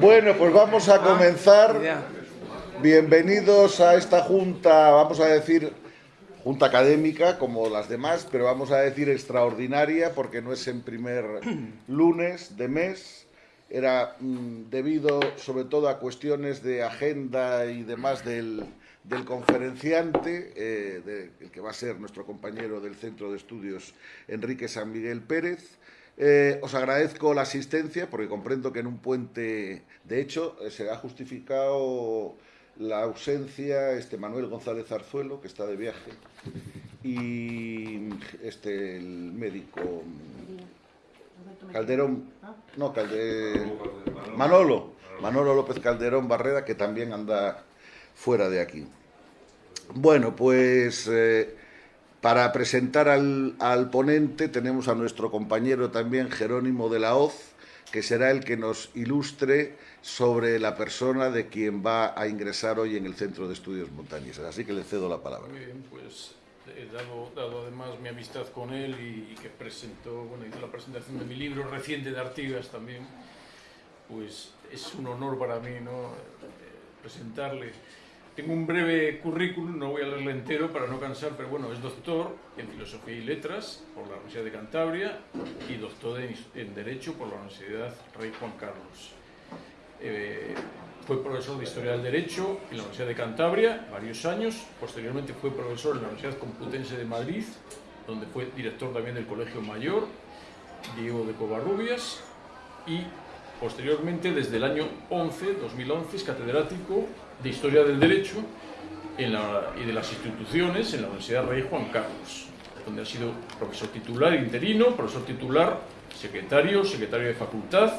Bueno, pues vamos a comenzar. Bienvenidos a esta junta, vamos a decir, junta académica como las demás, pero vamos a decir extraordinaria porque no es en primer lunes de mes. Era mm, debido sobre todo a cuestiones de agenda y demás del, del conferenciante, eh, de, el que va a ser nuestro compañero del Centro de Estudios, Enrique San Miguel Pérez. Eh, os agradezco la asistencia porque comprendo que en un puente, de hecho, eh, se ha justificado la ausencia este Manuel González Arzuelo, que está de viaje, y este el médico Calderón, no, Calderón, Manolo, Manolo López Calderón Barreda, que también anda fuera de aquí. Bueno, pues eh, para presentar al, al, ponente tenemos a nuestro compañero también Jerónimo de la Hoz, que será el que nos ilustre sobre la persona de quien va a ingresar hoy en el Centro de Estudios Montañeses. Así que le cedo la palabra. Muy bien, pues he dado, dado además mi amistad con él y, y, que presentó, bueno, hizo la presentación de mi libro reciente de Artigas también, pues es un honor para mí, ¿no?, presentarle tengo un breve currículum, no voy a leerlo entero para no cansar, pero bueno, es doctor en Filosofía y Letras por la Universidad de Cantabria y doctor en, Derecho por la Universidad Rey Juan Carlos. Eh, fue profesor de Historia del Derecho en la Universidad de Cantabria varios años, posteriormente fue profesor en la Universidad Complutense de Madrid, donde fue director también del Colegio Mayor, Diego de Covarrubias, y posteriormente, desde el año 11, 2011, es catedrático de Historia del Derecho y de las instituciones en la Universidad Rey Juan Carlos, donde ha sido profesor titular interino, profesor titular, secretario, secretario de facultad,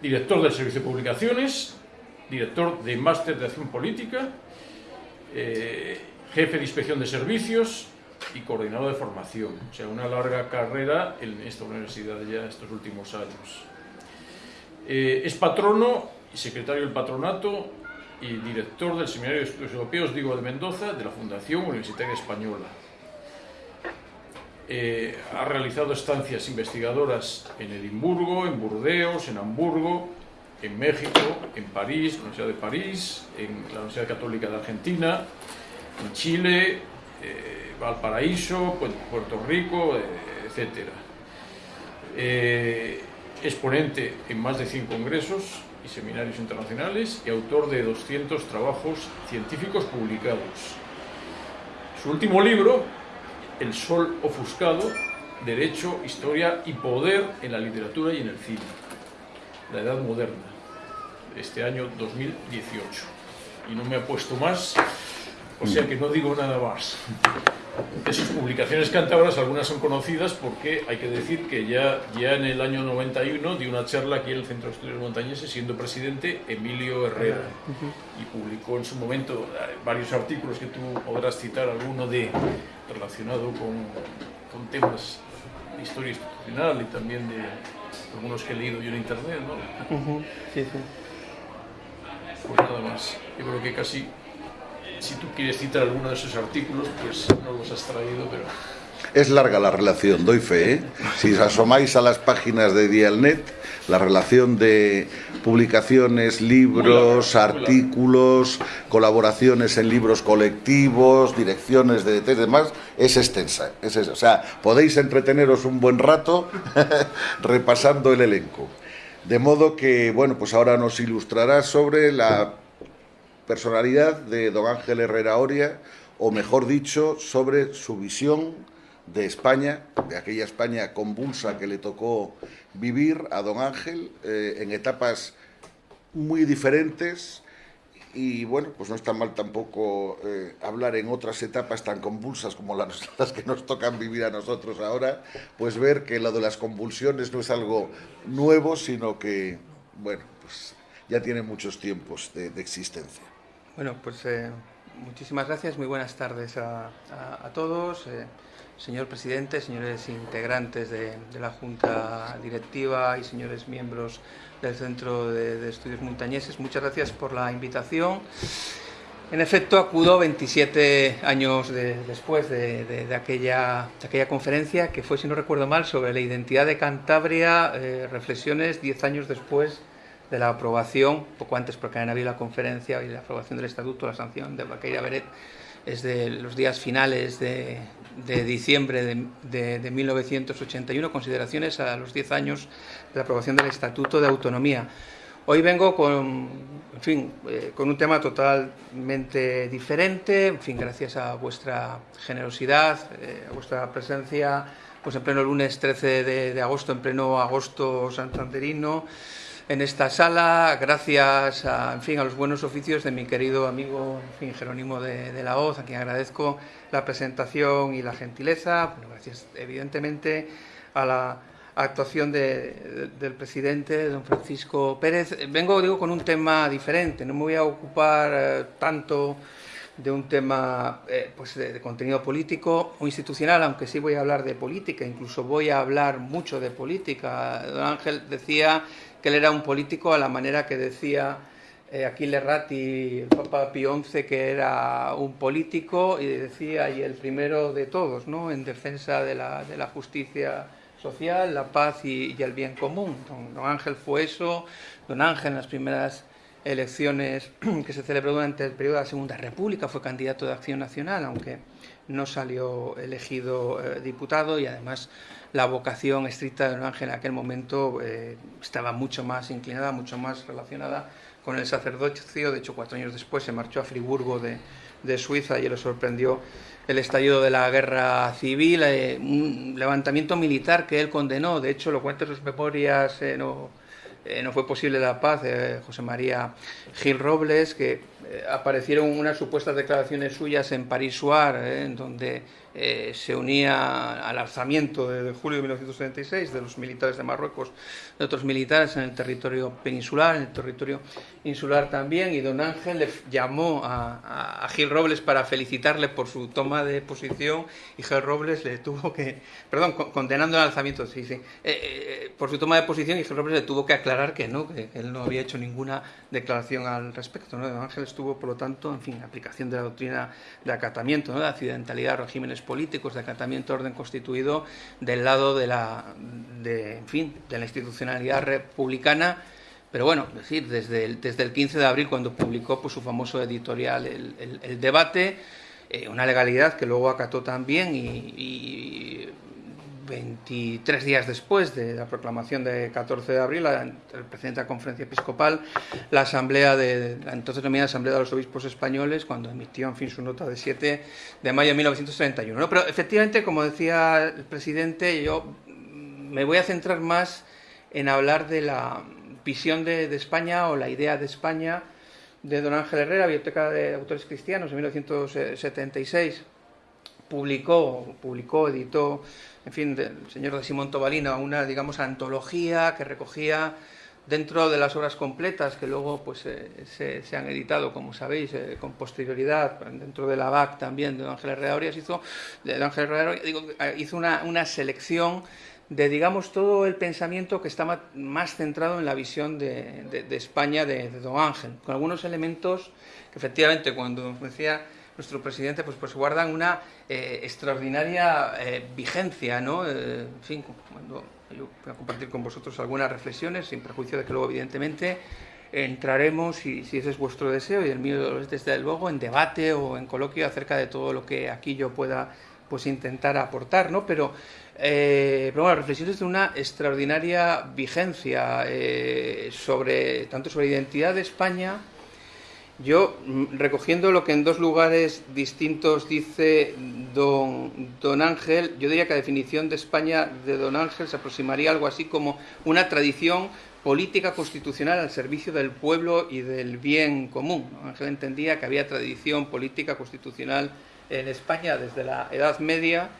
director del Servicio de Publicaciones, director de Máster de Acción Política, eh, jefe de Inspección de Servicios y coordinador de formación. O sea, una larga carrera en esta universidad ya estos últimos años. Eh, es patrono y secretario del patronato y director del Seminario de Estudios Europeos Diego de Mendoza de la Fundación Universitaria Española. Eh, ha realizado estancias investigadoras en Edimburgo, en Burdeos, en Hamburgo, en México, en París, en la Universidad de París, en la Universidad Católica de Argentina, en Chile, eh, Valparaíso, Puerto Rico, eh, etc. Eh, es ponente en más de 100 congresos y seminarios internacionales y autor de 200 trabajos científicos publicados. Su último libro, El Sol Ofuscado, Derecho, Historia y Poder en la Literatura y en el Cine, la Edad Moderna, este año 2018. Y no me ha puesto más, o sea que no digo nada más. De sus publicaciones cántabras, algunas son conocidas porque hay que decir que ya, ya en el año 91 dio una charla aquí en el Centro de Estudios Montañeses, siendo presidente Emilio Herrera, y publicó en su momento eh, varios artículos que tú podrás citar, alguno de relacionado con, con temas de historia institucional y también de algunos que he leído yo en internet, ¿no? Uh -huh. sí, sí. Pues nada más, yo creo que casi si tú quieres citar alguno de esos artículos, pues no los has traído, pero... Es larga la relación, doy fe. ¿eh? Si os asomáis a las páginas de Dialnet, la relación de publicaciones, libros, larga, artículos, colaboraciones en libros colectivos, direcciones de y demás, es extensa. Es eso. O sea, podéis entreteneros un buen rato repasando el elenco. De modo que, bueno, pues ahora nos ilustrará sobre la personalidad de don Ángel Herrera Oria, o mejor dicho, sobre su visión de España, de aquella España convulsa que le tocó vivir a don Ángel eh, en etapas muy diferentes y bueno, pues no está mal tampoco eh, hablar en otras etapas tan convulsas como las, que nos tocan vivir a nosotros ahora, pues ver que lo de las convulsiones no es algo nuevo, sino que, bueno, pues ya tiene muchos tiempos de existencia. Bueno, pues eh, muchísimas gracias, muy buenas tardes a, todos. Eh, señor presidente, señores integrantes de, la Junta Directiva y señores miembros del Centro de, Estudios Montañeses, muchas gracias por la invitación. En efecto, acudo 27 años de, después de, aquella, de, aquella, conferencia, que fue, si no recuerdo mal, sobre la identidad de Cantabria, eh, reflexiones 10 años después de la aprobación, poco antes porque han habido la conferencia y la aprobación del estatuto, la sanción de Baqueira Beret, es de los días finales de, de diciembre de, de, 1981, consideraciones a los 10 años de la aprobación del Estatuto de Autonomía. Hoy vengo con, en fin, eh, con un tema totalmente diferente, en fin, gracias a vuestra generosidad, eh, a vuestra presencia, pues en pleno lunes 13 de, de agosto, en pleno agosto santanderino, en esta sala, gracias a, en fin, a los buenos oficios de mi querido amigo en fin, Jerónimo de, la Hoz, a quien agradezco la presentación y la gentileza. Bueno, gracias, evidentemente, a la actuación de, de, del presidente, don Francisco Pérez. Vengo, digo, con un tema diferente. No me voy a ocupar eh, tanto de un tema eh, pues de, contenido político o institucional, aunque sí voy a hablar de política, incluso voy a hablar mucho de política. Don Ángel decía que él era un político a la manera que decía eh, Aquiles Ratti, el Papa Pío XI, que era un político y decía, y el primero de todos, ¿no? en defensa de la, de la justicia social, la paz y, y el bien común. Don, don, Ángel fue eso, don Ángel en las primeras elecciones que se celebró durante el periodo de la Segunda República fue candidato de Acción Nacional, aunque no salió elegido eh, diputado y además la vocación estricta de don Ángel en aquel momento eh, estaba mucho más inclinada, mucho más relacionada con el sacerdocio. De hecho, cuatro años después se marchó a Friburgo de, Suiza y le sorprendió el estallido de la guerra civil, eh, un levantamiento militar que él condenó. De hecho, lo cuenta en sus memorias. Eh, no, no fue posible la paz, José María Gil Robles, que aparecieron unas supuestas declaraciones suyas en París Soir, en donde eh, se unía al alzamiento de, de, julio de 1936 de los militares de Marruecos, de otros militares en el territorio peninsular, en el territorio insular también, y don Ángel le llamó a, Gil Robles para felicitarle por su toma de posición, y Gil Robles le tuvo que, perdón, condenando el alzamiento, sí, sí, eh, eh, por su toma de posición, y Gil Robles le tuvo que aclarar que no, que él no había hecho ninguna declaración al respecto, ¿no? Don Ángel estuvo, por lo tanto, en fin, aplicación de la doctrina de acatamiento, ¿no? de accidentalidad, regímenes políticos, de acatamiento orden constituido del lado de la, de, en fin, de la institucionalidad republicana, pero bueno, es decir, desde el, desde el 15 de abril, cuando publicó pues, su famoso editorial El, Debate, eh, una legalidad que luego acató también y 23 días después de la proclamación de 14 de abril, el presidente de la conferencia episcopal, la asamblea de la entonces denominada Asamblea de los Obispos Españoles, cuando emitió en fin su nota de 7 de mayo de 1931. ¿no? Pero efectivamente, como decía el presidente, yo me voy a centrar más en hablar de la visión de, de España o la idea de España de don Ángel Herrera, Biblioteca de Autores Cristianos, en 1976. Publicó, publicó, editó en fin, del señor de Simón Tobalina, una, digamos, antología que recogía dentro de las obras completas que luego pues, eh, se, han editado, como sabéis, eh, con posterioridad, dentro de la BAC también de Ángel Herrera Orias, hizo, de Ángel Herrera, digo, hizo una, una selección de, digamos, todo el pensamiento que estaba más centrado en la visión de España de, de Don Ángel, con algunos elementos que efectivamente cuando decía nuestro presidente, pues, pues guardan una eh, extraordinaria eh, vigencia, ¿no? Eh, en fin, cuando yo voy a compartir con vosotros algunas reflexiones, sin perjuicio de que luego, evidentemente, entraremos, si, si ese es vuestro deseo, y el mío es desde luego, en debate o en coloquio acerca de todo lo que aquí yo pueda pues intentar aportar, ¿no? Pero, eh, pero bueno, reflexiones de una extraordinaria vigencia eh, sobre, tanto sobre identidad de España, yo, mm, recogiendo lo que en dos lugares distintos dice don, don, Ángel, yo diría que la definición de España de don Ángel se aproximaría algo así como una tradición política constitucional al servicio del pueblo y del bien común. Ángel entendía que había tradición política constitucional en España desde la Edad Media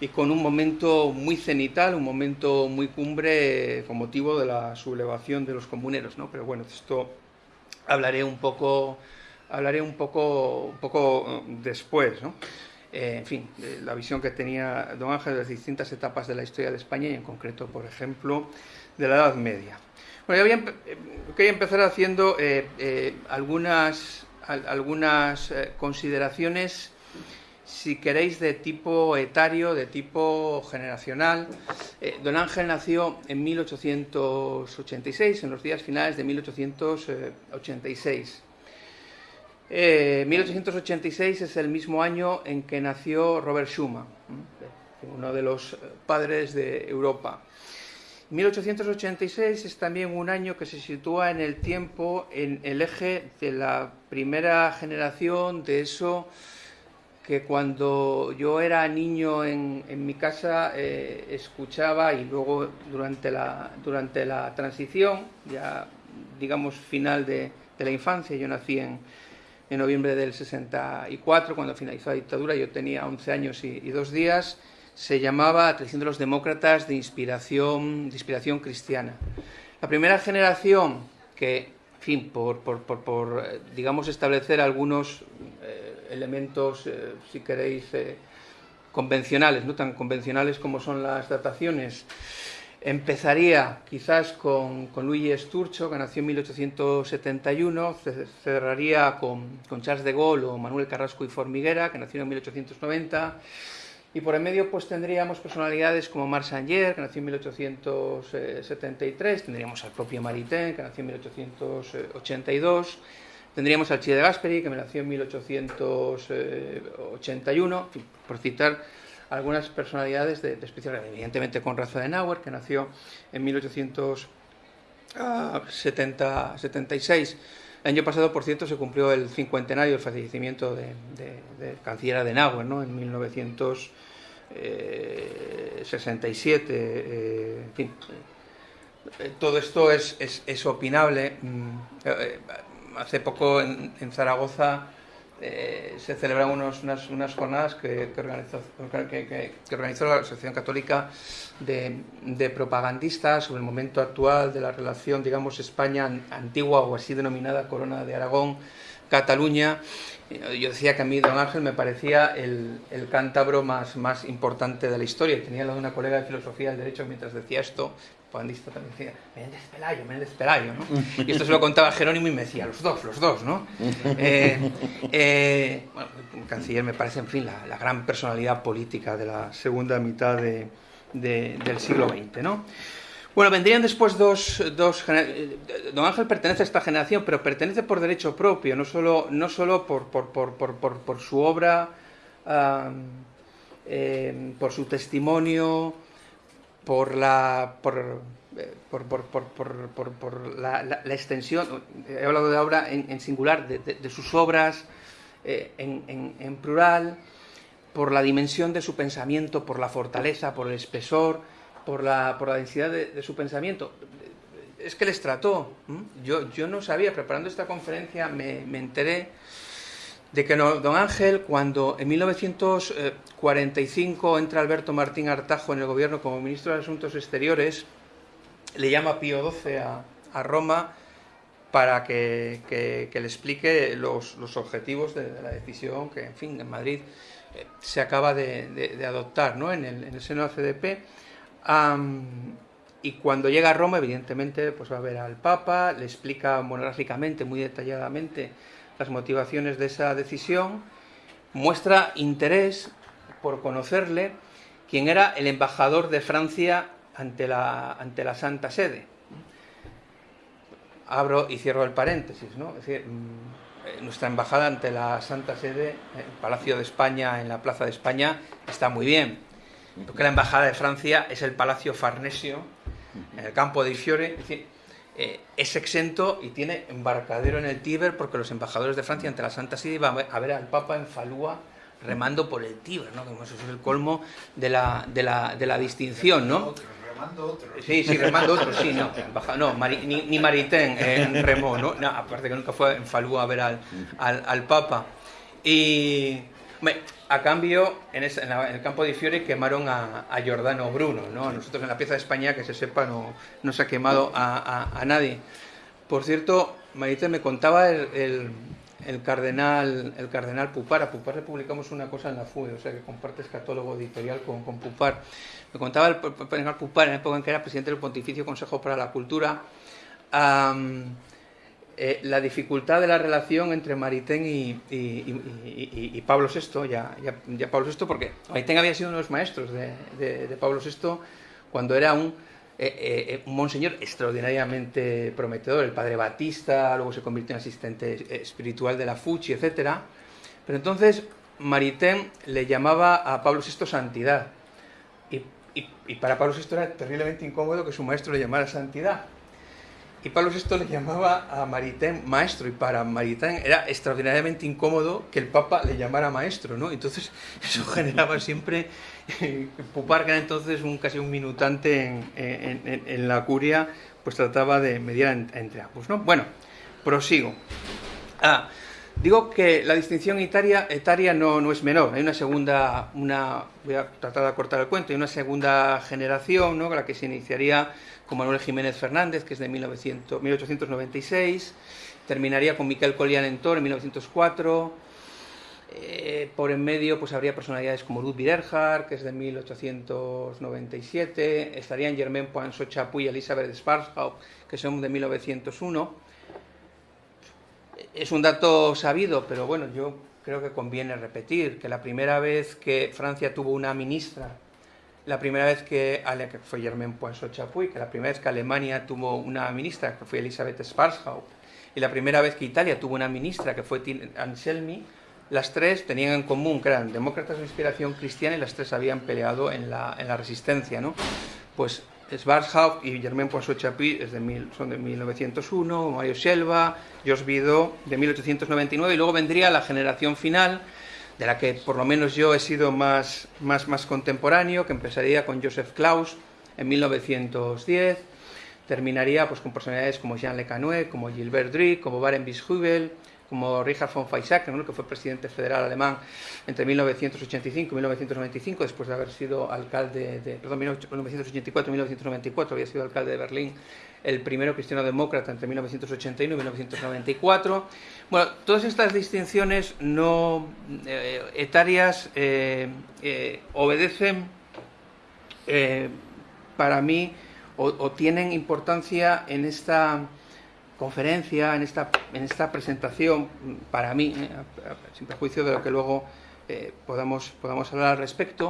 y con un momento muy cenital, un momento muy cumbre con motivo de la sublevación de los comuneros. ¿no? Pero bueno, esto hablaré un poco, hablaré un poco, un poco eh, después, ¿no? Eh, en fin, eh, la visión que tenía don Ángel de las distintas etapas de la historia de España y en concreto, por ejemplo, de la Edad Media. Bueno, yo a, quería empezar haciendo eh, eh, algunas, al, algunas consideraciones si queréis, de tipo etario, de tipo generacional. Eh, don Ángel nació en 1886, en los días finales de 1886. 1886 es el mismo año en que nació Robert Schumann, uno de los padres de Europa. 1886 es también un año que se sitúa en el tiempo en el eje de la primera generación de eso que cuando yo era niño en, mi casa eh, escuchaba y luego durante la, durante la transición, ya digamos final de, la infancia, yo nací en, en, noviembre del 64, cuando finalizó la dictadura, yo tenía 11 años y, y dos días, se llamaba Tradición de los Demócratas de inspiración, de inspiración cristiana. La primera generación que, en fin, por, eh, digamos, establecer algunos eh, elementos, eh, si queréis, convencionales, no tan convencionales como son las dataciones, empezaría quizás con, con Luigi Sturcho, que nació en 1871, cerraría con, con Charles de Gaulle o Manuel Carrasco y Formiguera, que nació en 1890, y por el medio pues tendríamos personalidades como Marc Sanger, que nació en 1873, tendríamos al propio Maritain, que nació en 1882, tendríamos al Chile de Gasperi, que nació en 1881, por citar algunas personalidades de, de especial, evidentemente con Raza de Nauer, que nació en 1876. El año pasado, por cierto, se cumplió el cincuentenario del fallecimiento de, de, de canciller Adenauer, ¿no? en 1967. Eh, en fin, eh, todo esto es, es, es opinable. Mm, eh, hace poco en, en Zaragoza eh, se celebran unos, unas, unas, jornadas que, que, organizó, que, organizó, la Asociación Católica de, de, propagandistas sobre el momento actual de la relación, digamos, España antigua o así denominada Corona de Aragón, Cataluña. Yo decía que a mí Don Ángel me parecía el, el cántabro más, más importante de la historia. Tenía la de una colega de filosofía del derecho mientras decía esto, propagandista también decía, Menéndez Pelayo, Menéndez Pelayo, ¿no? Y esto se lo contaba Jerónimo y me decía, los dos, los dos, ¿no? Eh, eh, bueno, el canciller me parece, en fin, la, la, gran personalidad política de la segunda mitad de, de, del siglo XX, ¿no? Bueno, vendrían después dos, dos... Don Ángel pertenece a esta generación, pero pertenece por derecho propio, no solo, no solo por, por, por, por, su obra, um, eh, por su testimonio, por la por, por, por, por, por, la, la, la, extensión, he hablado de obra en, en singular, de, de, de, sus obras eh, en, en, en, plural, por la dimensión de su pensamiento, por la fortaleza, por el espesor, por la, por la densidad de, de su pensamiento. Es que les trató. Yo, yo no sabía, preparando esta conferencia me, me enteré de que no, don Ángel, cuando en 1945 entra Alberto Martín Artajo en el gobierno como ministro de Asuntos Exteriores, le llama Pío XII a, Roma para que, le explique los, objetivos de, la decisión que, en fin, en Madrid eh, se acaba de, adoptar ¿no? en, el, en, el, seno de la CDP. Y cuando llega a Roma, evidentemente, pues va a ver al Papa, le explica monográficamente, muy detalladamente, las motivaciones de esa decisión, muestra interés por conocerle, quien era el embajador de Francia ante la, ante la Santa Sede. Abro y cierro el paréntesis, ¿no? Es decir, mm, nuestra embajada ante la Santa Sede, el Palacio de España, en la Plaza de España, está muy bien. Porque la embajada de Francia es el Palacio Farnesio, en el campo de Fiore, eh, es exento y tiene embarcadero en el Tíber porque los embajadores de Francia ante la Santa Sede iban a ver al Papa en Falúa remando por el Tíber, ¿no? Como eso es el colmo de la, de la, de la distinción, ¿no? remando otro. Sí, sí, remando otro, sí, no. no Mari, ni, ni Maritain en remó, ¿no? no. Aparte que nunca fue en Falúa a ver al, al, al Papa. Y a cambio, en, ese, en, la, en, el campo de Fiore quemaron a, a, Giordano Bruno, ¿no? Nosotros en la pieza de España, que se sepa, no, no se ha quemado a, a, a nadie. Por cierto, Marita me contaba el, el, el, cardenal el cardenal Pupar. A Pupar le publicamos una cosa en la FUE, o sea que comparte catálogo editorial con, con Pupar. Me contaba el cardenal Pupar en la época en que era presidente del Pontificio Consejo para la Cultura. Um, eh, la dificultad de la relación entre Maritain y, Pablo VI, ya, ya, Pablo VI, porque Maritain había sido uno de los maestros de, Pablo VI cuando era un, eh, un, monseñor extraordinariamente prometedor, el padre Batista, luego se convirtió en asistente espiritual de la Fuchi, etc. Pero entonces Maritain le llamaba a Pablo VI santidad. Y, para Pablo VI era terriblemente incómodo que su maestro le llamara santidad. Y Pablo VI le llamaba a Maritain maestro, y para Maritain era extraordinariamente incómodo que el Papa le llamara maestro, ¿no? Entonces eso generaba siempre, Pupar, que era entonces un, casi un minutante en, la curia, pues trataba de mediar entre ambos, ¿no? Bueno, prosigo. Ah, Digo que la distinción etaria, etaria no, no, es menor. Hay una segunda, una, voy a tratar de acortar el cuento, hay una segunda generación, ¿no? la que se iniciaría con Manuel Jiménez Fernández, que es de 1900, 1896, terminaría con Miquel Collian Entor en 1904. Eh, por en medio pues habría personalidades como Ludwig Erhard, que es de 1897, estarían Germain Poinçot Chapuis y Elizabeth Sparshaupt, que son de 1901 es un dato sabido, pero bueno, yo creo que conviene repetir que la primera vez que Francia tuvo una ministra, la primera vez que, fue Germaine Poinçot Chapuis, que la primera vez que Alemania tuvo una ministra, que fue Elisabeth Schwarzhaupt, y la primera vez que Italia tuvo una ministra, que fue Anselmi, las tres tenían en común que eran demócratas de inspiración cristiana y las tres habían peleado en la, en la resistencia, ¿no? Pues Schwarzhaupt y Germain Poinçot Chapuis son de 1901, Mario Selva, Jos Vidó de 1899 y luego vendría la generación final de la que por lo menos yo he sido más, más, más contemporáneo, que empezaría con Joseph Klaus en 1910, terminaría pues, con personalidades como Jean Le Canoë, como Gilbert Drick, como Barenboim Hubel, como Richard von Weizsäcker, que fue presidente federal alemán entre 1985 y 1995, después de haber sido alcalde de, perdón, 1984 y 1994, había sido alcalde de Berlín, el primero cristiano demócrata entre 1981 y 1994. Bueno, todas estas distinciones no eh, etarias eh, eh, obedecen para mí o tienen importancia en esta conferencia, en esta, en esta presentación, para mí, eh, sin perjuicio de lo que luego eh, podamos, podamos hablar al respecto,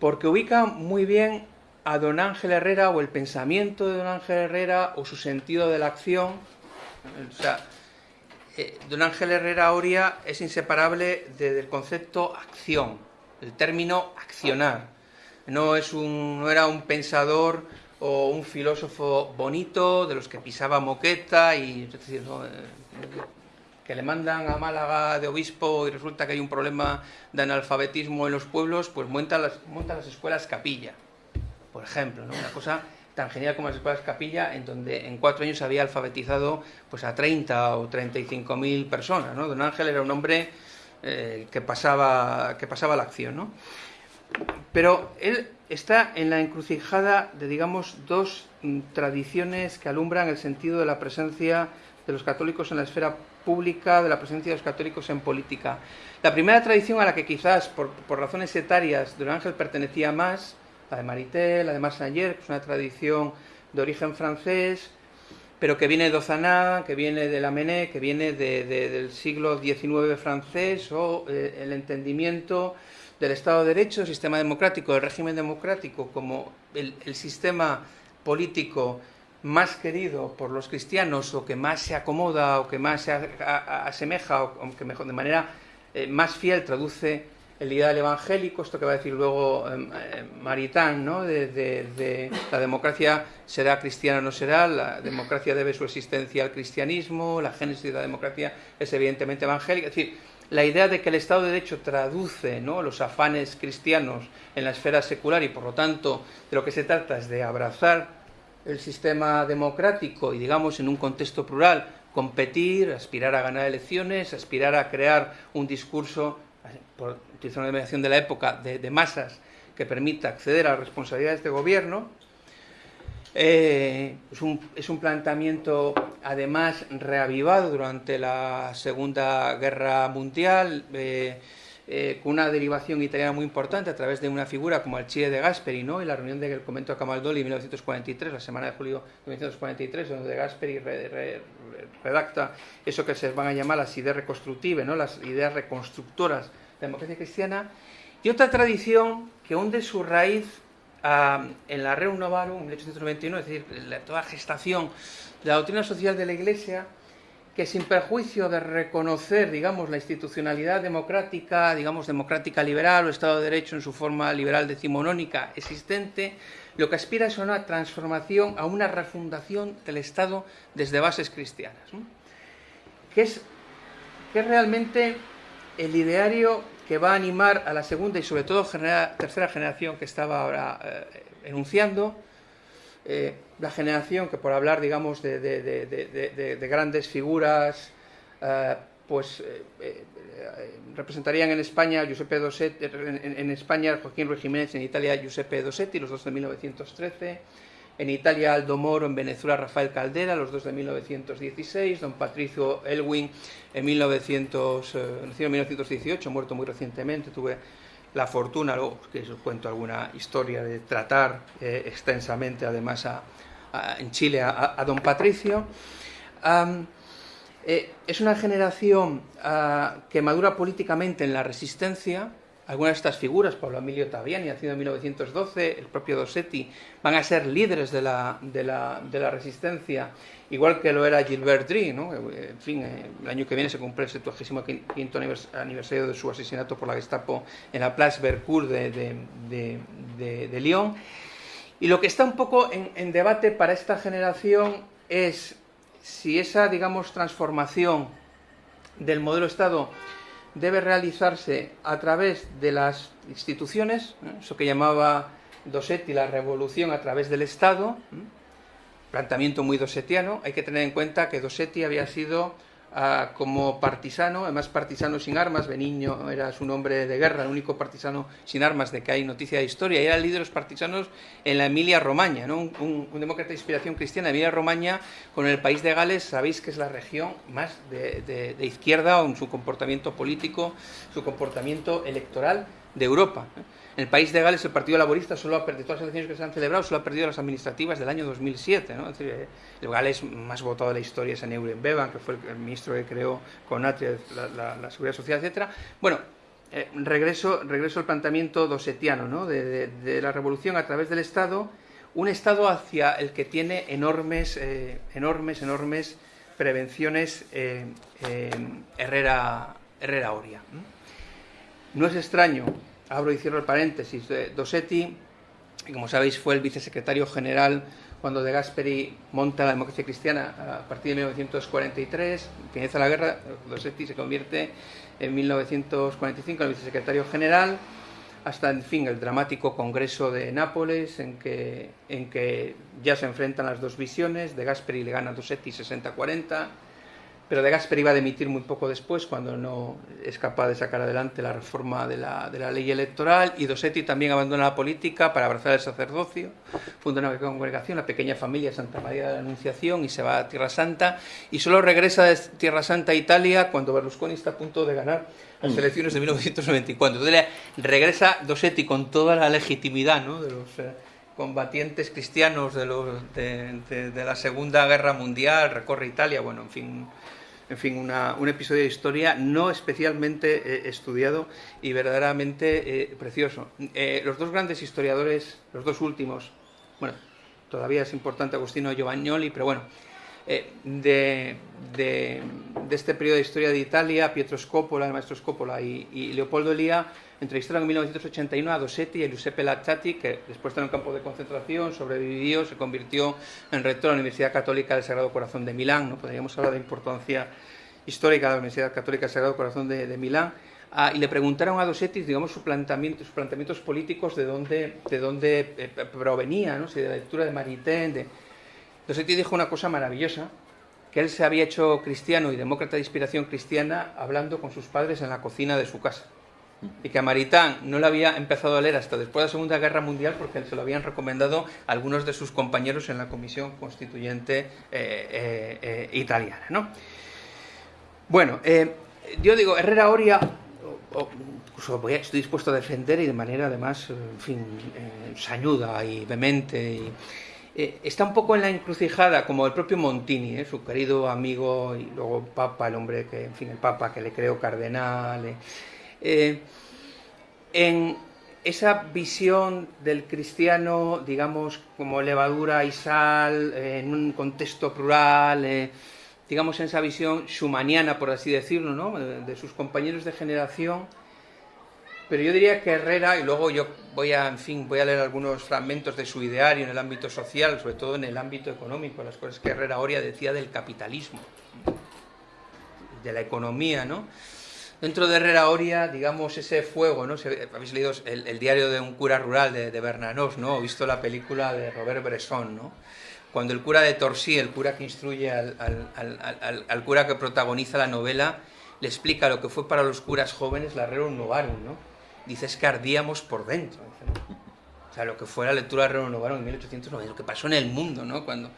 porque ubica muy bien a don Ángel Herrera o el pensamiento de don Ángel Herrera o su sentido de la acción. O sea, eh, don Ángel Herrera Oria es inseparable del concepto acción, el término accionar. No, es un, no era un pensador o un filósofo bonito, de los que pisaba moqueta y eh, que le mandan a Málaga de obispo y resulta que hay un problema de analfabetismo en los pueblos, pues monta las, monta las escuelas capilla, por ejemplo, una cosa tan genial como las escuelas capilla, en donde en cuatro años había alfabetizado pues, a 30 o 35 mil personas. Don Ángel era un hombre eh, que, pasaba, que pasaba la acción. ¿no? Pero él está en la encrucijada de, digamos, dos mm, tradiciones que alumbran el sentido de la presencia de los católicos en la esfera pública, de la presencia de los católicos en política. La primera tradición a la que quizás, por, razones etarias, Don Ángel pertenecía más, la de Maritel, la de Massanger, que es una tradición de origen francés, pero que viene de Ozaná, que viene de la Mené, que viene del siglo XIX francés, o eh, el entendimiento del Estado de Derecho, sistema democrático, del régimen democrático como el, sistema político más querido por los cristianos o que más se acomoda o que más se asemeja o que mejor, de manera eh, más fiel traduce el ideal evangélico, esto que va a decir luego eh, eh, Maritán, ¿no? De, la democracia será cristiana o no será, la democracia debe su existencia al cristianismo, la génesis de la democracia es evidentemente evangélica, es decir, la idea de que el Estado de Derecho traduce ¿no? los afanes cristianos en la esfera secular y por lo tanto de lo que se trata es de abrazar el sistema democrático y digamos en un contexto plural competir, aspirar a ganar elecciones, aspirar a crear un discurso, por utilizar una denominación de la época, de masas que permita acceder a las responsabilidades de gobierno, eh, es, un, es, un, planteamiento además reavivado durante la Segunda Guerra Mundial. Eh, eh, con una derivación italiana muy importante a través de una figura como el Chile de Gasperi, ¿no? y la reunión del convento de Camaldoli en 1943, la semana de julio de 1943, donde Gasperi redacta eso que se van a llamar las ideas reconstructivas, ¿no? las ideas reconstructoras de la democracia cristiana, y otra tradición que hunde su raíz ah, en la Novarum, en 1891, es decir, la, toda gestación de la doctrina social de la Iglesia, que sin perjuicio de reconocer, digamos, la institucionalidad democrática, digamos, democrática liberal o Estado de Derecho en su forma liberal decimonónica existente, lo que aspira es a una transformación, a una refundación del Estado desde bases cristianas, que, es, que es realmente el ideario que va a animar a la segunda y sobre todo tercera generación que estaba ahora eh, enunciando, eh, la generación que por hablar, digamos, de, grandes figuras, eh, pues eh, representarían en España Giuseppe Dossetti, en, España Joaquín Ruiz Jiménez, en Italia Giuseppe Dossetti, los dos de 1913, en Italia Aldo Moro, en Venezuela Rafael Caldera, los dos de 1916, don Patricio Elwin en, 1900, en 1918, muerto muy recientemente, tuve la fortuna, luego que os cuento alguna historia de tratar eh, extensamente además en Chile a, don Patricio. Eh, es una generación ah, que madura políticamente en la resistencia, algunas de estas figuras, Pablo Emilio Taviani, nacido en 1912, el propio Dossetti, van a ser líderes de la, de la, de la resistencia, igual que lo era Gilbert Drie, ¿no? En fin, eh, el año que viene se cumple el 75 aniversario de su asesinato por la Gestapo en la Place Bercourt de, de, de, Lyon. Y lo que está un poco en, en debate para esta generación es si esa, digamos, transformación del modelo Estado debe realizarse a través de las instituciones, eso que llamaba Dossetti la revolución a través del Estado, planteamiento muy dosetiano. Hay que tener en cuenta que Dossetti había sido Como partisano, además partisano sin armas, Beniño era su nombre de guerra, el único partisano sin armas de que hay noticia de historia, y era líder de los partisanos en la Emilia Romagna, ¿no? un, demócrata de inspiración cristiana. Emilia Romagna, con el país de Gales, sabéis que es la región más de, izquierda en su comportamiento político, su comportamiento electoral de Europa. En el país de Gales el Partido Laborista solo ha perdido, todas las elecciones que se han celebrado, solo ha perdido las administrativas del año 2007. ¿no? Eh, el Gales más votado de la historia es Euren Bevan, que fue el, ministro que creó con Atria la, Seguridad Social, etc. Bueno, eh, regreso, regreso al planteamiento dosetiano ¿no? de, la revolución a través del Estado, un Estado hacia el que tiene enormes, eh, enormes, enormes prevenciones Herrera, Herrera Oria. No es extraño abro y cierro el paréntesis, de Dossetti, que como sabéis fue el vicesecretario general cuando De Gasperi monta la democracia cristiana a partir de 1943, finaliza la guerra, Dossetti se convierte en 1945 en el vicesecretario general, hasta en fin el dramático congreso de Nápoles en que, en que ya se enfrentan las dos visiones, De Gasperi le gana a Dossetti 60-40, pero De Gasperi iba a demitir muy poco después, cuando no es capaz de sacar adelante la reforma de la, de la ley electoral, y Dossetti también abandona la política para abrazar el sacerdocio, funda una congregación, la pequeña familia Santa María de la Anunciación, y se va a Tierra Santa, y solo regresa de Tierra Santa a Italia cuando Berlusconi está a punto de ganar las mm. elecciones de 1994. Entonces regresa Dossetti con toda la legitimidad ¿no? de los... Eh, combatientes cristianos de, los, de, de, la Segunda Guerra Mundial, recorre Italia, bueno, en fin, en fin, un episodio de historia no especialmente eh, estudiado y verdaderamente eh, precioso. Eh, los dos grandes historiadores, los dos últimos, bueno, todavía es importante Agostino Giovagnoli, pero bueno, de, este periodo de historia de Italia, Pietro Scopola, el maestro Scopola y, Leopoldo Elía, entrevistaron en 1981 a Dossetti y a Giuseppe Lazzati, que después de un campo de concentración, sobrevivió, se convirtió en rector de la Universidad Católica del Sagrado Corazón de Milán. ¿no? Podríamos hablar de importancia histórica de la Universidad Católica del Sagrado Corazón de, Milán. Ah, y le preguntaron a Dossetti, digamos, sus planteamientos, sus planteamientos políticos de dónde, de dónde eh, provenía, ¿no? si de la lectura de Maritain. De... Dossetti dijo una cosa maravillosa, que él se había hecho cristiano y demócrata de inspiración cristiana hablando con sus padres en la cocina de su casa y que a Maritán no lo había empezado a leer hasta después de la Segunda Guerra Mundial porque se lo habían recomendado algunos de sus compañeros en la Comisión Constituyente eh, eh, eh, italiana. ¿no? Bueno, yo digo, Herrera Oria, estoy dispuesto a defender y de manera además, en fin, sañuda y vehemente. Y, eh, está un poco en la encrucijada, como el propio Montini, eh, su querido amigo y luego Papa, el hombre que, en fin, el Papa que le creó cardenal. en esa visión del cristiano, digamos, como levadura y sal, en un contexto plural digamos, en esa visión schumaniana, por así decirlo, ¿no? de, sus compañeros de generación. Pero yo diría que Herrera, y luego yo voy a, en fin, voy a leer algunos fragmentos de su ideario en el ámbito social, sobre todo en el ámbito económico, las cosas que Herrera Oria decía del capitalismo, de la economía, ¿no? Dentro de Herrera Oria, digamos, ese fuego, ¿no? Habéis leído el, diario de un cura rural de, de ¿no? O visto la película de Robert Bresson, ¿no? cuando el cura de Torsi, el cura que instruye al, cura que protagoniza la novela, le explica lo que fue para los curas jóvenes la Rerum Novarum, ¿no? Dice, es que ardíamos por dentro. O sea, lo que fue la lectura de Rerum Novarum en 1890, lo que pasó en el mundo, ¿no? Cuando,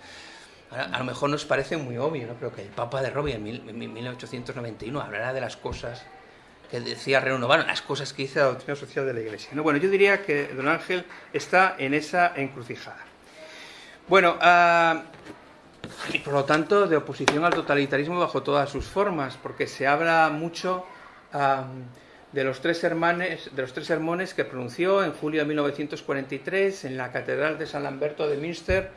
a, lo mejor nos parece muy obvio, ¿no? Pero que el Papa de Robbie en, 1891 hablará de las cosas que decía Rerum Novarum, las cosas que dice la doctrina social de la Iglesia. ¿no? Bueno, yo diría que don Ángel está en esa encrucijada. Bueno, ah, y por lo tanto de oposición al totalitarismo bajo todas sus formas, porque se habla mucho de, los tres hermanes, de los tres sermones que pronunció en julio de 1943 en la Catedral de San Lamberto de Münster,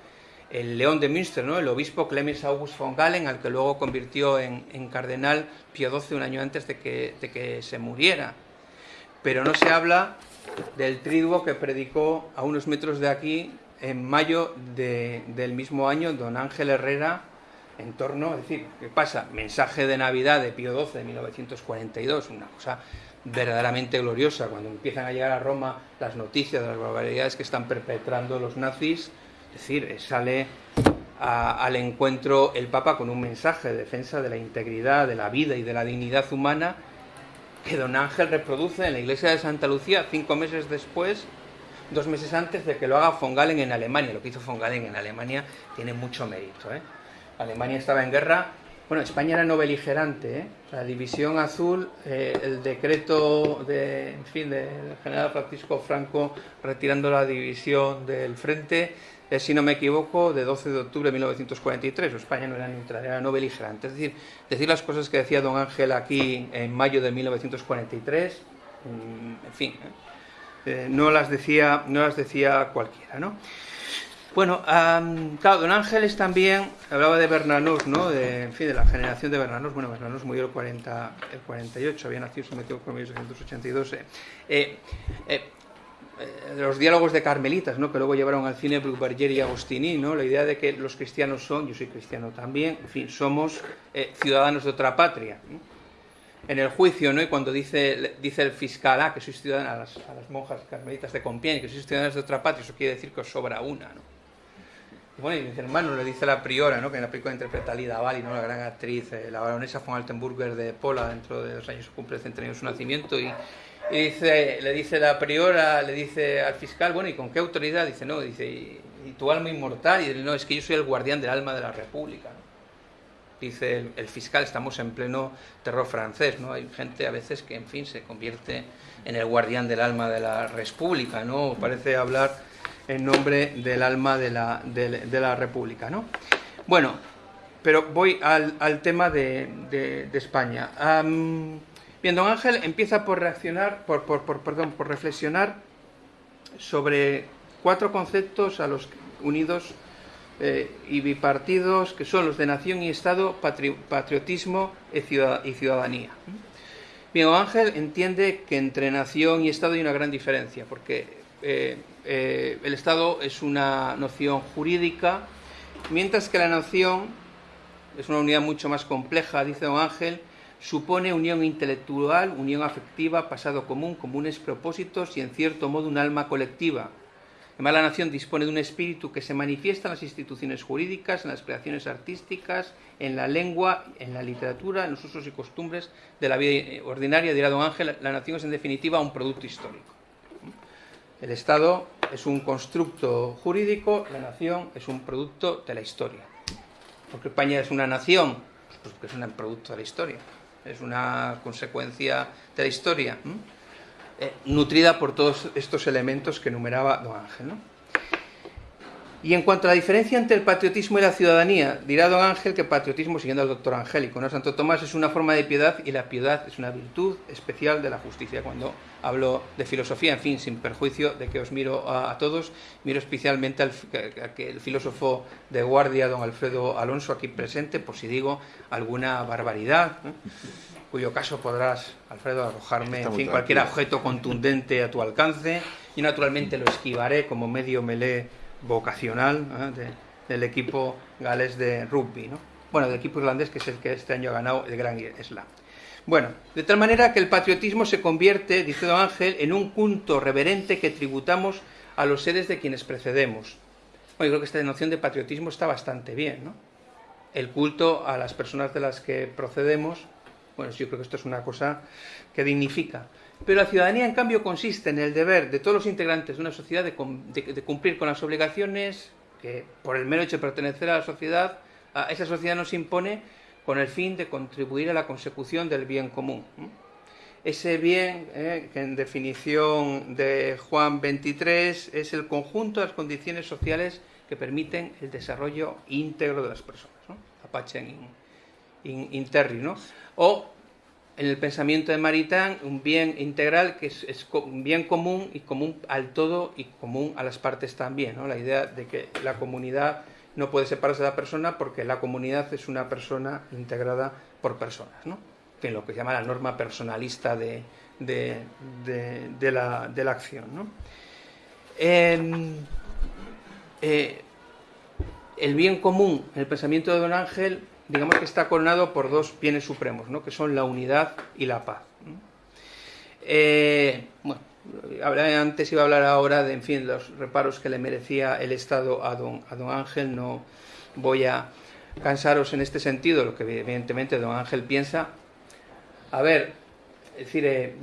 el León de Münster, ¿no? el obispo Clemens August von Galen, al que luego convirtió en, cardenal Pío XII un año antes de que, de que se muriera. Pero no se habla del triduo que predicó a unos metros de aquí en mayo del mismo año, don Ángel Herrera, en torno, es decir, ¿qué pasa? Mensaje de Navidad de Pío XII de 1942, una cosa verdaderamente gloriosa, cuando empiezan a llegar a Roma las noticias de las barbaridades que están perpetrando los nazis, es decir, sale al encuentro el Papa con un mensaje de defensa de la integridad, de la vida y de la dignidad humana, que don Ángel reproduce en la iglesia de Santa Lucía cinco meses después dos meses antes de que lo haga von Galen en Alemania. Lo que hizo von Galen en Alemania tiene mucho mérito. ¿eh? Alemania estaba en guerra. Bueno, España era no beligerante. ¿eh? La división azul, eh, el decreto de, en fin, del general Francisco Franco retirando la división del frente, es, si no me equivoco, de 12 de octubre de 1943. España no era neutral, era no beligerante. Es decir, decir las cosas que decía don Ángel aquí en mayo de 1943, mm, en fin. Eh, no, las decía, no las decía cualquiera, ¿no? Bueno, claro, don Ángeles también hablaba de Bernanós, ¿no? De, en fin, de la generación de Bernanós. Bueno, Bernanós murió el, 40, el 48, había nacido, se metió en 1882. Eh, eh, eh, los diálogos de Carmelitas, ¿no? que luego llevaron al cine Bruberger y Agostini, ¿no? la idea de que los cristianos son, yo soy cristiano también, en fin, somos ciudadanos de otra patria en el juicio, ¿no? Y cuando dice, dice el fiscal, ah, que sois ciudadanos, a las, monjas carmelitas de Compiègne, que sois ciudadanos de otra patria, eso quiere decir que os sobra una, ¿no? Y bueno, y dice, hermano, le dice la priora, ¿no? Que en la película interpreta a Lida Bali, ¿no? La gran actriz, eh, la baronesa von Altenburger de Pola, dentro de dos años cumple el de su nacimiento, y, dice, le dice la priora, le dice al fiscal, bueno, ¿y con qué autoridad? Dice, no, dice, y, tu alma inmortal, y dice, no, es que yo soy el guardián del alma de la república, ¿no? dice el, fiscal, estamos en pleno terror francés, ¿no? Hay gente a veces que, en fin, se convierte en el guardián del alma de la república, ¿no? Parece hablar en nombre del alma de la, de, la república, ¿no? Bueno, pero voy al, tema de, España. bien, don Ángel empieza por reaccionar, por, por, perdón, por reflexionar sobre cuatro conceptos a los unidos eh, y bipartidos que son los de nación y Estado, patriotismo y ciudadanía. Bien, Ángel entiende que entre nación y Estado hay una gran diferencia, porque eh, eh, el Estado es una noción jurídica, mientras que la nación es una unidad mucho más compleja, dice don Ángel, supone unión intelectual, unión afectiva, pasado común, comunes propósitos y en cierto modo un alma colectiva, Además, la nación dispone de un espíritu que se manifiesta en las instituciones jurídicas, en las creaciones artísticas, en la lengua, en la literatura, en los usos y costumbres de la vida ordinaria. Dirá don Ángel, la nación es en definitiva un producto histórico. El Estado es un constructo jurídico, la nación es un producto de la historia. ¿Por qué España es una nación? Pues porque es un producto de la historia. es una consecuencia de la historia, eh, nutrida por todos estos elementos que enumeraba don Ángel. ¿no? Y en cuanto a la diferencia entre el patriotismo y la ciudadanía, dirá don Ángel que patriotismo, siguiendo al doctor Angélico, ¿no? Santo Tomás es una forma de piedad y la piedad es una virtud especial de la justicia. Cuando hablo de filosofía, en fin, sin perjuicio de que os miro a, todos, miro especialmente al el filósofo de guardia, don Alfredo Alonso, aquí presente, por si digo alguna barbaridad, cuyo caso podrás, Alfredo, arrojarme en fin, cualquier objeto contundente a tu alcance, y naturalmente lo esquivaré como medio melé vocacional ¿eh? del equipo galés de rugby, ¿no? bueno, del equipo irlandés que es el que este año ha ganado el Gran Slam. Bueno, de tal manera que el patriotismo se convierte, dice Don Ángel, en un culto reverente que tributamos a los seres de quienes precedemos. Bueno, yo creo que esta noción de patriotismo está bastante bien, ¿no? El culto a las personas de las que procedemos, bueno, yo creo que esto es una cosa que dignifica. Pero la ciudadanía, en cambio, consiste en el deber de todos los integrantes de una sociedad de, cumplir con las obligaciones que, por el mero hecho de pertenecer a la sociedad, a esa sociedad nos impone con el fin de contribuir a la consecución del bien común. Ese bien, eh, que en definición de Juan 23 es el conjunto de las condiciones sociales que permiten el desarrollo íntegro de las personas. ¿no? Apache in, in, ¿no? O en el pensamiento de Maritán un bien integral que es, un bien común y común al todo y común a las partes también. ¿no? La idea de que la comunidad no puede separarse de la persona porque la comunidad es una persona integrada por personas. ¿no? Que lo que se llama la norma personalista de, la, acción. ¿no? Eh, el bien común, en el pensamiento de Don Ángel, digamos que está coronado por dos bienes supremos, ¿no? que son la unidad y la paz. Eh, bueno, antes iba a hablar ahora de, en fin, los reparos que le merecía el Estado a don, a don Ángel, no voy a cansaros en este sentido, lo que evidentemente don Ángel piensa. A ver, es decir, eh,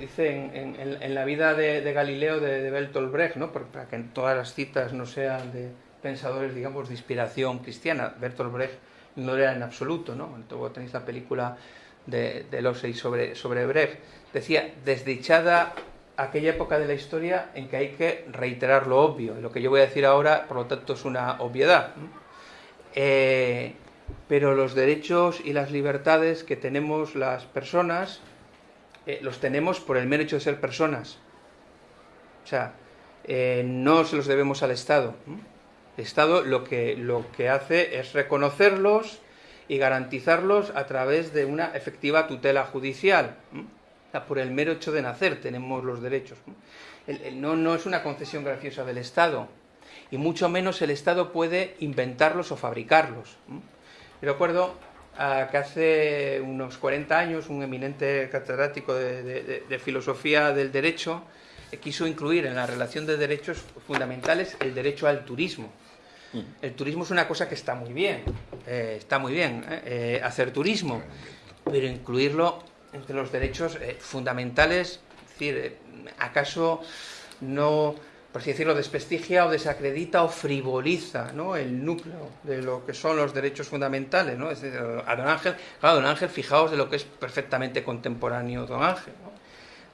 dice en, la vida de, Galileo de, Bertolt Brecht, ¿no? para que todas las citas no sean de pensadores, digamos, de inspiración cristiana. Bertolt Brecht no era en absoluto, ¿no? Luego tenéis la película de, de sobre, sobre Brecht. Decía, desdichada aquella época de la historia en que hay que reiterar lo obvio. lo que yo voy a decir ahora, por lo tanto, es una obviedad. Eh, pero los derechos y las libertades que tenemos las personas, eh, los tenemos por el mero hecho de ser personas. O sea, eh, no se los debemos al Estado. Estado lo que, lo que hace es reconocerlos y garantizarlos a través de una efectiva tutela judicial. por el mero hecho de nacer tenemos los derechos. no, no es una concesión graciosa del Estado, y mucho menos el Estado puede inventarlos o fabricarlos. Yo recuerdo que hace unos 40 años un eminente catedrático de filosofía del derecho quiso incluir en la relación de derechos fundamentales el derecho al turismo. El turismo es una cosa que está muy bien, eh, está muy bien eh, eh, hacer turismo, pero incluirlo entre los derechos fundamentales, es decir, ¿acaso no, por así decirlo, desprestigia o desacredita o frivoliza el núcleo de lo que son los derechos fundamentales? ¿no? a Don Ángel, claro, Don Ángel, fijaos de lo que es perfectamente contemporáneo Don Ángel,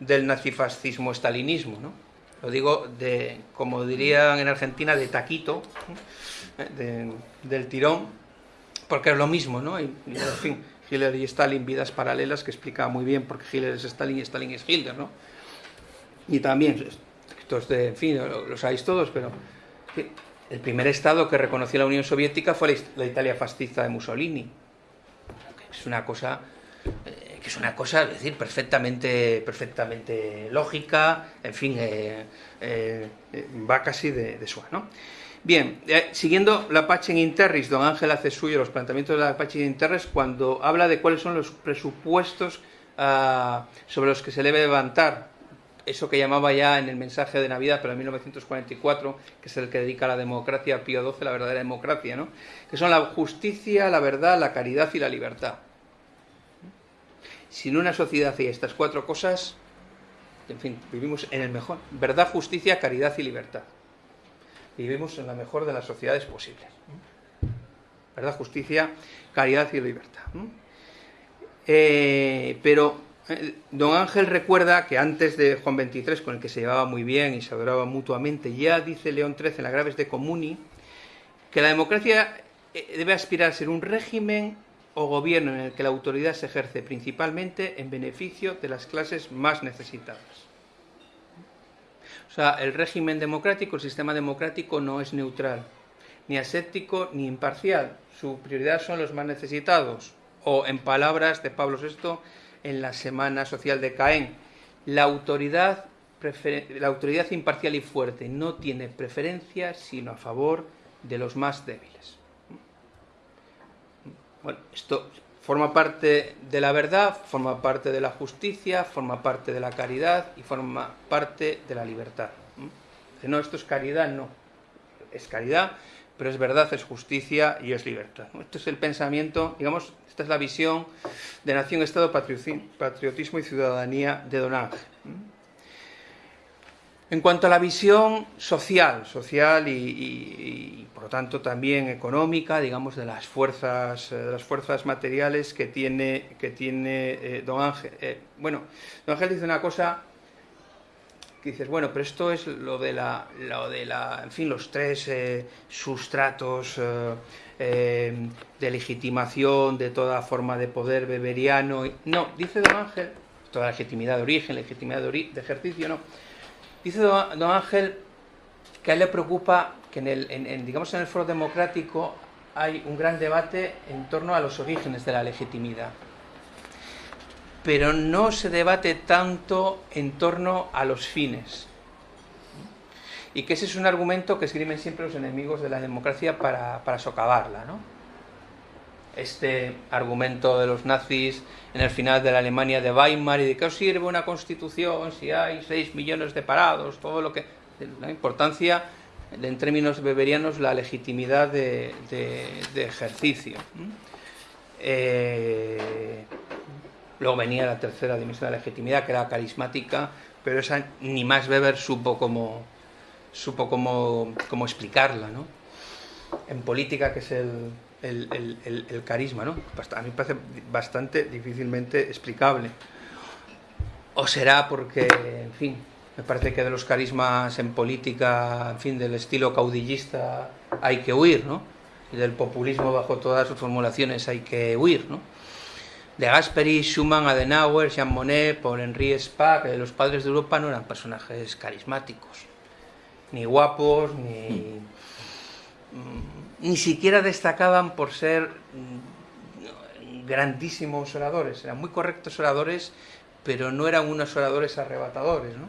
del nazifascismo-estalinismo, ¿no? Lo digo de, como dirían en Argentina, de taquito, del tirón, porque es lo mismo, ¿no? Y, en fin, Hitler y Stalin, vidas paralelas, que explica muy bien porque Hitler es Stalin y Stalin es Hitler, ¿no? Y también, estos de, en fin, lo, sabéis todos, pero el primer Estado que reconoció la Unión Soviética fue la, Italia fascista de Mussolini. Es una cosa eh, que es una cosa, es decir, perfectamente, perfectamente lógica, en fin, eh, eh, va casi de, de ¿no? Bien, eh, siguiendo la Pachen Interris, don Ángel hace suyo los planteamientos de la Pachen Interris cuando habla de cuáles son los presupuestos ah, sobre los que se debe levantar eso que llamaba ya en el mensaje de Navidad, pero en 1944, que es el que dedica a la democracia, Pío XII, la verdadera democracia, ¿no? que son la justicia, la verdad, la caridad y la libertad. Si en una sociedad hay estas cuatro cosas, en fin, vivimos en el mejor. Verdad, justicia, caridad y libertad. Vivimos en la mejor de las sociedades posibles. Verdad, justicia, caridad y libertad. Eh, pero eh, don Ángel recuerda que antes de Juan XXIII, con el que se llevaba muy bien y se adoraba mutuamente, ya dice León XIII en la Graves de Comuni, que la democracia eh, debe aspirar a ser un régimen o gobierno en el que la autoridad se ejerce principalmente en beneficio de las clases más necesitadas. O sea, el régimen democrático, el sistema democrático no es neutral, ni aséptico ni imparcial. Su prioridad son los más necesitados. O, en palabras de Pablo VI, en la Semana Social de Caen, la autoridad, la autoridad imparcial y fuerte no tiene preferencia sino a favor de los más débiles. Bueno, esto forma parte de la verdad, forma parte de la justicia, forma parte de la caridad y forma parte de la libertad. No, esto es caridad, no. Es caridad, pero es verdad, es justicia y es libertad. Esto es el pensamiento, digamos, esta es la visión de nación, Estado, patriotismo y ciudadanía de Don Ángel. En cuanto a la visión social, social y, por lo tanto también económica, digamos, de las fuerzas, eh, de las fuerzas materiales que tiene, que tiene eh, don Ángel. Eh, bueno, don Ángel dice una cosa que dices, bueno, pero esto es lo de la, lo de la en fin, los tres sustratos de legitimación de toda forma de poder beberiano. No, dice don Ángel, toda legitimidad de origen, legitimidad de, de ejercicio, no Dice don, Ángel que a él le preocupa que en el, digamos en el foro democrático hay un gran debate en torno a los orígenes de la legitimidad. Pero no se debate tanto en torno a los fines. Y que ese es un argumento que escriben siempre los enemigos de la democracia para, para socavarla. ¿no? Este argumento de los nazis en el final de la Alemania de Weimar y de qué os sirve una constitución si hay 6 millones de parados, todo lo que... La importancia, en términos beberianos, la legitimidad de, ejercicio. Eh, luego venía la tercera dimensión de la legitimidad, que era carismática, pero esa ni más Weber supo cómo, supo cómo, cómo explicarla. ¿no? En política, que es el, el, carisma, ¿no? A mí me parece bastante difícilmente explicable. O será porque, en fin, me parece que de los carismas en política, en fin, del estilo caudillista hay que huir, ¿no? Y del populismo bajo todas sus formulaciones hay que huir, ¿no? De Gasperi, Schumann, Adenauer, Jean Monnet, Paul Henri Spack, los padres de Europa no eran personajes carismáticos, ni guapos, ni ni siquiera destacaban por ser mm, grandísimos oradores, eran muy correctos oradores, pero no eran unos oradores arrebatadores, ¿no?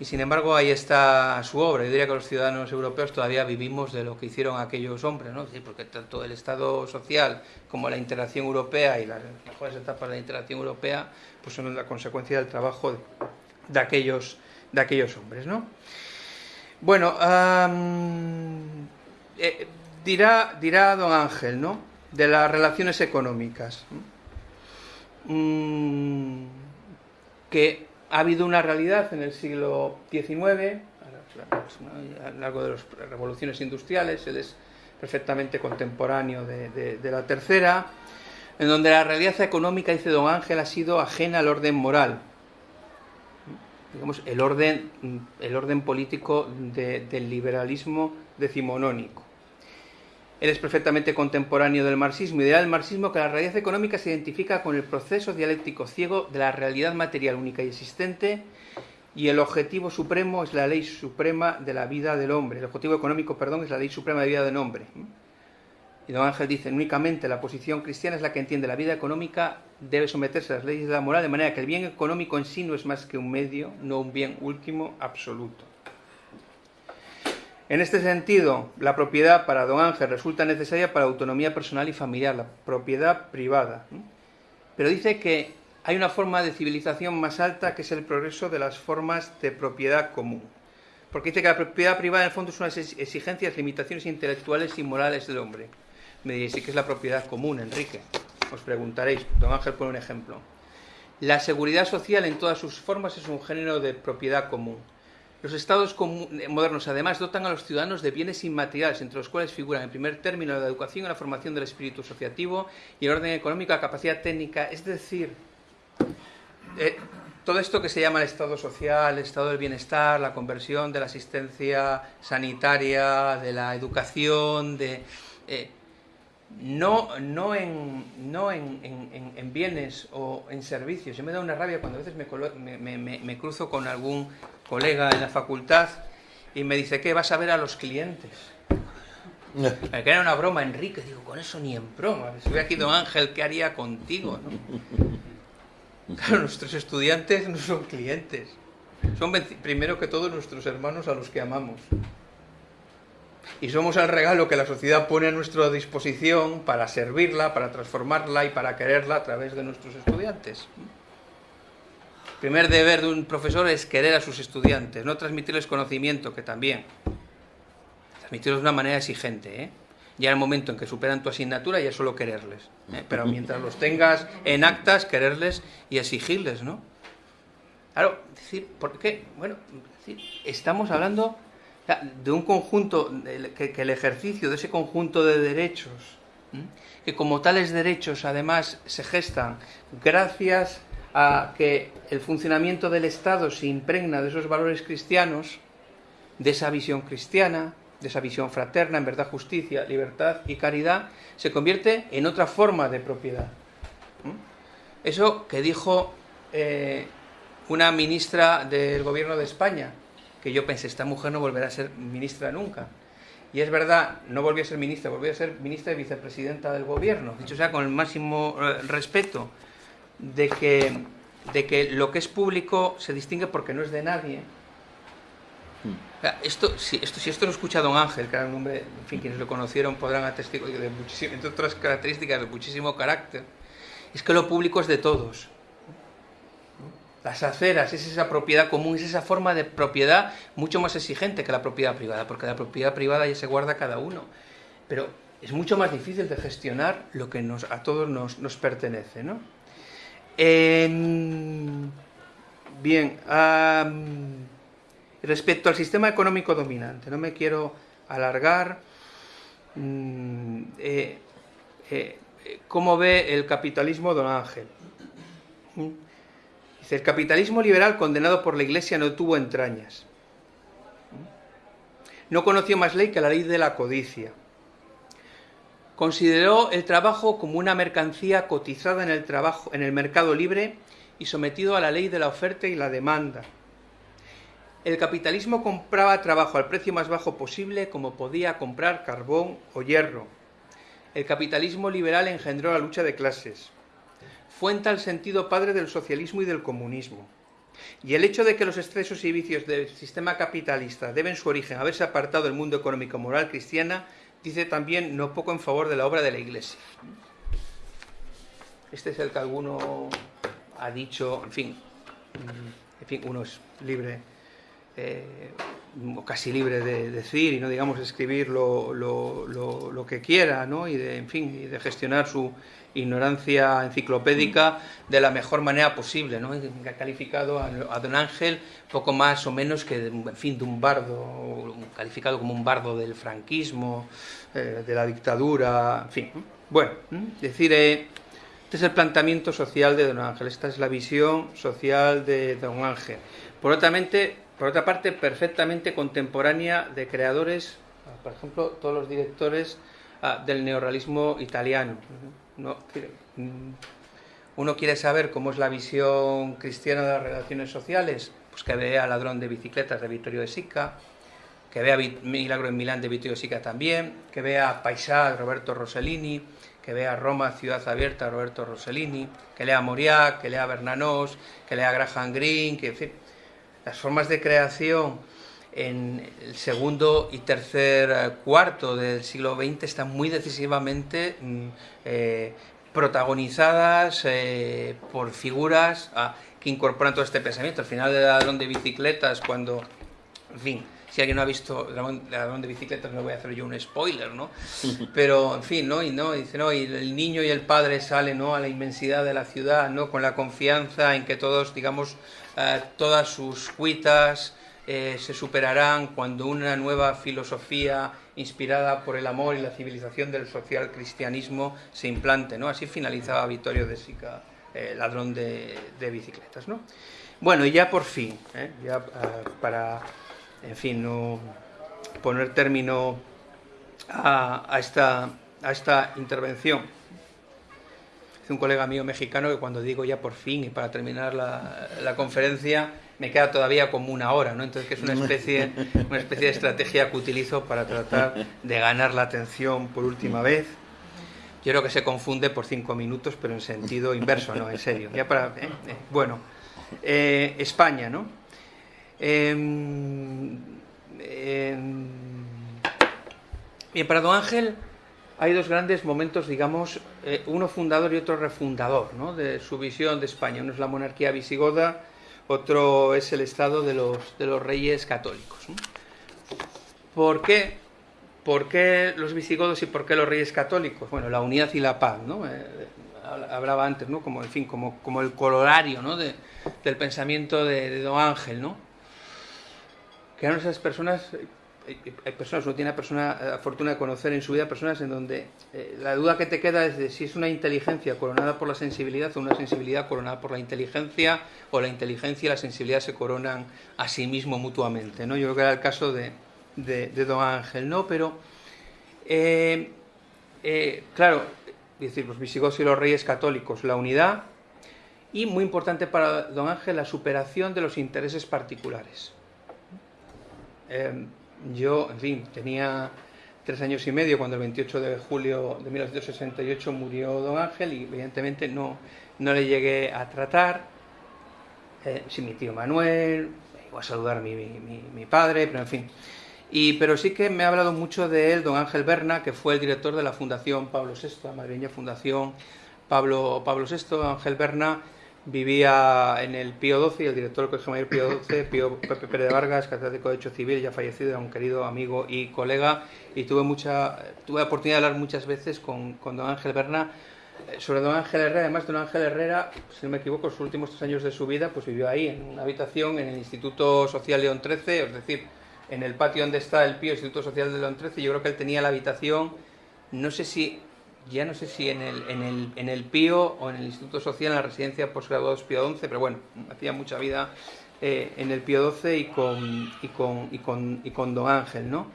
Y sin embargo ahí está su obra. Yo diría que los ciudadanos europeos todavía vivimos de lo que hicieron aquellos hombres, ¿no? porque tanto el Estado social como la interacción europea y las mejores etapas de la interacción europea pues son la consecuencia del trabajo de, aquellos, de aquellos hombres, ¿no? Bueno, eh, dirá, dirá don Ángel, ¿no? De las relaciones económicas. Mm, que ha habido una realidad en el siglo XIX, a lo largo de las revoluciones industriales, él es perfectamente contemporáneo de, la tercera, en donde la realidad económica, dice don Ángel, ha sido ajena al orden moral. Digamos, el orden, el orden político del liberalismo decimonónico. Él es perfectamente contemporáneo del marxismo y dirá el marxismo que la realidad económica se identifica con el proceso dialéctico ciego de la realidad material única y existente y el objetivo supremo es la ley suprema de la vida del hombre. El objetivo económico, perdón, es la ley suprema de la vida del hombre. Y don Ángel dice, únicamente la posición cristiana es la que entiende la vida económica debe someterse a las leyes de la moral de manera que el bien económico en sí no es más que un medio, no un bien último absoluto. En este sentido, la propiedad para don Ángel resulta necesaria para autonomía personal y familiar, la propiedad privada. Pero dice que hay una forma de civilización más alta que es el progreso de las formas de propiedad común. Porque dice que la propiedad privada en el fondo son unas exigencias, limitaciones intelectuales y morales del hombre. Me diréis, ¿y qué es la propiedad común, Enrique? Os preguntaréis, don Ángel pone un ejemplo. La seguridad social en todas sus formas es un género de propiedad común Los estados modernos, además, dotan a los ciudadanos de bienes inmateriales, entre los cuales figuran, en primer término, la educación y la formación del espíritu asociativo y el orden económico, la capacidad técnica. Es decir, eh, todo esto que se llama el estado social, el estado del bienestar, la conversión de la asistencia sanitaria, de la educación, de... Eh, no, no, en, no en, en, bienes o en servicios. Yo me da una rabia cuando a veces me, me, me, cruzo con algún colega en la facultad y me dice que vas a ver a los clientes. Me queda una broma, Enrique. Digo, con eso ni en broma. Si hubiera aquí Don Ángel, ¿qué haría contigo? Claro, nuestros estudiantes no son clientes. Son primero que todo nuestros hermanos a los que amamos y somos el regalo que la sociedad pone a nuestra disposición para servirla, para transformarla y para quererla a través de nuestros estudiantes. Primer deber de un profesor es querer a sus estudiantes, no transmitirles conocimiento, que también. Transmitirlos de una manera exigente. ¿eh? Ya en el momento en que superan tu asignatura ya solo quererles. ¿eh? Pero mientras los tengas en actas, quererles y exigirles, ¿no? Claro, decir, ¿por qué? Bueno, estamos hablando de un conjunto, que, el ejercicio de ese conjunto de derechos, que como tales derechos además se gestan gracias a que el funcionamiento del Estado se impregna de esos valores cristianos, de esa visión cristiana, de esa visión fraterna, en verdad, justicia, libertad y caridad, se convierte en otra forma de propiedad. Eso que dijo eh, una ministra del gobierno de España, que yo pensé, esta mujer no volverá a ser ministra nunca. Y es verdad, no volvió a ser ministra, volvió a ser ministra y vicepresidenta del gobierno. Dicho sea, con el máximo eh, respeto de que, de que lo que es público se distingue porque no es de nadie. Hmm. esto, si, esto, si esto lo escucha don Ángel, que era un hombre, en fin, quienes lo conocieron podrán atestiguar, de entre otras características de muchísimo carácter, es que lo público es de todos. Las aceras es esa propiedad común, es esa forma de propiedad mucho más exigente que la propiedad privada, porque la propiedad privada ya se guarda cada uno. Pero es mucho más difícil de gestionar lo que nos, a todos nos, pertenece. ¿no? Bien, respecto al sistema económico dominante, no me quiero alargar. Mm, eh, eh, ¿Cómo ve el capitalismo don Ángel? el capitalismo liberal condenado por la Iglesia no tuvo entrañas. No conoció más ley que la ley de la codicia. Consideró el trabajo como una mercancía cotizada en el, trabajo, en el mercado libre y sometido a la ley de la oferta y la demanda. El capitalismo compraba trabajo al precio más bajo posible como podía comprar carbón o hierro. El capitalismo liberal engendró la lucha de clases fuenta el sentido padre del socialismo y del comunismo. Y el hecho de que los excesos y vicios del sistema capitalista deben su origen a haberse apartado del mundo económico moral cristiana, dice también no poco en favor de la obra de la Iglesia. Este es el que alguno ha dicho, en fin, en fin, uno es libre, eh, o casi libre de decir y no digamos escribir lo, lo, que quiera, ¿no? Y de, en fin, y de gestionar su ignorancia enciclopédica de la mejor manera posible, ¿no? ha calificado a, don Ángel poco más o menos que, en fin, de un bardo, calificado como un bardo del franquismo, eh, de la dictadura, en fin. Bueno, decir, eh, este es el planteamiento social de don Ángel, esta es la visión social de don Ángel. Por otra, por otra parte, perfectamente contemporánea de creadores, por ejemplo, todos los directores ah, del neorrealismo italiano Mm, uno quiere saber cómo es la visión cristiana de las relaciones sociales, pues que vea Ladrón de bicicletas de Vittorio de Sica, que vea Milagro en Milán de Vittorio de Sica también, que vea Paisà de Roberto Rossellini, que vea Roma, Ciudad Abierta de Roberto Rossellini, que lea Moriac, que lea Bernanos, que lea Graham Greene, que en fin, las formas de creación en el segundo y tercer eh, cuarto del siglo XX están muy decisivamente mm, eh, protagonizadas eh, por figuras ah, que incorporan todo este pensamiento. Al final de Ladrón de Bicicletas, cuando, en fin, si alguien no ha visto Ladrón de Bicicletas, no voy a hacer yo un spoiler, ¿no? Pero, en fin, ¿no? Y, ¿no? dice, ¿no? Y el niño y el padre salen, ¿no? A la inmensidad de la ciudad, ¿no? Con la confianza en que todos, digamos, todas sus cuitas, eh, se superarán cuando una nueva filosofía inspirada por el amor y la civilización del social cristianismo se implante. ¿no? Así finalizaba Vittorio de Sica, eh, ladrón de, bicicletas. ¿no? Bueno, y ya por fin, ¿eh? ya para, en fin, no poner término a, esta, a esta intervención. Es un colega mío mexicano que cuando digo ya por fin y para terminar la conferencia me queda todavía como una hora, ¿no? Entonces que es una especie, una especie de estrategia que utilizo para tratar de ganar la atención por última vez. Yo creo que se confunde por cinco minutos, pero en sentido inverso, ¿no? En serio. Ya para, ¿eh? Eh, bueno, eh, España, ¿no? Em, em, bien, para Don Ángel hay dos grandes momentos, digamos, uno fundador y otro refundador, ¿no? De su visión de España. Uno es la monarquía visigoda otro es el estado de los, de los reyes católicos. ¿Por qué? ¿Por qué los visigodos y por qué los reyes católicos? Bueno, la unidad y la paz, ¿no? Eh, hablaba antes, ¿no? Como, el colorario, ¿no? del pensamiento de, de, Don Ángel, ¿no? Que eran esas personas hay personas, uno tiene la, persona, la fortuna de conocer en su vida personas en donde eh, la duda que te queda es de si es una inteligencia coronada por la sensibilidad o una sensibilidad coronada por la inteligencia, o la inteligencia y la sensibilidad se coronan a sí mismo mutuamente. ¿no? Yo creo que era el caso de, de, Don Ángel, ¿no? Pero, eh, eh, claro, decir, los visigodos y los reyes católicos, la unidad y, muy importante para Don Ángel, la superación de los intereses particulares. Yo, en fin, tenía tres años y medio cuando el 28 de julio de 1968 murió don Ángel y evidentemente no, no le llegué a tratar. Eh, sí, mi tío Manuel, iba a saludar mi, mi, padre, pero en fin. Y, pero sí que me ha hablado mucho de él don Ángel Berna, que fue el director de la Fundación Pablo VI, la madrileña Fundación Pablo, Pablo VI. Ángel Berna Vivía en el Pío XII el director del Colegio Mayor Pío XII, Pío Pepe Pérez de Vargas, catedrático de Derecho Civil, ya fallecido, era un querido amigo y colega, y tuve mucha tuve la oportunidad de hablar muchas veces con, con don Ángel Berna eh, sobre don Ángel Herrera. Además, don Ángel Herrera, si no me equivoco, los últimos tres años de su vida, pues vivió ahí, en una habitación en el Instituto Social León XIII, es decir, en el patio donde está el Pío Instituto Social de León XIII, yo creo que él tenía la habitación, no sé si ya no sé si en el, en el, en el Pío o en el Instituto Social, en la residencia postgraduados Pío XI, pero bueno, hacía mucha vida eh, en el Pío XII y con, y con, y con, y con Don Ángel, ¿no?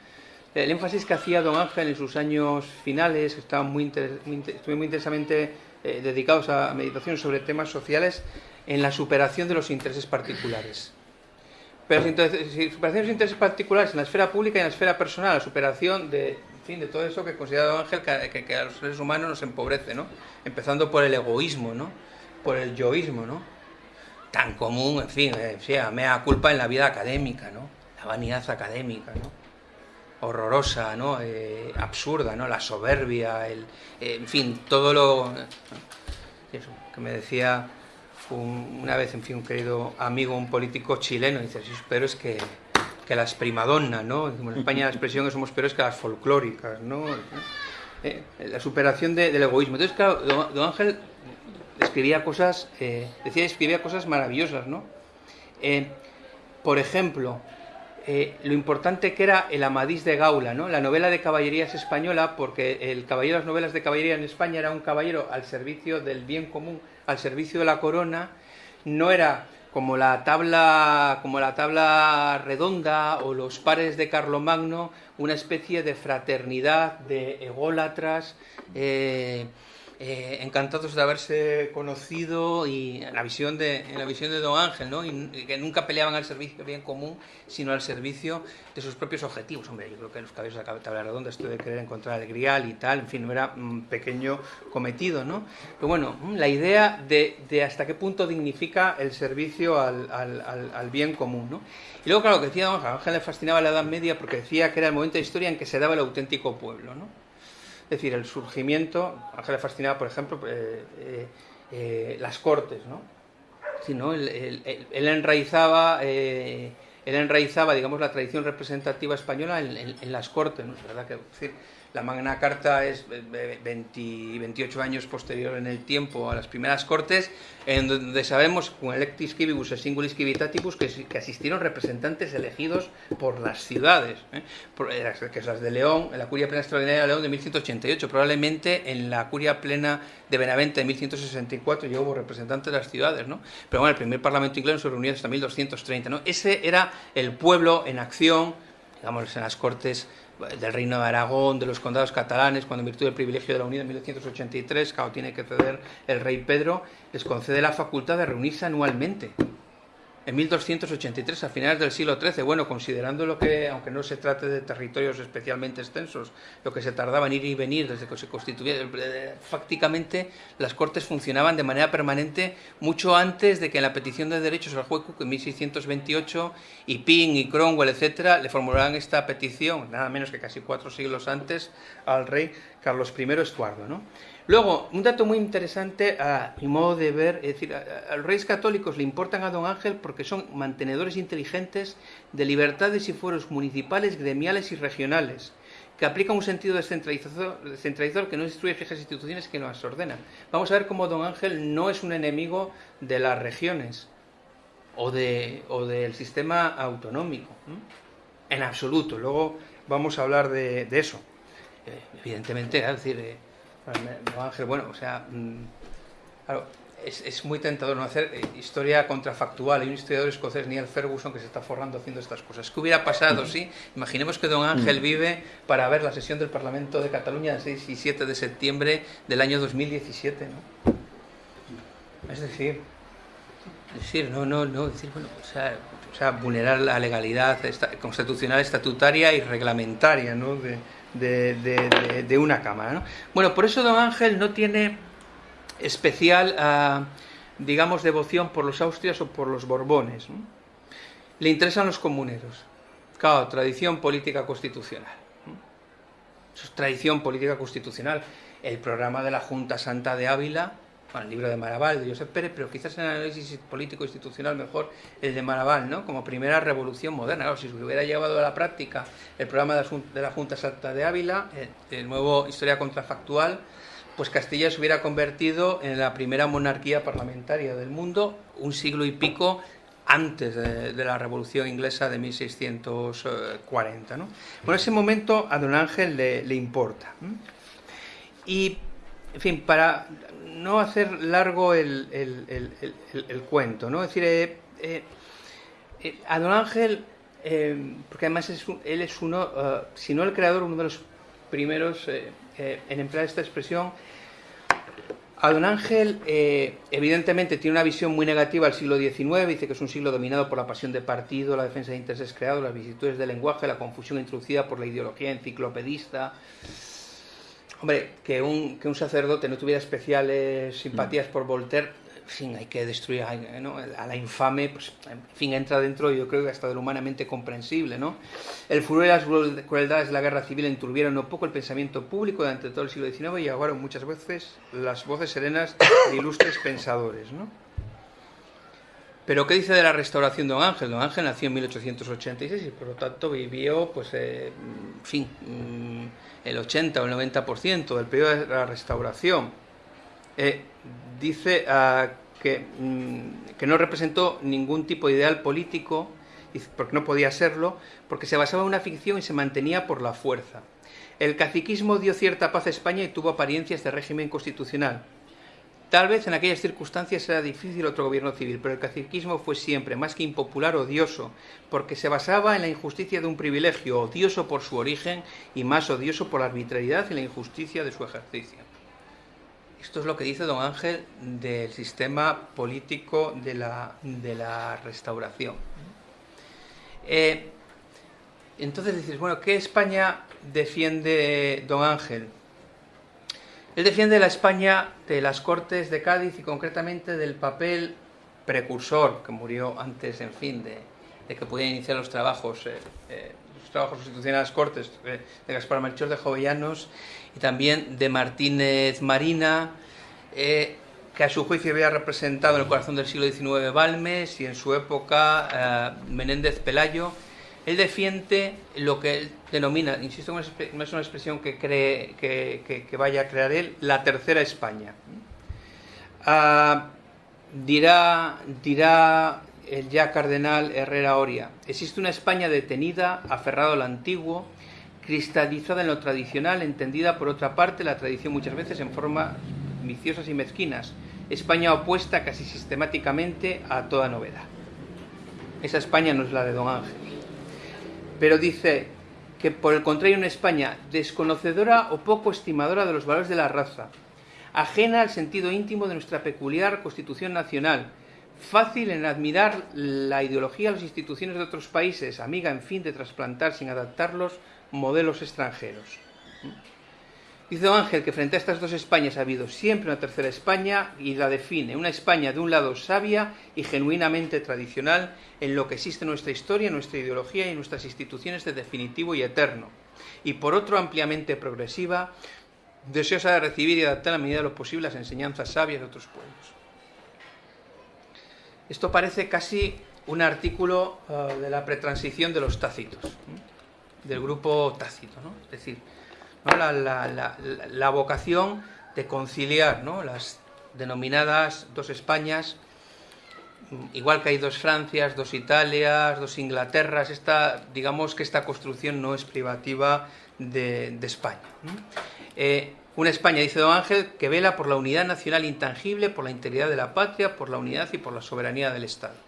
El énfasis que hacía Don Ángel en sus años finales, estaban muy, muy, muy intensamente eh, dedicados a meditación sobre temas sociales, en la superación de los intereses particulares. Pero superación de los intereses particulares en la esfera pública y en la esfera personal, la superación de, fin, de todo eso que considera Ángel que, a los seres humanos nos empobrece, ¿no? Empezando por el egoísmo, ¿no? Por el yoísmo, ¿no? Tan común, en fin, eh, sea, mea culpa en la vida académica, ¿no? La vanidad académica, ¿no? Horrorosa, ¿no? Eh, absurda, ¿no? La soberbia, el, eh, en fin, todo lo... Que me decía una vez, en fin, un querido amigo, un político chileno, dice, pero es que que las primadonnas, ¿no? En España la expresión que somos peores que las folclóricas, ¿no? Eh, la superación del egoísmo. Entonces, claro, don, Ángel escribía cosas, eh, decía escribía cosas maravillosas, ¿no? Eh, por ejemplo, lo importante que era el Amadís de Gaula, ¿no? La novela de caballerías española, porque el caballero de las novelas de caballería en España era un caballero al servicio del bien común, al servicio de la corona, no era como la tabla, como la tabla redonda o los pares de Carlomagno, una especie de fraternidad de ególatras, eh, eh, encantados de haberse conocido y en la visión de, en la visión de Don Ángel, ¿no? Que nunca peleaban al servicio bien común, sino al servicio de sus propios objetivos. Hombre, yo creo que los caballos de la tabla redonda, esto de querer encontrar el grial y tal, en fin, no era un pequeño cometido, ¿no? Pero bueno, la idea de, de hasta qué punto dignifica el servicio al, al, al, bien común, ¿no? Y luego, claro, que decía Don Ángel le fascinaba la Edad Media porque decía que era el momento de historia en que se daba el auténtico pueblo, ¿no? Es decir, el surgimiento, Ángel le fascinaba, por ejemplo, eh, eh, eh, las cortes, ¿no? Él, enraizaba, él enraizaba, digamos, la tradición representativa española en, las cortes, ¿no? Es verdad que la Magna Carta es 20, 28 años posterior en el tiempo a las primeras Cortes, en donde sabemos, con electis civibus e singulis civitatibus, que, que asistieron representantes elegidos por las ciudades, ¿eh? por, eh, que es las de León, en la Curia Plena Extraordinaria de León de 1188, probablemente en la Curia Plena de Benavente de 1164 ya hubo representantes de las ciudades, ¿no? Pero bueno, el primer Parlamento inglés se reunió hasta 1230, ¿no? Ese era el pueblo en acción, digamos, en las Cortes del Reino de Aragón, de los condados catalanes, cuando en virtud del privilegio de la Unión en 1983, claro, tiene que ceder el rey Pedro, les concede la facultad de reunirse anualmente en 1283, a finales del siglo XIII, bueno, considerando lo que, aunque no se trate de territorios especialmente extensos, lo que se tardaba en ir y venir desde que se constituía, eh, fácticamente las Cortes funcionaban de manera permanente mucho antes de que en la petición de derechos al juez Cook en 1628 y Ping y Cromwell, etcétera, le formularan esta petición, nada menos que casi cuatro siglos antes, al rey Carlos I Estuardo, ¿no? Luego, un dato muy interesante a mi modo de ver, es decir, a, los reyes católicos le importan a don Ángel porque son mantenedores inteligentes de libertades y fueros municipales, gremiales y regionales, que aplican un sentido descentralizador, que no destruye fijas instituciones que las ordenan. Vamos a ver cómo don Ángel no es un enemigo de las regiones o, de, o del sistema autonómico, en absoluto. Luego vamos a hablar de, eso. Eh, evidentemente, es decir... Eh, Ángel, bueno, o sea, mm, claro, es, muy tentador no hacer eh, historia contrafactual. Hay un historiador escocés, Neil Ferguson, que se está forrando haciendo estas cosas. ¿Qué hubiera pasado si, imaginemos que don Ángel vive para ver la sesión del Parlamento de Cataluña el 6 y 7 de septiembre del año 2017, ¿no? Es decir, decir, no, no, no, decir, bueno, o sea, o sea vulnerar la legalidad constitucional, estatutaria y reglamentaria, ¿no? De, de, una cámara. ¿no? Bueno, por eso don Ángel no tiene especial, ah, digamos, devoción por los austrias o por los borbones. Le interesan los comuneros. Claro, tradición política constitucional. Eso es tradición política constitucional. El programa de la Junta Santa de Ávila el libro de Maraval, de Josep Pérez, pero quizás en el análisis político-institucional mejor el de Maraval, ¿no? como primera revolución moderna. si se hubiera llevado a la práctica el programa de la Junta Santa de Ávila, el, nuevo Historia Contrafactual, pues Castilla se hubiera convertido en la primera monarquía parlamentaria del mundo, un siglo y pico antes de, la Revolución Inglesa de 1640. ¿no? Bueno, ese momento a don Ángel le, importa. Y, en fin, para no hacer largo el, cuento, ¿no? Es decir, eh, eh, eh, a don Ángel, porque además él es uno, si no el creador, uno de los primeros en emplear esta expresión, a don Ángel evidentemente tiene una visión muy negativa del siglo XIX, dice que es un siglo dominado por la pasión de partido, la defensa de intereses creados, las vicisitudes del lenguaje, la confusión introducida por la ideología enciclopedista, Hombre, que un, que un sacerdote no tuviera especiales simpatías por Voltaire, en fin, hay que destruir a la infame, pues, en fin, entra dentro, yo creo que hasta de lo humanamente comprensible, ¿no? El furor y las crueldades de la guerra civil enturbieron no poco el pensamiento público durante todo el siglo XIX y ahogaron muchas veces las voces serenas de ilustres pensadores, ¿no? Pero ¿qué dice de la restauración de Don Ángel? Don Ángel nació en 1886 y por lo tanto vivió, pues, eh, en fin, mm, el 80 o el 90% del periodo de la restauración. Eh, dice ah, que, mm, que no representó ningún tipo de ideal político, porque no podía serlo, porque se basaba en una ficción y se mantenía por la fuerza. El caciquismo dio cierta paz a España y tuvo apariencias de régimen constitucional Tal vez en aquellas circunstancias era difícil otro gobierno civil, pero el caciquismo fue siempre, más que impopular, odioso, porque se basaba en la injusticia de un privilegio, odioso por su origen y más odioso por la arbitrariedad y la injusticia de su ejercicio. Esto es lo que dice don Ángel del sistema político de la, restauración. Eh, entonces dices, bueno, ¿qué España defiende don Ángel? Él defiende la España de las Cortes de Cádiz y concretamente del papel precursor que murió antes, en fin, de, que pudieran iniciar los trabajos, eh, eh, los trabajos constitucionales Cortes eh, de Gaspar Melchor de Jovellanos y también de Martínez Marina, que a su juicio había representado en el corazón del siglo XIX Balmes y en su época Menéndez Pelayo, Él defiende lo que él denomina, insisto, no es una expresión que, cree, que, vaya a crear él, la tercera España. Ah, dirá, dirá el ya cardenal Herrera Oria, existe una España detenida, aferrado al antiguo, cristalizada en lo tradicional, entendida por otra parte la tradición muchas veces en formas viciosas y mezquinas, España opuesta casi sistemáticamente a toda novedad. Esa España no es la de Don Ángel. Pero dice que por el contrario una España desconocedora o poco estimadora de los valores de la raza, ajena al sentido íntimo de nuestra peculiar constitución nacional, fácil en admirar la ideología de las instituciones de otros países, amiga en fin de trasplantar sin adaptarlos modelos extranjeros. Dice Ángel que frente a estas dos Españas ha habido siempre una tercera España y la define, una España de un lado sabia y genuinamente tradicional en lo que existe nuestra historia, nuestra ideología y nuestras instituciones de definitivo y eterno, y por otro ampliamente progresiva, deseosa de recibir y adaptar a medida de lo posible las enseñanzas sabias de otros pueblos. Esto parece casi un artículo eh, de la pretransición de los tácitos, del grupo tácito, ¿no? es decir, la, vocación de conciliar las denominadas dos Españas, igual que hay dos Francias, dos Italias, dos Inglaterras, esta, digamos que esta construcción no es privativa de, España. Eh, una España, dice Don Ángel, que vela por la unidad nacional intangible, por la integridad de la patria, por la unidad y por la soberanía del Estado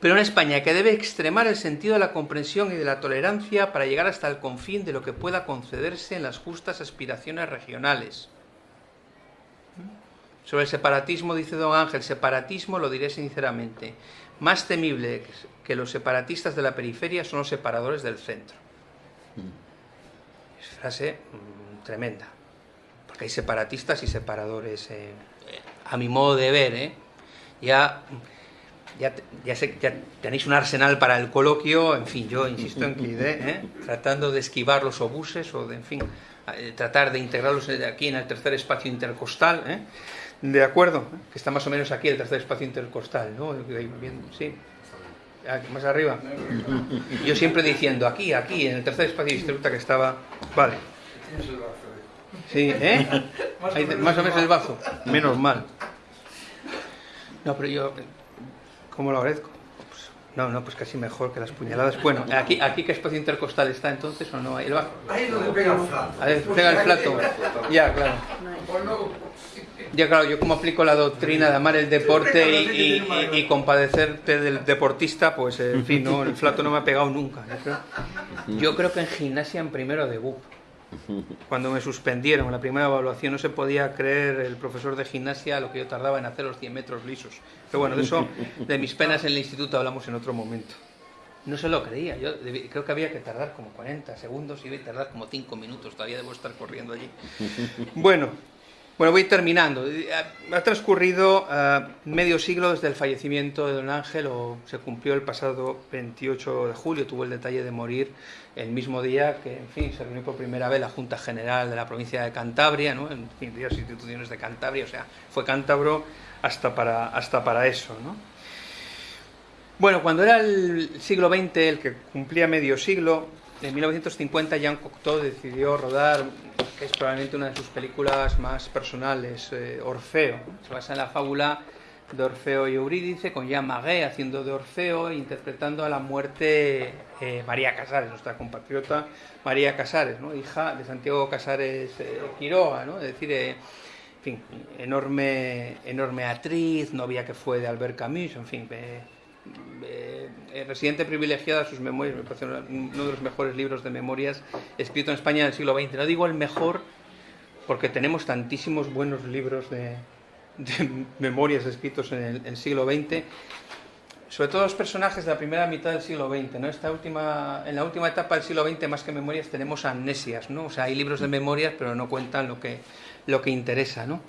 pero una España que debe extremar el sentido de la comprensión y de la tolerancia para llegar hasta el confín de lo que pueda concederse en las justas aspiraciones regionales. Sobre el separatismo, dice don Ángel, separatismo, lo diré sinceramente, más temible que los separatistas de la periferia son los separadores del centro. Es frase mm, tremenda, porque hay separatistas y separadores, eh, a mi modo de ver, ¿eh? ya ya, ya, sé, ya, tenéis un arsenal para el coloquio, en fin, yo insisto en que ¿eh? tratando de esquivar los obuses o de, en fin, eh, tratar de integrarlos aquí en el tercer espacio intercostal, ¿eh? de acuerdo, que está más o menos aquí el tercer espacio intercostal, ¿no? Sí, más arriba. Yo siempre diciendo aquí, aquí, en el tercer espacio distributa que estaba, vale. Sí, ¿eh? Más o menos el bazo, menos mal. No, pero yo ¿Cómo lo agradezco? Pues, no, no, pues casi mejor que las puñaladas. Bueno, aquí, aquí ¿qué espacio intercostal está entonces o no? Ahí, Ahí es donde pega el plato. Ahí pega el plato. Ya, claro. Ya, claro, yo como aplico la doctrina de amar el deporte y, compadecerte del deportista, pues en fin, no, el flato no me ha pegado nunca. Yo creo que en gimnasia en primero de BUP cuando me suspendieron la primera evaluación no se podía creer el profesor de gimnasia lo que yo tardaba en hacer los 100 metros lisos. Pero bueno, de eso, de mis penas en el instituto hablamos en otro momento. No se lo creía, yo creo que había que tardar como 40 segundos y iba a tardar como 5 minutos, todavía debo estar corriendo allí. Bueno, bueno, voy terminando. Ha transcurrido eh, medio siglo desde el fallecimiento de don Ángel, o se cumplió el pasado 28 de julio, tuvo el detalle de morir el mismo día que, en fin, se reunió por primera vez la Junta General de la provincia de Cantabria, ¿no? en fin, varias instituciones de Cantabria, o sea, fue cántabro hasta para, hasta para eso, ¿no? Bueno, cuando era el siglo XX, el que cumplía medio siglo, en 1950 Jean Cocteau decidió rodar, que es probablemente una de sus películas más personales, eh, Orfeo. Se basa en la fábula de Orfeo y Eurídice, con Jean Maguet haciendo de Orfeo, interpretando a la muerte eh, María Casares, nuestra compatriota María Casares, hija de Santiago Casares eh, Quiroga, ¿no? es decir, enorme, enorme actriz, novia que fue de Albert Camus, en fin, eh, eh, residente privilegiada, sus memorias, me parece uno de los mejores libros de memorias escrito en España del siglo XX. No digo el mejor porque tenemos tantísimos buenos libros de, memorias escritos en el, siglo XX, sobre todo los personajes de la primera mitad del siglo XX. ¿no? Esta última, en la última etapa del siglo XX, más que memorias, tenemos amnesias. ¿no? O sea, hay libros de memorias, pero no cuentan lo que, lo que interesa. ¿no?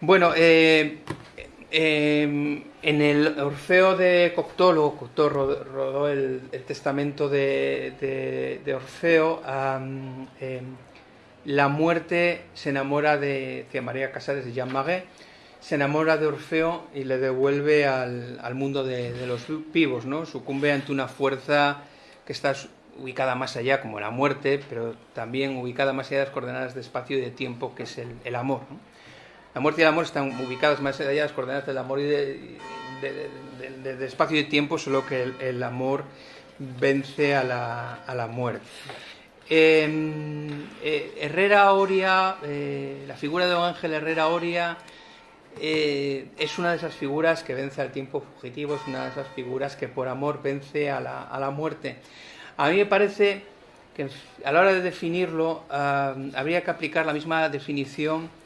Bueno, eh, Em, en el Orfeo de Cocteau, Cocteau rodó el, testamento de, Orfeo, em, la muerte se enamora de, María Casares de Jean Maguet se enamora de Orfeo y le devuelve al, mundo de, de, los vivos, ¿no? Sucumbe ante una fuerza que está ubicada más allá, como la muerte, pero también ubicada más allá de las coordenadas de espacio y de tiempo, que es el, el amor. ¿no? La muerte y el amor están ubicadas más allá de las coordenadas del amor y de, de, espacio y tiempo, solo que el, amor vence a la, a la muerte. Eh, eh, Herrera Oria, eh, la figura de don Ángel Herrera Oria eh, es una de esas figuras que vence al tiempo fugitivo, es una de esas figuras que por amor vence a la, a la muerte. A mí me parece que a la hora de definirlo uh, habría que aplicar la misma definición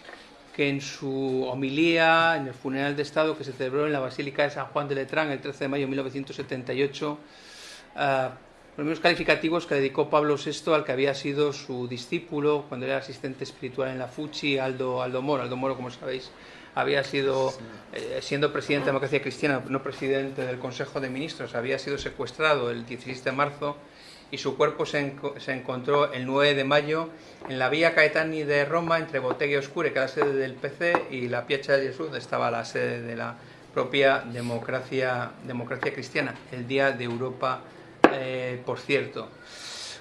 que en su homilía en el funeral de Estado que se celebró en la Basílica de San Juan de Letrán el 13 de mayo de 1978, uh, los mismos calificativos que dedicó Pablo VI al que había sido su discípulo cuando era asistente espiritual en la Fuchi, Aldo, Aldo Moro. Aldo Moro, como sabéis, había sido, eh, siendo presidente de Democracia Cristiana, no presidente del Consejo de Ministros, había sido secuestrado el 16 de marzo y su cuerpo se, se, encontró el 9 de mayo en la vía Caetani de Roma, entre Botteghe Oscure, que era la sede del PC, y la Piazza de Jesús, donde estaba la sede de la propia democracia, democracia cristiana, el Día de Europa, eh, por cierto.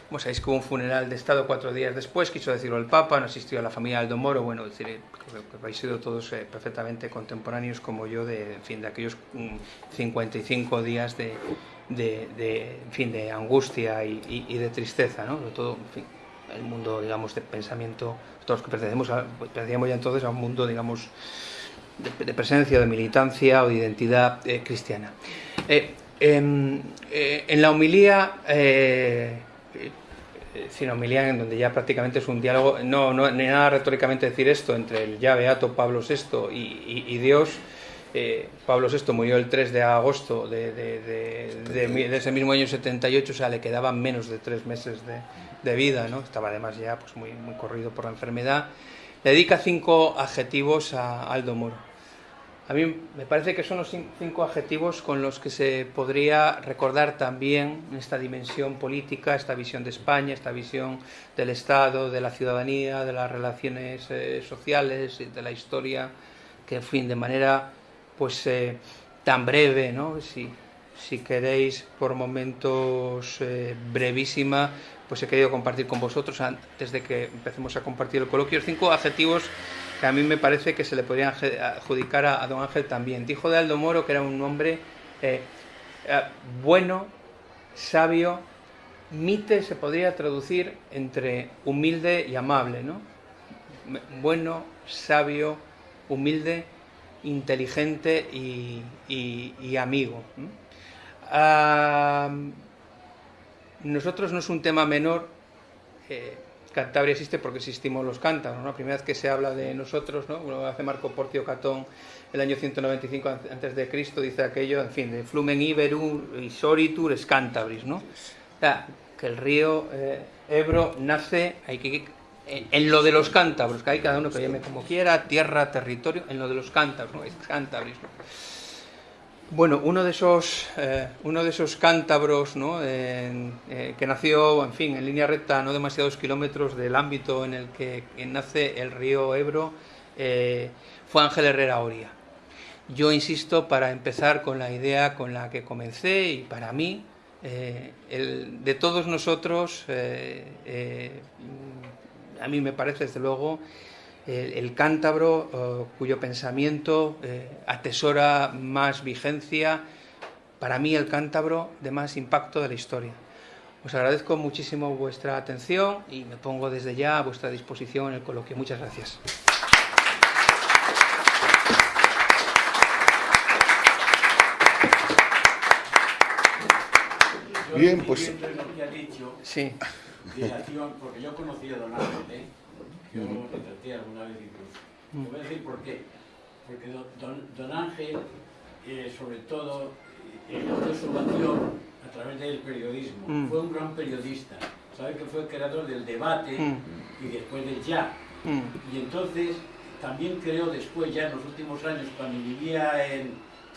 Como sabéis que hubo un funeral de Estado cuatro días después, quiso decirlo el Papa, no asistió a la familia Aldo Moro, bueno, decir, que habéis sido todos eh, perfectamente contemporáneos como yo de, en fin, de aquellos mm, 55 días de, de, en fin, de angustia y, de tristeza, ¿no? Sobre todo, en fin, el mundo, digamos, de pensamiento, todos los que pertenecemos, a, pertenecíamos ya entonces a un mundo, digamos, de, de presencia, de militancia o de identidad eh, cristiana. Eh, eh, en la homilía, sin homilía, en donde ya prácticamente es un diálogo, no, no ni nada retóricamente decir esto entre el ya beato Pablo VI y Dios, eh, Pablo VI murió el 3 de agosto de, ese mismo año 78, o sea, le quedaban menos de tres meses de, vida, ¿no? estaba además ya pues, muy, muy corrido por la enfermedad. Le dedica cinco adjetivos a Aldo Moro. A mí me parece que son los cinco adjetivos con los que se podría recordar también esta dimensión política, esta visión de España, esta visión del Estado, de la ciudadanía, de las relaciones eh, sociales, de la historia, que en fin, de manera pues eh, tan breve, ¿no? Si, queréis por momentos eh, brevísima, pues he querido compartir con vosotros antes de que empecemos a compartir el coloquio cinco adjetivos que a mí me parece que se le podrían adjudicar a, a don Ángel también. Dijo de Aldo Moro que era un hombre eh, bueno, sabio, mite se podría traducir entre humilde y amable, ¿no? Bueno, sabio, humilde, inteligente y, y, y amigo. Nosotros no es un tema menor. Eh, Cantabria existe porque existimos los cántabros, ¿no? La primera vez que se habla de nosotros, ¿no? Hace Marco Porcio Catón el año 195 antes de Cristo, dice aquello, en fin, de Flumen Iberum y Soritur es Cantabris, ¿no? O sea, que el río eh, Ebro nace hay que, en, lo de los cántabros, que hay cada uno que llame como quiera, tierra, territorio, en lo de los cántabros, ¿no? Es Cantabris, ¿no? Bueno, uno de esos, eh, uno de esos cántabros eh, que nació, en fin, en línea recta, no demasiados kilómetros del ámbito en el que, nace el río Ebro, eh, fue Ángel Herrera Oria. Yo insisto, para empezar con la idea con la que comencé y para mí, de todos nosotros, a mí me parece desde luego el, el cántabro uh, cuyo pensamiento eh, atesora más vigencia, para mí el cántabro de más impacto de la historia. Os agradezco muchísimo vuestra atención y me pongo desde ya a vuestra disposición en el coloquio. Muchas gracias. Bien, pues. Sí. Porque yo conocí a Don Ángel, ¿eh? yo lo traté alguna vez incluso. Te voy a decir por qué. Porque don, don Ángel, eh, sobre todo, encontró su vocación a través del periodismo. Mm. Fue un gran periodista. Sabe que fue el creador del debate mm. y después del ya. Mm. Y entonces también creó después, ya en los últimos años, cuando vivía en,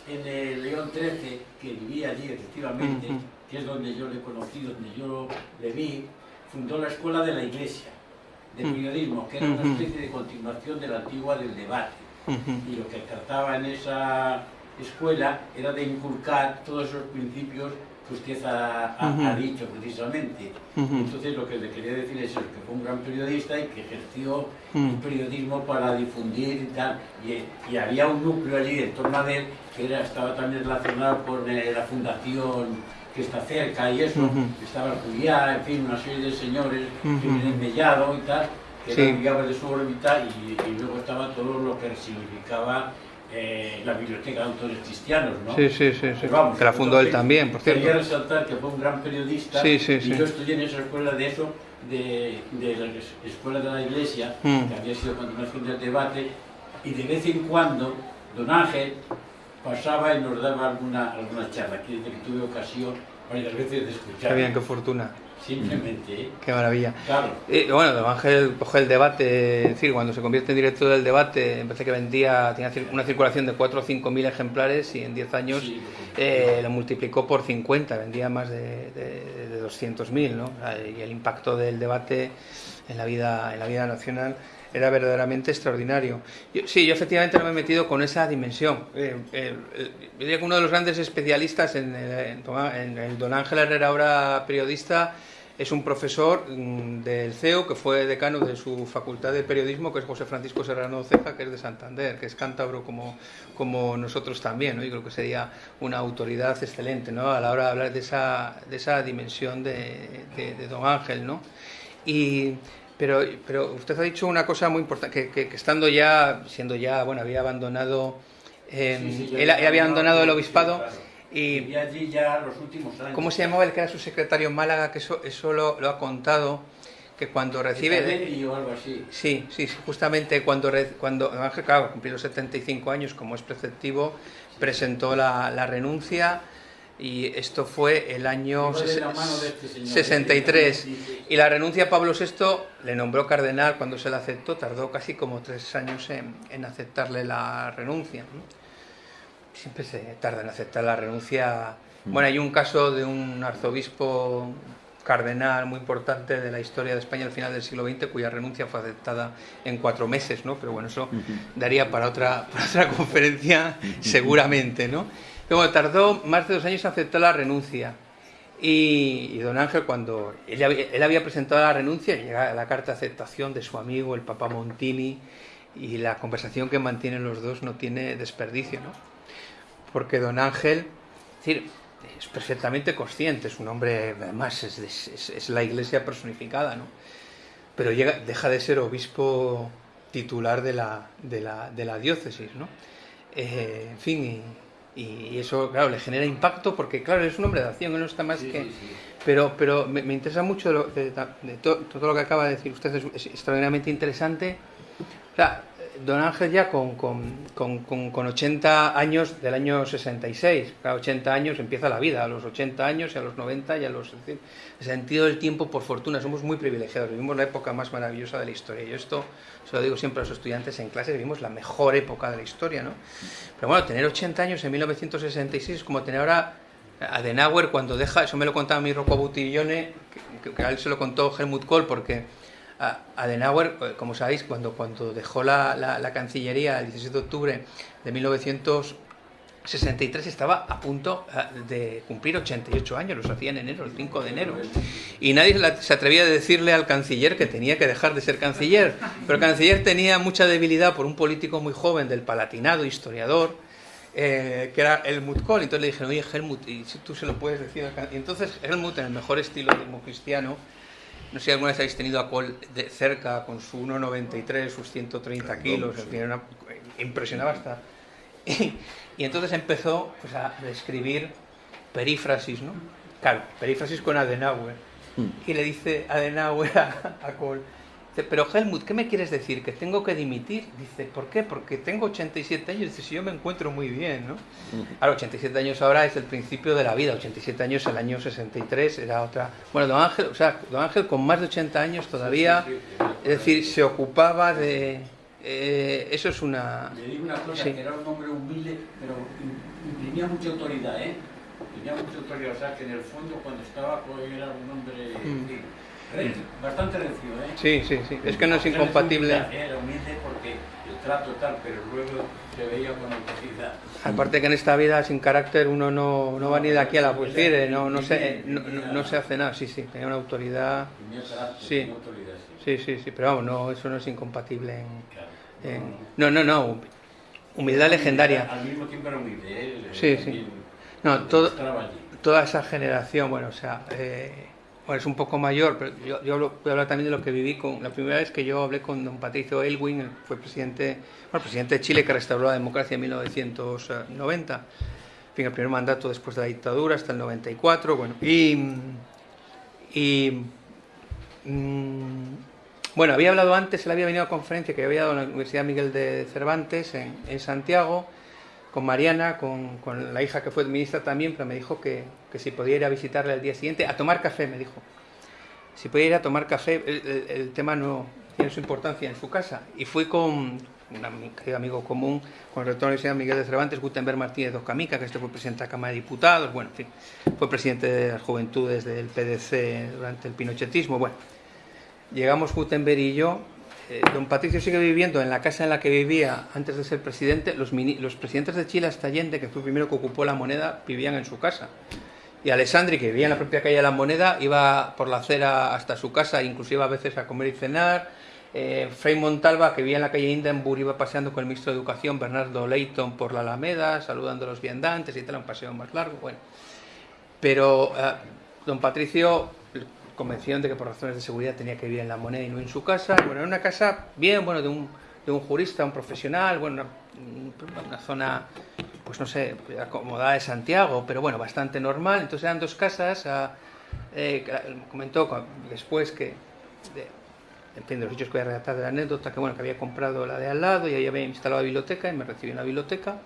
en el León 13, que vivía allí efectivamente, que es donde yo le conocí, donde yo le vi, fundó la Escuela de la Iglesia de periodismo, que era una especie de continuación de la antigua del debate. Y lo que trataba en esa escuela era de inculcar todos esos principios que usted ha, ha, dicho precisamente. Entonces lo que le quería decir es que fue un gran periodista y que ejerció un periodismo para difundir y tal. Y, había un núcleo allí en torno a él que era, estaba también relacionado con eh, la fundación que está cerca y eso, estaba el Julián, en fin, una serie de señores que vienen Mellado y tal, que sí. de su órbita y, y luego estaba todo lo que significaba eh, la biblioteca de autores cristianos, ¿no? Sí, sí, sí, sí. Vamos, que la fundó él también, por cierto. Quería resaltar que fue un gran periodista sí, sí, y yo estudié en esa escuela de eso, de, de la escuela de la iglesia, mm. que había sido continuación del debate, y de vez en cuando don Ángel pasaba y nos daba alguna, alguna charla, que tuve ocasión varias veces de escuchar. Qué bien, qué fortuna. Simplemente. ¿eh? Qué maravilla. Claro. Y bueno, Don Ángel coge el debate, es decir, cuando se convierte en director del debate, empecé que vendía, tenía una circulación de 4 o 5 mil ejemplares y en 10 años eh, lo multiplicó por 50, vendía más de, de, de 200 mil, ¿no? Y el impacto del debate en la vida, en la vida nacional era verdaderamente extraordinario. sí, yo efectivamente no me he metido con esa dimensión. Eh, diría que uno de los grandes especialistas en, en, don Ángel Herrera, ahora periodista, es un profesor mm, del CEO que fue decano de su facultad de periodismo, que es José Francisco Serrano Ceja, que es de Santander, que es cántabro como, como nosotros también. ¿no? Y creo que sería una autoridad excelente ¿no? a la hora de hablar de esa, de esa dimensión de, de, de don Ángel. ¿no? Y pero, pero usted ha dicho una cosa muy importante, que, que, estando ya, siendo ya, bueno, había abandonado, eh, él, había abandonado el obispado. Y, allí ya los últimos años. ¿Cómo se llamaba el que era su secretario en Málaga? Que eso, eso lo, lo ha contado, que cuando recibe... o algo así. Sí, sí, justamente cuando, cuando claro, cumplió los 75 años, como es preceptivo, presentó la, la renuncia y esto fue el año 63. Este y la renuncia a Pablo VI le nombró cardenal cuando se la aceptó, tardó casi como tres años en, en aceptarle la renuncia. Siempre se tarda en aceptar la renuncia. Mm. Bueno, hay un caso de un arzobispo cardenal muy importante de la historia de España al final del siglo XX, cuya renuncia fue aceptada en cuatro meses, ¿no? Pero bueno, eso daría para otra, para otra conferencia seguramente, ¿no? Pero tardó más de dos años en aceptar la renuncia. Y, don Ángel, cuando él, había presentado la renuncia, llega la carta de aceptación de su amigo, el Papa Montini, y la conversación que mantienen los dos no tiene desperdicio, ¿no? Porque don Ángel, es, perfectamente consciente, es un hombre, además, es, la iglesia personificada, ¿no? Pero llega, deja de ser obispo titular de la, de la, de la diócesis, ¿no? Eh, en fin, y eso, claro, le genera impacto porque, claro, es un hombre de acción, no está más que... Pero, pero me, interesa mucho de, todo lo que acaba de decir usted, es, extraordinariamente interesante. O sea, don Ángel ya con, con, con, con, 80 años del año 66, cada 80 años empieza la vida, a los 80 años y a los 90 y a los... El sentido del tiempo, por fortuna, somos muy privilegiados, vivimos la época más maravillosa de la historia. Y esto se lo digo siempre a los estudiantes en clase, vivimos la mejor época de la historia, ¿no? Pero bueno, tener 80 años en 1966 es como tener ahora Adenauer cuando deja, eso me lo contaba mi Rocco Butillone, que, que, a él se lo contó Helmut Kohl, porque Adenauer, eh, como sabéis, cuando, cuando dejó la, la, la, Cancillería el 17 de octubre de 1963 estaba a punto eh, de cumplir 88 años, los hacía en enero, el 5 de enero. Y nadie se atrevía a decirle al canciller que tenía que dejar de ser canciller. Pero el canciller tenía mucha debilidad por un político muy joven del Palatinado, historiador, eh, que era Helmut Kohl. Entonces le dijeron, oye Helmut, y tú se lo puedes decir Y entonces Helmut, en el mejor estilo democristiano, no sé si alguna vez habéis tenido a Cole de cerca con su 1,93, sus 130 kilos, sí. una, impresionaba hasta. Y, y, entonces empezó pues, a escribir perífrasis, ¿no? Claro, perífrasis con Adenauer. Mm. Y le dice Adenauer a, a Cole, Dice, pero Helmut, ¿qué me quieres decir? ¿Que tengo que dimitir? Dice, ¿por qué? Porque tengo 87 años. Dice, si yo me encuentro muy bien, ¿no? Ahora, 87 años ahora es el principio de la vida. 87 años, el año 63 era otra... Bueno, don Ángel, o sea, don Ángel con más de 80 años todavía, es decir, se ocupaba de... Eh, eso es una... Le digo una cosa, sí. que era un hombre humilde, pero tenía mucha autoridad, ¿eh? Tenía mucha autoridad, o sea, que en el fondo cuando estaba, pues era un hombre... Mm. Bastante recio, ¿eh? Sí, sí, sí. Es que no es incompatible. Era humilde porque el trato tal, pero luego se veía con autoridad. Aparte que en esta vida sin carácter uno no, no va ni de aquí a la poesía, no, no, se, no, no, se hace nada, sí, sí, tenía una autoridad, Sí. sí. sí, sí, pero vamos, no, eso no es incompatible en... No, no, no, humildad legendaria. Al mismo tiempo era humilde, Sí, sí. No, todo, toda esa generación, bueno, o sea, eh, bueno, es un poco mayor, pero yo, yo voy a hablar también de lo que viví con la primera vez que yo hablé con don Patricio Elwin, fue presidente, bueno, presidente de Chile que restauró la democracia en 1990, en fin, el primer mandato después de la dictadura hasta el 94, bueno, y, mm, bueno, había hablado antes, él había venido a conferencia que había dado en la Universidad Miguel de Cervantes en, en Santiago, con Mariana, con la hija que fue ministra también, pero me dijo que, que si podía ir a visitarle al día siguiente, a tomar café, me dijo. Si podía ir a tomar café, el, tema no tiene su importancia en su casa. Y fui con un amigo común, con el rector de la Miguel de Cervantes, Gutenberg Martínez Docamica, que este fue presidente de la Cámara de Diputados, bueno, en fin, fue presidente de las juventudes del PDC durante el pinochetismo, bueno. Llegamos Gutenberg y yo. eh, don Patricio sigue viviendo en la casa en la que vivía antes de ser presidente. Los, los presidentes de Chile hasta Allende, que fue el primero que ocupó la moneda, vivían en su casa. Y Alessandri, que vivía en la propia calle de la Moneda, iba por la acera hasta su casa, inclusive a veces a comer y cenar. Eh, Montalva, que vivía en la calle Hindenburg, iba paseando con el ministro de Educación, Bernardo Leighton, por la Alameda, saludando a los viandantes y tal, un paseo más largo. Bueno. Pero eh, don Patricio le convencieron de que por razones de seguridad tenía que vivir en la moneda y no en su casa. Bueno, era una casa bien, bueno, de un, de un jurista, un profesional, bueno, una, una zona, pues no sé, acomodada de Santiago, pero bueno, bastante normal. Entonces eran dos casas. ah, eh, comentó después que, de los hechos que voy a relatar de la anécdota, que bueno, que había comprado la de al lado y ahí había instalado la biblioteca y me recibió en la biblioteca.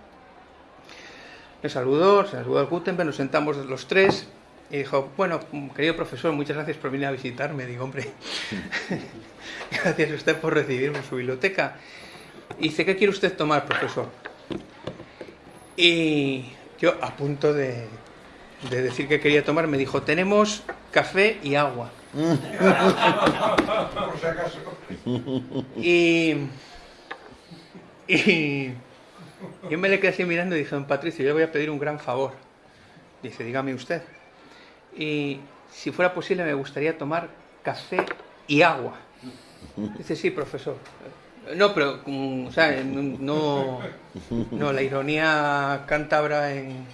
Me saludó, se saludó al Gutenberg, nos sentamos los tres y dijo, bueno, querido profesor, muchas gracias por venir a visitarme. Digo, hombre, gracias a usted por recibirme en su biblioteca. Y dice, ¿qué quiere usted tomar, profesor? Y yo, a punto de, de decir que quería tomar, me dijo, tenemos café y agua. Por si acaso. Y, y yo me le quedé así mirando y dije, don Patricio, yo le voy a pedir un gran favor. Dice, dígame usted. Y si fuera posible me gustaría tomar café y agua. Dice, sí, profesor. No, pero, o sea, no, no, la ironía cántabra en...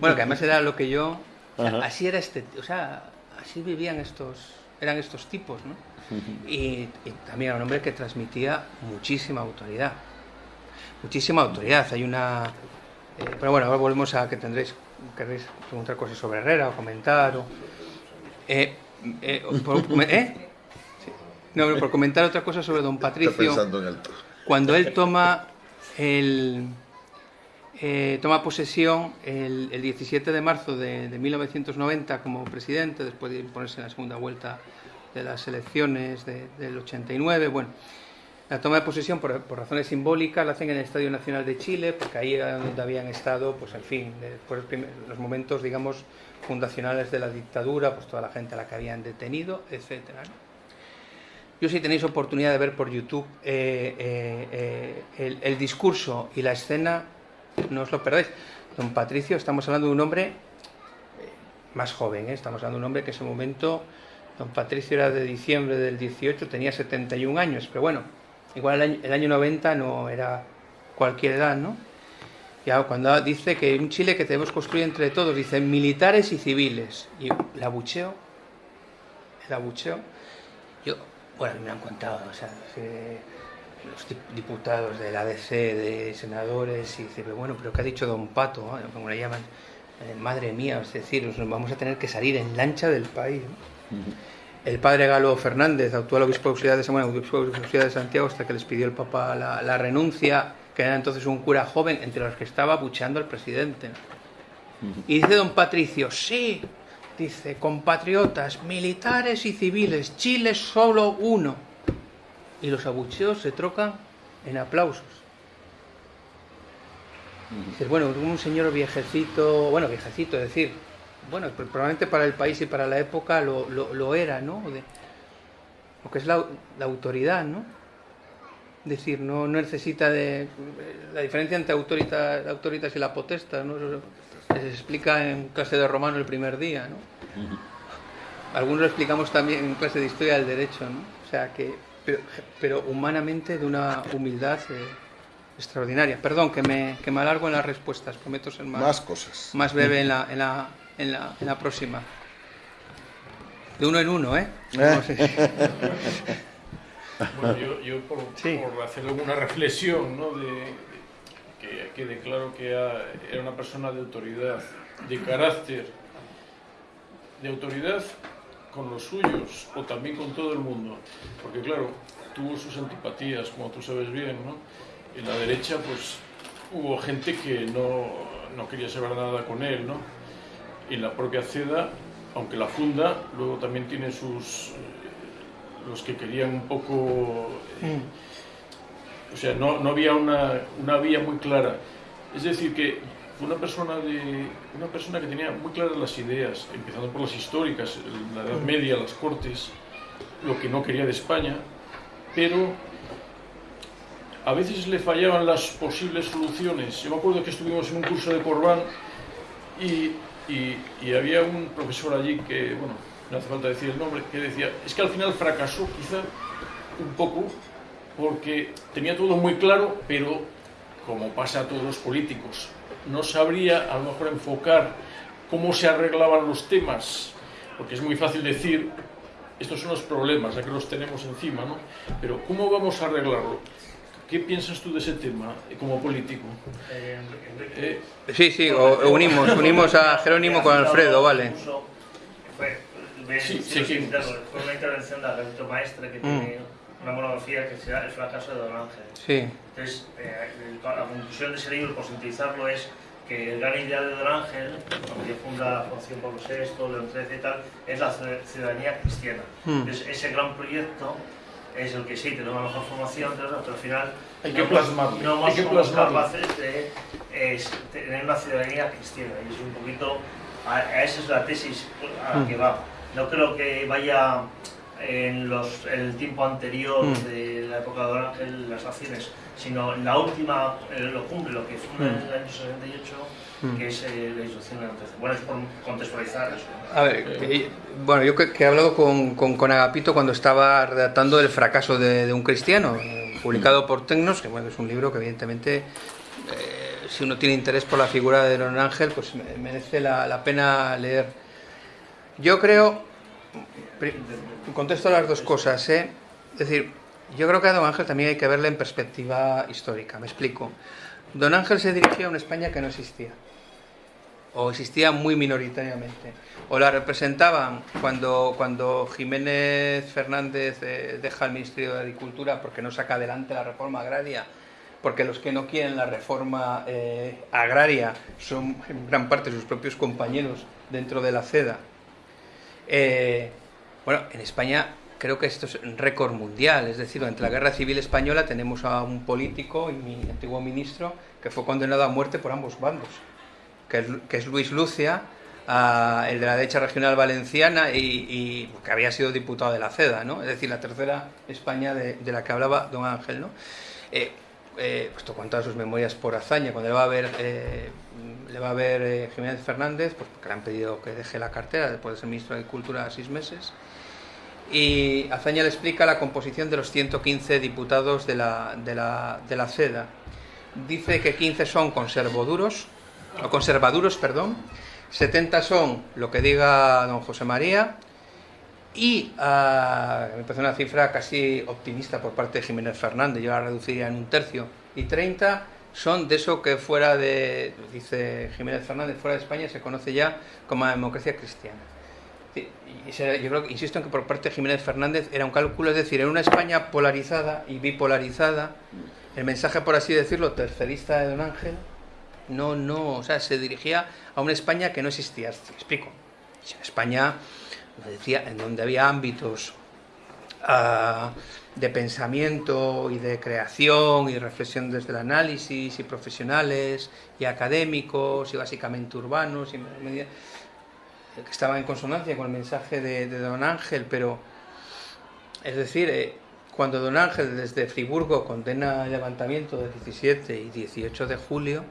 Bueno, que además era lo que yo... o sea, así era este... O sea, así vivían estos... Eran estos tipos, ¿no? Y, y también era un hombre que transmitía muchísima autoridad. Muchísima autoridad. Hay una... eh, pero bueno, ahora volvemos a que tendréis... Querréis preguntar cosas sobre Herrera o comentar o... Eh, eh, por, ¿eh? No, pero por comentar otra cosa sobre don Patricio pensando en el... cuando él toma el eh, toma posesión el, el 17 de marzo de, de 1990 como presidente, después de ponerse en la segunda vuelta de las elecciones de- del 89, bueno, la toma de posesión por, por razones simbólicas la hacen en el Estadio Nacional de Chile, porque ahí era donde habían estado, pues al fin, después los momentos, digamos, fundacionales de la dictadura, pues toda la gente a la que habían detenido, etcétera. ¿no? Yo si tenéis oportunidad de ver por YouTube eh, eh, eh, el, discurso y la escena, no os lo perdáis. Don Patricio, estamos hablando de un hombre más joven, estamos hablando de un hombre que en ese momento, don Patricio era de diciembre del 18, tenía 71 años, pero bueno, igual el año, el año 90 no era cualquier edad, ¿no? Ya cuando dice que un Chile que debemos construir entre todos, dice militares y civiles, y el abucheo, el abucheo, bueno, me han contado, o sea, los dip- diputados del ADC, de senadores, y dice, pero bueno, pero ¿qué ha dicho don Pato? ¿no? Como le llaman, eh, madre mía, es decir, nos vamos a tener que salir en lancha del país. ¿no? El padre Galo Fernández, actual obispo auxiliar de, bueno, obispo auxiliar de Santiago, hasta que les pidió el Papa la, la renuncia, que era entonces un cura joven, entre los que estaba bucheando al presidente. ¿no? Y dice don Patricio, sí, dice, compatriotas, militares y civiles, Chile es solo uno. Y los abucheos se trocan en aplausos. Dices, bueno, un señor viejecito, bueno, viejecito, es decir, bueno, pues probablemente para el país y para la época lo, era, ¿no? De- lo que es la, la autoridad, ¿no? decir, no, necesita de... La diferencia entre autoritas, autoritas y la potesta, ¿no? Se explica en clase de romano el primer día, ¿no? Algunos lo explicamos también en clase de historia del derecho, ¿no? O sea que, pero, pero humanamente de una humildad eh, extraordinaria. Perdón, que me, que me alargo en las respuestas, prometo ser más, más cosas. Más breve en la, en la, en la, en la próxima. De uno en uno, ¿eh? ¿Eh? Bueno, yo, yo por, Sí. por hacer alguna reflexión, ¿no? De, que quede claro que era una persona de autoridad, de carácter, de autoridad con los suyos o también con todo el mundo. Porque claro, tuvo sus antipatías, como tú sabes bien, ¿no? En la derecha, pues hubo gente que no, no quería saber nada con él, ¿no? Y la propia CEDA, aunque la funda, luego también tiene sus... eh, los que querían un poco... eh, o sea, no, no había una, una vía muy clara. Es decir, que una persona, de, una persona que tenía muy claras las ideas, empezando por las históricas, la Edad Media, las Cortes, lo que no quería de España, pero a veces le fallaban las posibles soluciones. Yo me acuerdo que estuvimos en un curso de Corbán y, y- y había un profesor allí que, bueno, no hace falta decir el nombre, que decía, es que al final fracasó quizá un poco porque tenía todo muy claro, pero como pasa a todos los políticos, no sabría a lo mejor enfocar cómo se arreglaban los temas, porque es muy fácil decir, estos son los problemas, ya que los tenemos encima, ¿no? Pero ¿cómo vamos a arreglarlo? ¿Qué piensas tú de ese tema como político? Eh, Sí, sí, o- unimos, unimos a Jerónimo con Alfredo, vale. Fue, Sí, sí, sí, sí, sí. claro, fue una intervención de Alberto Maestre que tiene una monografía que se llama El fracaso de Don Ángel. Sí, Entonces, eh, la conclusión de ese libro, por sintetizarlo, es que el gran ideal de Don Ángel, que funda la Fundación Pablo VI, León XIII y tal, es la ciud- ciudadanía cristiana. Mm. Entonces, ese gran proyecto es el que sí, tenemos la mejor formación, pero al final Hay que no plasmarlo, no hay que somos capaces de es, tener una ciudadanía cristiana. Y es un poquito, a, a esa es la tesis a la Mm. que va. No creo que vaya en, los, en el tiempo anterior Mm. de la época de Don Ángel las acciones, sino en la última, eh, lo cumple, lo que funda en el año 68, Mm. que es eh, la instrucción del 13. Bueno, es por contextualizar eso. A ver, que- bueno, yo que, que he hablado con, con, con Agapito cuando estaba redactando El fracaso de, de un cristiano, eh, publicado por Tecnos, que bueno, es un libro que evidentemente, eh, si uno tiene interés por la figura de Don Ángel, pues me- merece la, la pena leer. Yo creo, contesto las dos cosas, ¿eh? es decir, yo creo que a Don Ángel también hay que verle en perspectiva histórica, me explico. Don Ángel se dirigía a una España que no existía o existía muy minoritariamente. O la representaban cuando, cuando Jiménez Fernández eh, deja el Ministerio de Agricultura porque no saca adelante la reforma agraria, porque los que no quieren la reforma eh, agraria son en gran parte sus propios compañeros dentro de la CEDA. Eh, bueno, en España creo que esto es un récord mundial, es decir, durante la Guerra Civil Española tenemos a un político y mi antiguo ministro que fue condenado a muerte por ambos bandos que es, Luis Lucia, el de la derecha regional valenciana y, que había sido diputado de la CEDA, ¿no? es decir, la tercera España de, la que hablaba don Ángel. ¿no? Eh, eh, esto cuenta sus memorias por hazaña, cuando le va a ver, eh, le va a ver eh, Jiménez Fernández, pues porque le han pedido que deje la cartera después de ser ministro de Agricultura seis meses. Y Azaña le explica la composición de los 115 diputados de la, de la, de la CEDA. Dice que 15 son conservaduros, o conservaduros, perdón, 70 son lo que diga don José María, y ah, me parece una cifra casi optimista por parte de Jiménez Fernández, yo la reduciría en un tercio, y 30 son de eso que fuera de, dice Jiménez Fernández, fuera de España se conoce ya como la democracia cristiana. Yo creo insisto en que por parte de Jiménez Fernández era un cálculo, es decir, en una España polarizada y bipolarizada, el mensaje, por así decirlo, tercerista de Don Ángel, no, no, o sea, se dirigía a una España que no existía. Explico. España, decía, en donde había ámbitos ah, de pensamiento y de creación y reflexión desde el análisis y profesionales y académicos y básicamente urbanos y que estaban en consonancia con el mensaje de, de Don Ángel, pero es decir, eh, cuando don Ángel desde Friburgo condena el levantamiento del 17 y 18 de julio,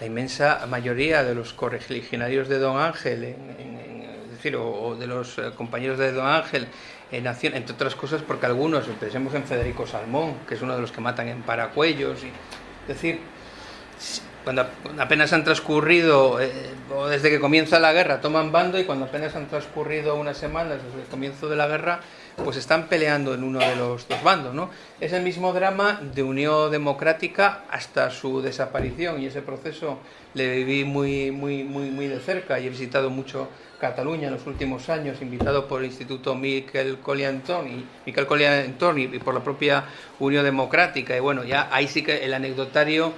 la inmensa mayoría de los correligionarios de don Ángel, es decir, o, de los eh, compañeros de don Ángel, en acción, entre otras cosas porque algunos, pensemos en Federico Salmón, que es uno de los que matan en Paracuellos, y, es decir, cuando apenas han transcurrido, eh, o desde que comienza la guerra, toman bando y cuando apenas han transcurrido unas semanas desde el comienzo de la guerra, pues están peleando en uno de los dos bandos, ¿no? Es el mismo drama de Unión Democrática hasta su desaparición y ese proceso le viví muy, muy, muy, muy de cerca y he visitado mucho Cataluña en los últimos años, invitado por el Instituto Miquel Colliantón y, Miquel y, por la propia Unión Democrática. Y bueno, ya ahí sí que el anecdotario,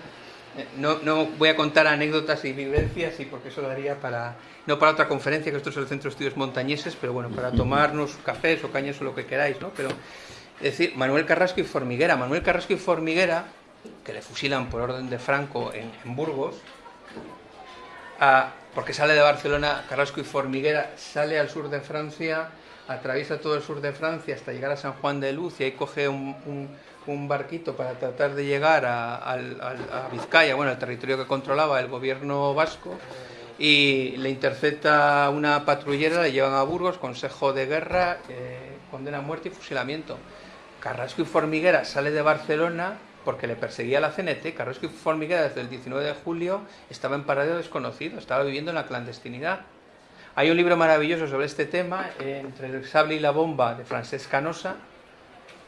no, no voy a contar anécdotas y vivencias, y porque eso daría para, no para otra conferencia, que esto es el Centro de Estudios Montañeses, pero bueno, para tomarnos cafés o cañas o lo que queráis, ¿no? Pero, es decir, Manuel Carrasco y Formiguera. Manuel Carrasco y Formiguera, que le fusilan por orden de Franco en, Burgos, porque sale de Barcelona, Carrasco y Formiguera, sale al sur de Francia, atraviesa todo el sur de Francia hasta llegar a San Juan de Luz y ahí coge un, barquito para tratar de llegar a, Vizcaya, bueno, al territorio que controlaba el gobierno vasco, y le intercepta una patrullera, le llevan a Burgos, consejo de guerra, eh, condena a muerte y fusilamiento. Carrasco y Formiguera sale de Barcelona porque le perseguía la CNT. Carrasco y Formiguera desde el 19 de julio estaba en paradero desconocido, estaba viviendo en la clandestinidad. Hay un libro maravilloso sobre este tema, Entre el sable y la bomba, de Francesc Canosa,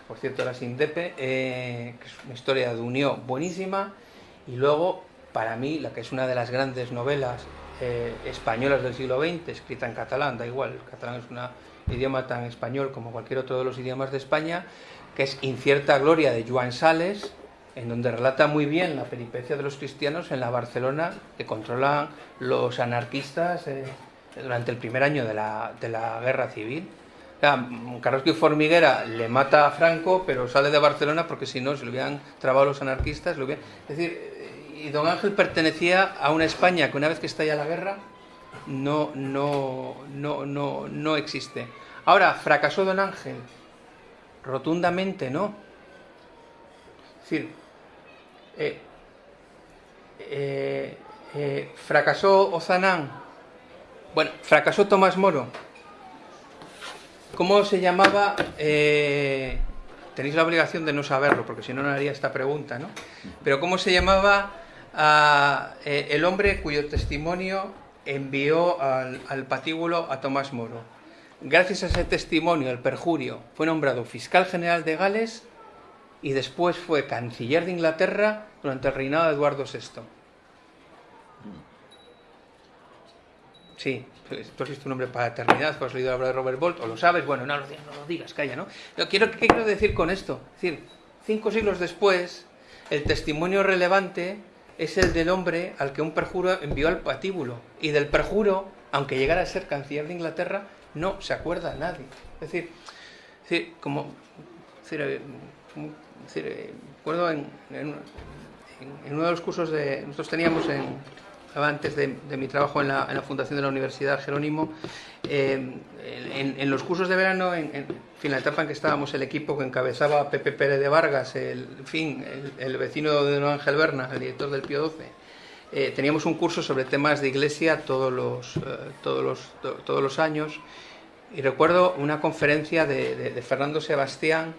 por cierto era Sindepe, eh, que es una historia de unión buenísima, y luego, para mí, la que es una de las grandes novelas eh, españolas del siglo XX, escrita en catalán, da igual, el catalán es un idioma tan español como cualquier otro de los idiomas de España, que es Incierta Gloria de Joan Sales, en donde relata muy bien la peripecia de los cristianos en la Barcelona que controlan los anarquistas eh, durante el primer año la, de la guerra civil. Carrasco y Formiguera le mata a Franco, pero sale de Barcelona porque si no se lo hubieran trabado los anarquistas. Lo Es decir, y don Ángel pertenecía a una España que una vez que estalla la guerra no, no, no, no, no existe. Ahora, ¿fracasó don Ángel? Rotundamente no. Es decir, eh, eh, eh, fracasó Ozanán, bueno, fracasó Tomás Moro. ¿Cómo se llamaba? tenéis la obligación de no saberlo, porque si no, no haría esta pregunta, ¿no? Pero ¿cómo se llamaba el hombre cuyo testimonio envió al, patíbulo a Tomás Moro? Gracias a ese testimonio, el perjurio, fue nombrado fiscal general de Gales y después fue canciller de Inglaterra durante el reinado de Eduardo VI. Sí, tú has visto un nombre para eternidad, has leído hablar de Robert Bolt, o lo sabes, bueno, no no lo digas, calla, ¿no? quiero, ¿Qué quiero decir con esto? Es decir, cinco siglos después, el testimonio relevante es el del hombre al que un perjuro envió al patíbulo, y del perjuro, aunque llegara a ser canciller de Inglaterra, no se acuerda nadie. Es decir, es como... Es decir, decir, recuerdo en, en, uno de los cursos de... Nosotros teníamos en, antes de, mi trabajo en la, fundación de la Universidad Jerónimo, eh, en, los cursos de verano, en, fin, la etapa en que estábamos, el equipo que encabezaba Pepe Pérez de Vargas, el, fin, el, vecino de don Ángel Berna, el director del Pío XII, eh, teníamos un curso sobre temas de iglesia todos los, eh, todos los, todos los años. Y recuerdo una conferencia de Fernando Sebastián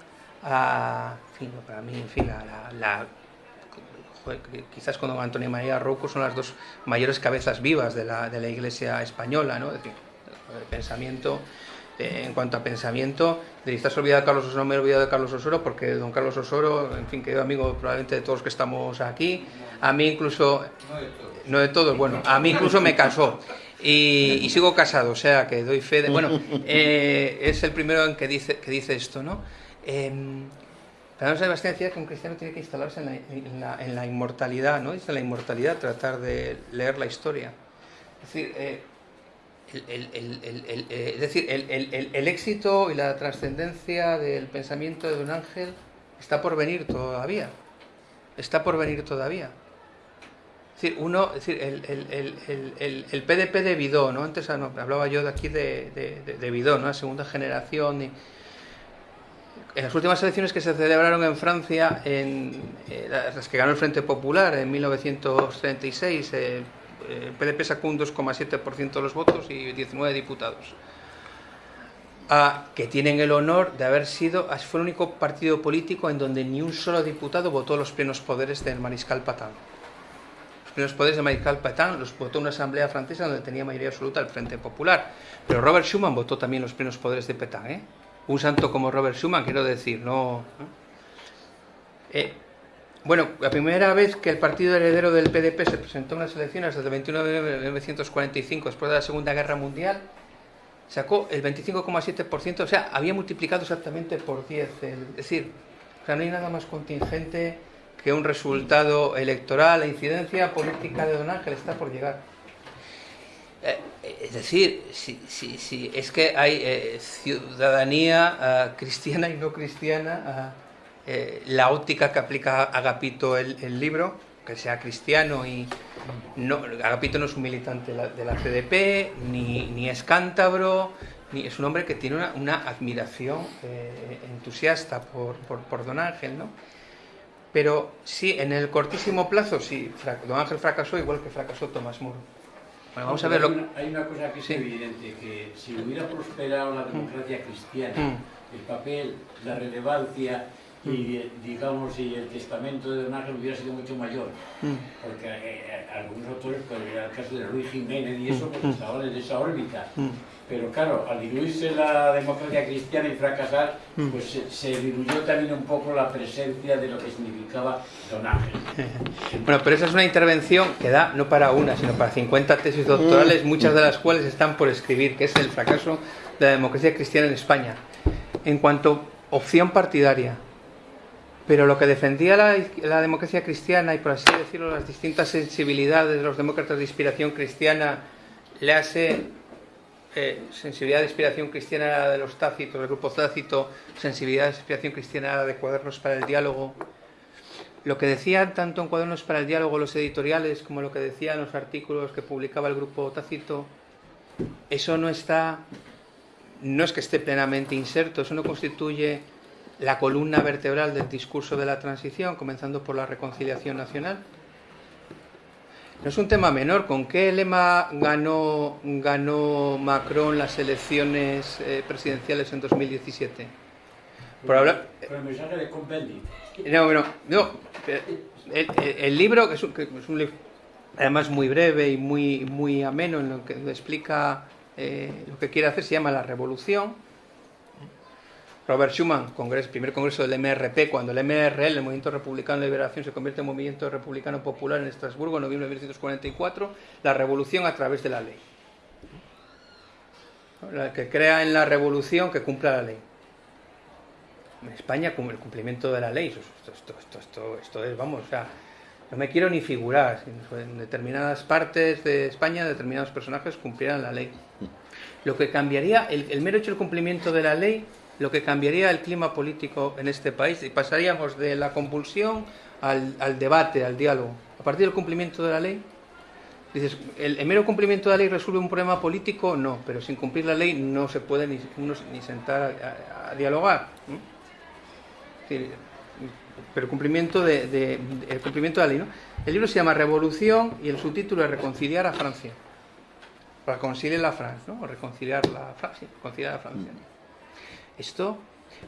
para mí, en fin, la, quizás con don Antonio María Rouco son las dos mayores cabezas vivas de la, de la Iglesia española, ¿no? Es decir, el pensamiento, eh, en cuanto a pensamiento, de estás olvidado de Carlos Osoro, no me he olvidado de Carlos Osoro, porque don Carlos Osoro, en fin, querido amigo probablemente de todos los que estamos aquí, a mí incluso, no de todos, bueno, a mí incluso me casó. Y, sigo casado, o sea que doy fe de. Bueno, eh, es el primero en que dice, que dice esto, ¿no? Eh, Fernando Sebastián decía que un cristiano tiene que instalarse en la, inmortalidad, ¿no? Dice la inmortalidad, tratar de leer la historia. Es decir, eh, el, el, éxito y la trascendencia del pensamiento de Don Ángel está por venir todavía. Está por venir todavía. Es decir, uno, es decir, el, PDP de Vidó, ¿no? Antes hablaba yo de aquí de, de, de Vidó, ¿no? La segunda generación. Y, en las últimas elecciones que se celebraron en Francia, en, eh, las que ganó el Frente Popular en 1936, eh, el PDP sacó un 2,7% de los votos y 19 diputados. que tienen el honor de haber sido, fue el único partido político en donde ni un solo diputado votó los plenos poderes del mariscal Patán. Los plenos poderes del mariscal Patán los votó una asamblea francesa donde tenía mayoría absoluta el Frente Popular. Pero Robert Schuman votó también los plenos poderes de Petain. ¿eh? Un santo como Robert Schuman, quiero decir, no... Eh, bueno, la primera vez que el partido heredero del PDP se presentó en las elecciones desde el 21 de 1945, después de la Segunda Guerra Mundial, sacó el 25,7%, o sea, había multiplicado exactamente por 10. es decir, o sea, no hay nada más contingente que un resultado electoral, la incidencia política de Don Ángel está por llegar. Eh, es decir, si, si, es que hay eh, ciudadanía ah, cristiana y no cristiana. Ah, eh, la óptica que aplica Agapito el, el, libro, que sea cristiano y no, Agapito no es un militante de la, CDP, ni, es cántabro, ni es un hombre que tiene una, admiración entusiasta por, Don Ángel, ¿no? Pero sí, en el cortísimo plazo, sí, Don Ángel fracasó igual que fracasó Tomás Moro. Bueno, vamos a ver lo... hay, una, hay una cosa que es sí. evidente, que si hubiera prosperado la democracia cristiana, mm. el papel, la relevancia y digamos y el testamento de Don Ángel hubiera sido mucho mayor mm. porque eh, eh, algunos autores pues el caso de Luis Jiménez y eso pues mm. estaban en esa órbita mm. Pero claro al diluirse la democracia cristiana y fracasar pues se, se, diluyó también un poco la presencia de lo que significaba Don Ángel. Bueno pero esa es una intervención que da no para una sino para 50 tesis doctorales muchas de las cuales están por escribir que es el fracaso de la democracia cristiana en España. En cuanto opción partidaria pero lo que defendía la, la, democracia cristiana y por así decirlo las distintas sensibilidades de los demócratas de inspiración cristiana, le hace eh, sensibilidad de inspiración cristiana de los tácitos, del grupo tácito, sensibilidad de inspiración cristiana de cuadernos para el diálogo. Lo que decían tanto en cuadernos para el diálogo los editoriales como lo que decían los artículos que publicaba el grupo tácito, eso no está, no es que esté plenamente inserto, eso no constituye la columna vertebral del discurso de la transición, comenzando por la reconciliación nacional. No es un tema menor. ¿Con qué lema ganó, ganó Macron las elecciones eh, presidenciales en 2017? Por hablar... Con el mensaje de Cohn-Bendit. No, no, el, el, libro, que es, un, que es un libro además muy breve y muy, muy ameno, en lo que explica eh, lo que quiere hacer, se llama La Revolución Robert Schuman, congreso, primer congreso del MRP, cuando el MRL, el Movimiento Republicano de Liberación, se convierte en Movimiento Republicano Popular en Estrasburgo en noviembre de 1944, la revolución a través de la ley. La que crea en la revolución que cumpla la ley. En España, el cumplimiento de la ley, esto es, vamos, o sea, no me quiero ni figurar, en determinadas partes de España, determinados personajes cumplieran la ley. Lo que cambiaría, el, el mero hecho del cumplimiento de la ley lo que cambiaría el clima político en este país y pasaríamos de la convulsión al, al debate, al diálogo. A partir del cumplimiento de la ley, dices, ¿el, ¿el, mero cumplimiento de la ley resuelve un problema político? No, pero sin cumplir la ley no se puede ni, uno, ni sentar a, dialogar. Pero cumplimiento de, el cumplimiento de la ley. ¿no? El libro se llama Revolución y el subtítulo es Reconciliar a Francia. Reconciliar la Francia, ¿no? Reconciliar la Francia, reconciliar a Francia. Esto,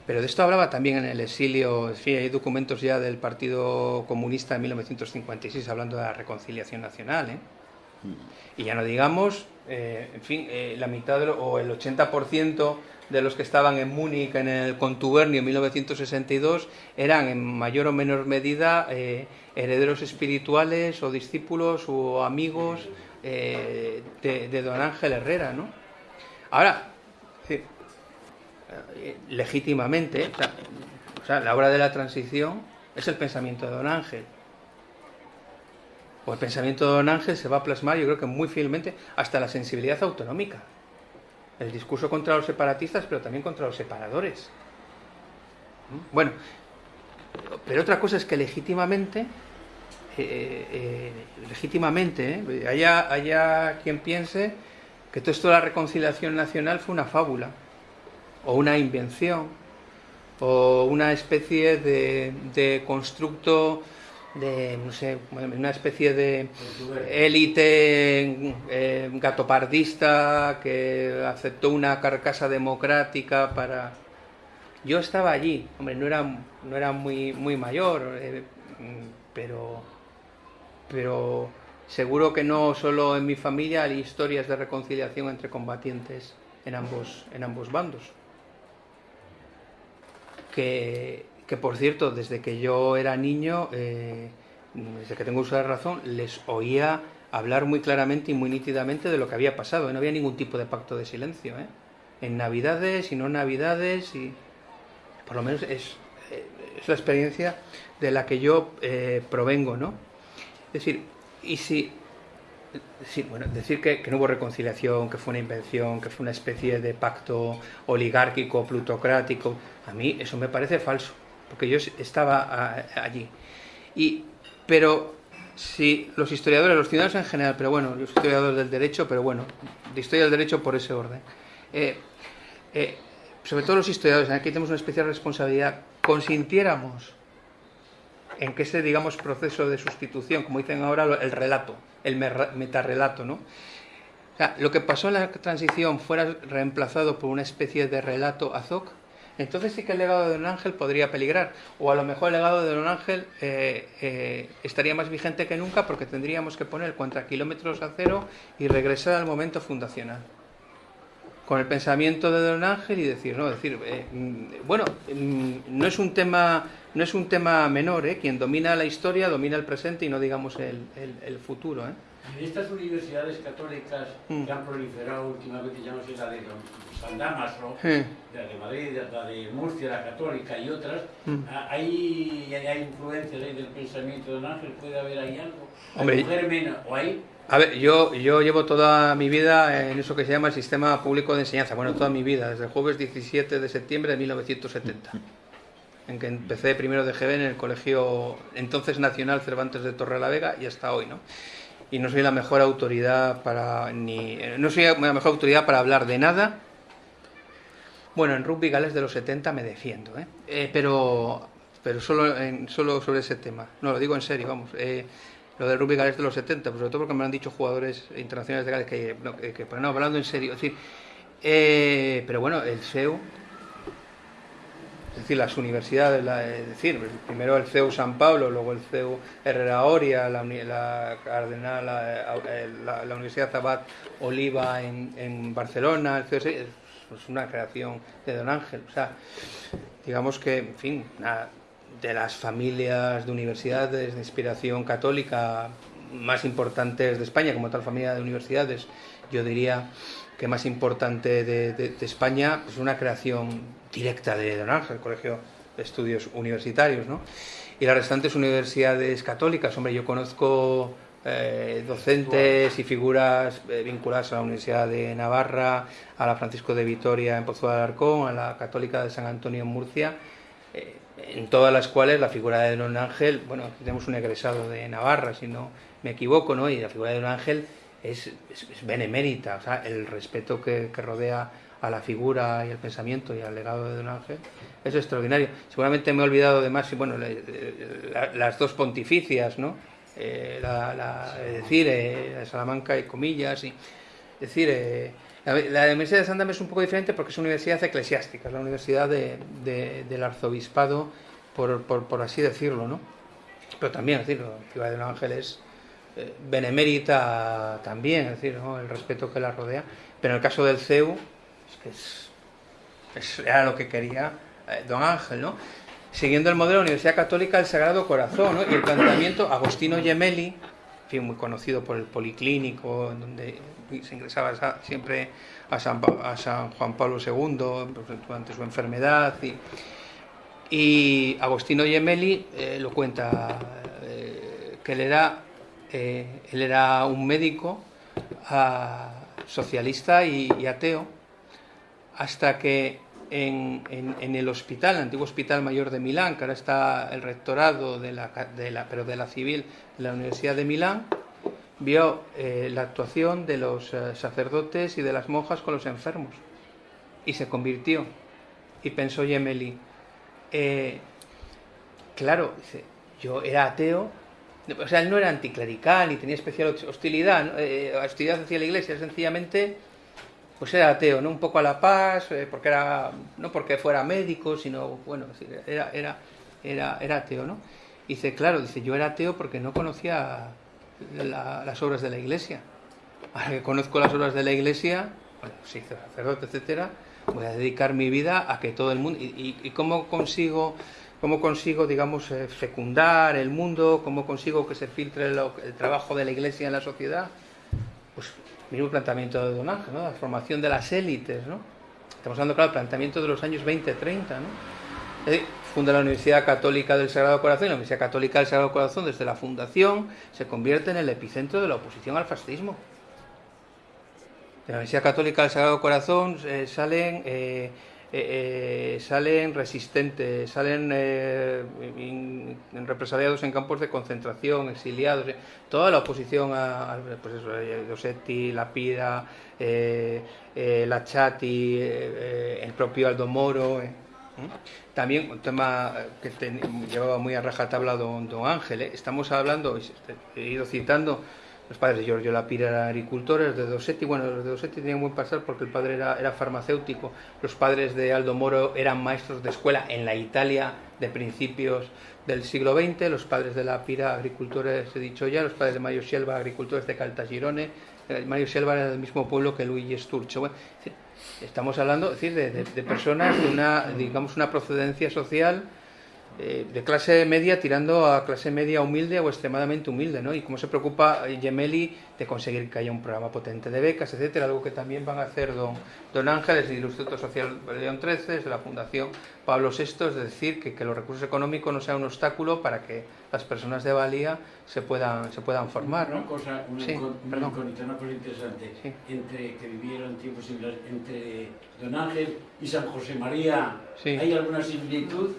pero de esto hablaba también en el exilio, en fin, hay documentos ya del Partido Comunista de 1956 hablando de la reconciliación nacional, ¿eh? Y ya no digamos, eh, en fin, eh, la mitad lo, o el 80% de los que estaban en Múnich en el contubernio en 1962 eran en mayor o menor medida eh, herederos espirituales o discípulos o amigos de, de, don Ángel Herrera, ¿no? Ahora, legítimamente, o sea, la obra de la transición es el pensamiento de Don Ángel. O el pensamiento de Don Ángel se va a plasmar, yo creo que muy fielmente, hasta la sensibilidad autonómica. El discurso contra los separatistas, pero también contra los separadores. Bueno, pero otra cosa es que legítimamente, eh, eh, legítimamente, eh, haya, haya quien piense que todo esto de la reconciliación nacional fue una fábula o una invención, o una especie de, constructo de, no sé, una especie de élite eh, gatopardista que aceptó una carcasa democrática para... Yo estaba allí, hombre, no era, no era muy, muy mayor, eh, pero, pero seguro que no solo en mi familia hay historias de reconciliación entre combatientes en ambos, en ambos bandos. Que, por cierto, desde que yo era niño, eh, desde que tengo uso de razón, les oía hablar muy claramente y muy nítidamente de lo que había pasado. No había ningún tipo de pacto de silencio. ¿eh? En Navidades y no Navidades, y por lo menos es, es la experiencia de la que yo eh, provengo. ¿no? Es decir, y si bueno, decir que, que, no hubo reconciliación, que fue una invención, que fue una especie de pacto oligárquico, plutocrático, a mí eso me parece falso porque yo estaba allí. Y, pero si los historiadores, los ciudadanos en general, pero bueno, los historiadores del derecho, pero bueno, de historia del derecho por ese orden, eh, eh, sobre todo los historiadores, aquí tenemos una especial responsabilidad, consintiéramos en que ese, digamos, proceso de sustitución, como dicen ahora, el relato, el metarrelato, ¿no? O sea, lo que pasó en la transición fuera reemplazado por una especie de relato azoc, entonces sí que el legado de Don Ángel podría peligrar. O a lo mejor el legado de Don Ángel eh, eh, estaría más vigente que nunca porque tendríamos que poner contra kilómetros a cero y regresar al momento fundacional. Con el pensamiento de Don Ángel y decir, no, decir, eh, mm, bueno, mm, no es un tema, no es un tema menor. Quien domina la historia domina el presente y no digamos el, el futuro, ¿eh? En estas universidades católicas mm. que han proliferado últimamente, ya no sé, la de San Damaso, la de Madrid, la de Murcia, la católica y otras, mm. ah, ¿hay, hay influencias ahí del pensamiento de Don Ángel? ¿Puede haber ahí algo? Hombre, germen, ¿O hay? A ver, yo, yo llevo toda mi vida en eso que se llama el sistema público de enseñanza, bueno, toda mi vida, desde el jueves 17 de septiembre de 1970, en que empecé primero de GB en el colegio entonces nacional Cervantes de Torre la Vega y hasta hoy, ¿no? Y no soy la mejor autoridad para ni no soy la mejor autoridad para hablar de nada. Bueno, en rugby gales de los 70 me defiendo, ¿eh? eh pero pero solo en, solo sobre ese tema. No lo digo en serio, vamos. Eh, lo del rugby gales de los 70, pues sobre todo porque me han dicho jugadores internacionales de Gales que, pero no, hablando en serio, es decir, eh, pero bueno, el SEU es decir, las universidades, es decir, primero el CEU San Pablo, luego el CEU Herrera Oria, la, la Cardenal, la, la, Universidad Zabat Oliva en, Barcelona, el es pues una creación de Don Ángel. O sea, digamos que, en fin, de las familias de universidades de inspiración católica más importantes de España, como tal familia de universidades, yo diría que más importante de, de, España, es una creación directa de Don Ángel, el Colegio de Estudios Universitarios, ¿no? Y las restantes universidades católicas, hombre, yo conozco eh, docentes y figuras eh, vinculadas a la Universidad de Navarra, a la Francisco de Vitoria en Pozo de Alarcón, a la Católica de San Antonio en Murcia, eh, en todas las cuales la figura de Don Ángel, bueno, tenemos un egresado de Navarra, si no me equivoco, ¿no? Y la figura de Don Ángel es, benemérita, o sea, el respeto que, rodea a la figura y al pensamiento y al legado de Don Ángel es extraordinario. Seguramente me he olvidado de más, bueno, las dos pontificias, ¿no? Eh, la, decir, eh, Salamanca y comillas, y, es decir, eh, la, Universidad de Sandam es un poco diferente porque es una universidad eclesiástica, es la universidad del arzobispado, por, así decirlo, ¿no? Pero también, es la de Don Ángel es eh, benemérita también, decir, el respeto que la rodea. Pero en el caso del CEU, es que es, era lo que quería eh, don Ángel, ¿no? Siguiendo el modelo de la Universidad Católica del Sagrado Corazón, ¿no? Y el planteamiento, Agostino Gemelli, fin, muy conocido por el Policlínico, en donde se ingresaba siempre a San, Juan Pablo II durante su enfermedad. Y, y Agostino Gemelli eh, lo cuenta, que le da eh, él era un médico ah, socialista y, ateo, hasta que en, el hospital, el antiguo Hospital Mayor de Milán, que ahora está el rectorado de la, de pero de la civil de la Universidad de Milán, vio eh, la actuación de los eh, sacerdotes y de las monjas con los enfermos y se convirtió. Y pensó Gemelli, eh, claro, dice, yo era ateo, o sea, él no era anticlerical ni tenía especial hostilidad, hostilidad hacia la iglesia, sencillamente pues era ateo, ¿no? Un poco a la paz, eh, porque era, no porque fuera médico, sino, bueno, era, era, era, era ateo, ¿no? Y dice, claro, dice, yo era ateo porque no conocía las obras de la iglesia. Ahora que conozco las obras de la iglesia, bueno, sí, sacerdote, etcétera, voy a dedicar mi vida a que todo el mundo... ¿Y, y, cómo consigo, cómo consigo, digamos, eh, fecundar el mundo? ¿Cómo consigo que se filtre el trabajo de la iglesia en la sociedad? Pues mismo planteamiento de Don Ángel, ¿no? la formación de las élites. ¿no? Estamos hablando, claro, del planteamiento de los años 20-30. ¿no? Eh, funda la Universidad Católica del Sagrado Corazón la Universidad Católica del Sagrado Corazón, desde la fundación, se convierte en el epicentro de la oposición al fascismo. De la Universidad Católica del Sagrado Corazón eh, salen eh, eh, eh, salen resistentes, salen eh, represaliados en campos de concentración, exiliados, eh, toda la oposición a, a pues eso, Dossetti, Lapida, Lachati, el propio Aldo Moro. También un tema que te, llevaba muy a rajatabla don, don Ángel, estamos hablando, he ido citando, los padres de Giorgio Lapira eran agricultores, de Dossetti, bueno, los de Dossetti tenían buen pasar porque el padre era, era, farmacéutico, los padres de Aldo Moro eran maestros de escuela en la Italia de principios del siglo XX, los padres de Lapira, agricultores, he dicho ya, los padres de Mario Scelba, agricultores de Caltagirone, eh, Mario Scelba era del mismo pueblo que Luigi Sturcio. Bueno, estamos hablando decir, de, de, de personas de una, digamos, una procedencia social eh, de clase media tirando a clase media humilde o extremadamente humilde, ¿no? Y cómo se preocupa Gemelli de conseguir que haya un programa potente de becas, etcétera, algo que también van a hacer don, don Ángeles del Instituto Social León XIII, de la Fundación Pablo VI, es decir, que, que los recursos económicos no sean un obstáculo para que las personas de valía se puedan, se puedan formar, ¿no? Una cosa, una, Sí, una, perdón. incógnita, una cosa interesante, Sí. entre que vivieron tiempos similares entre Don Ángel y San José María, Sí. ¿hay alguna similitud?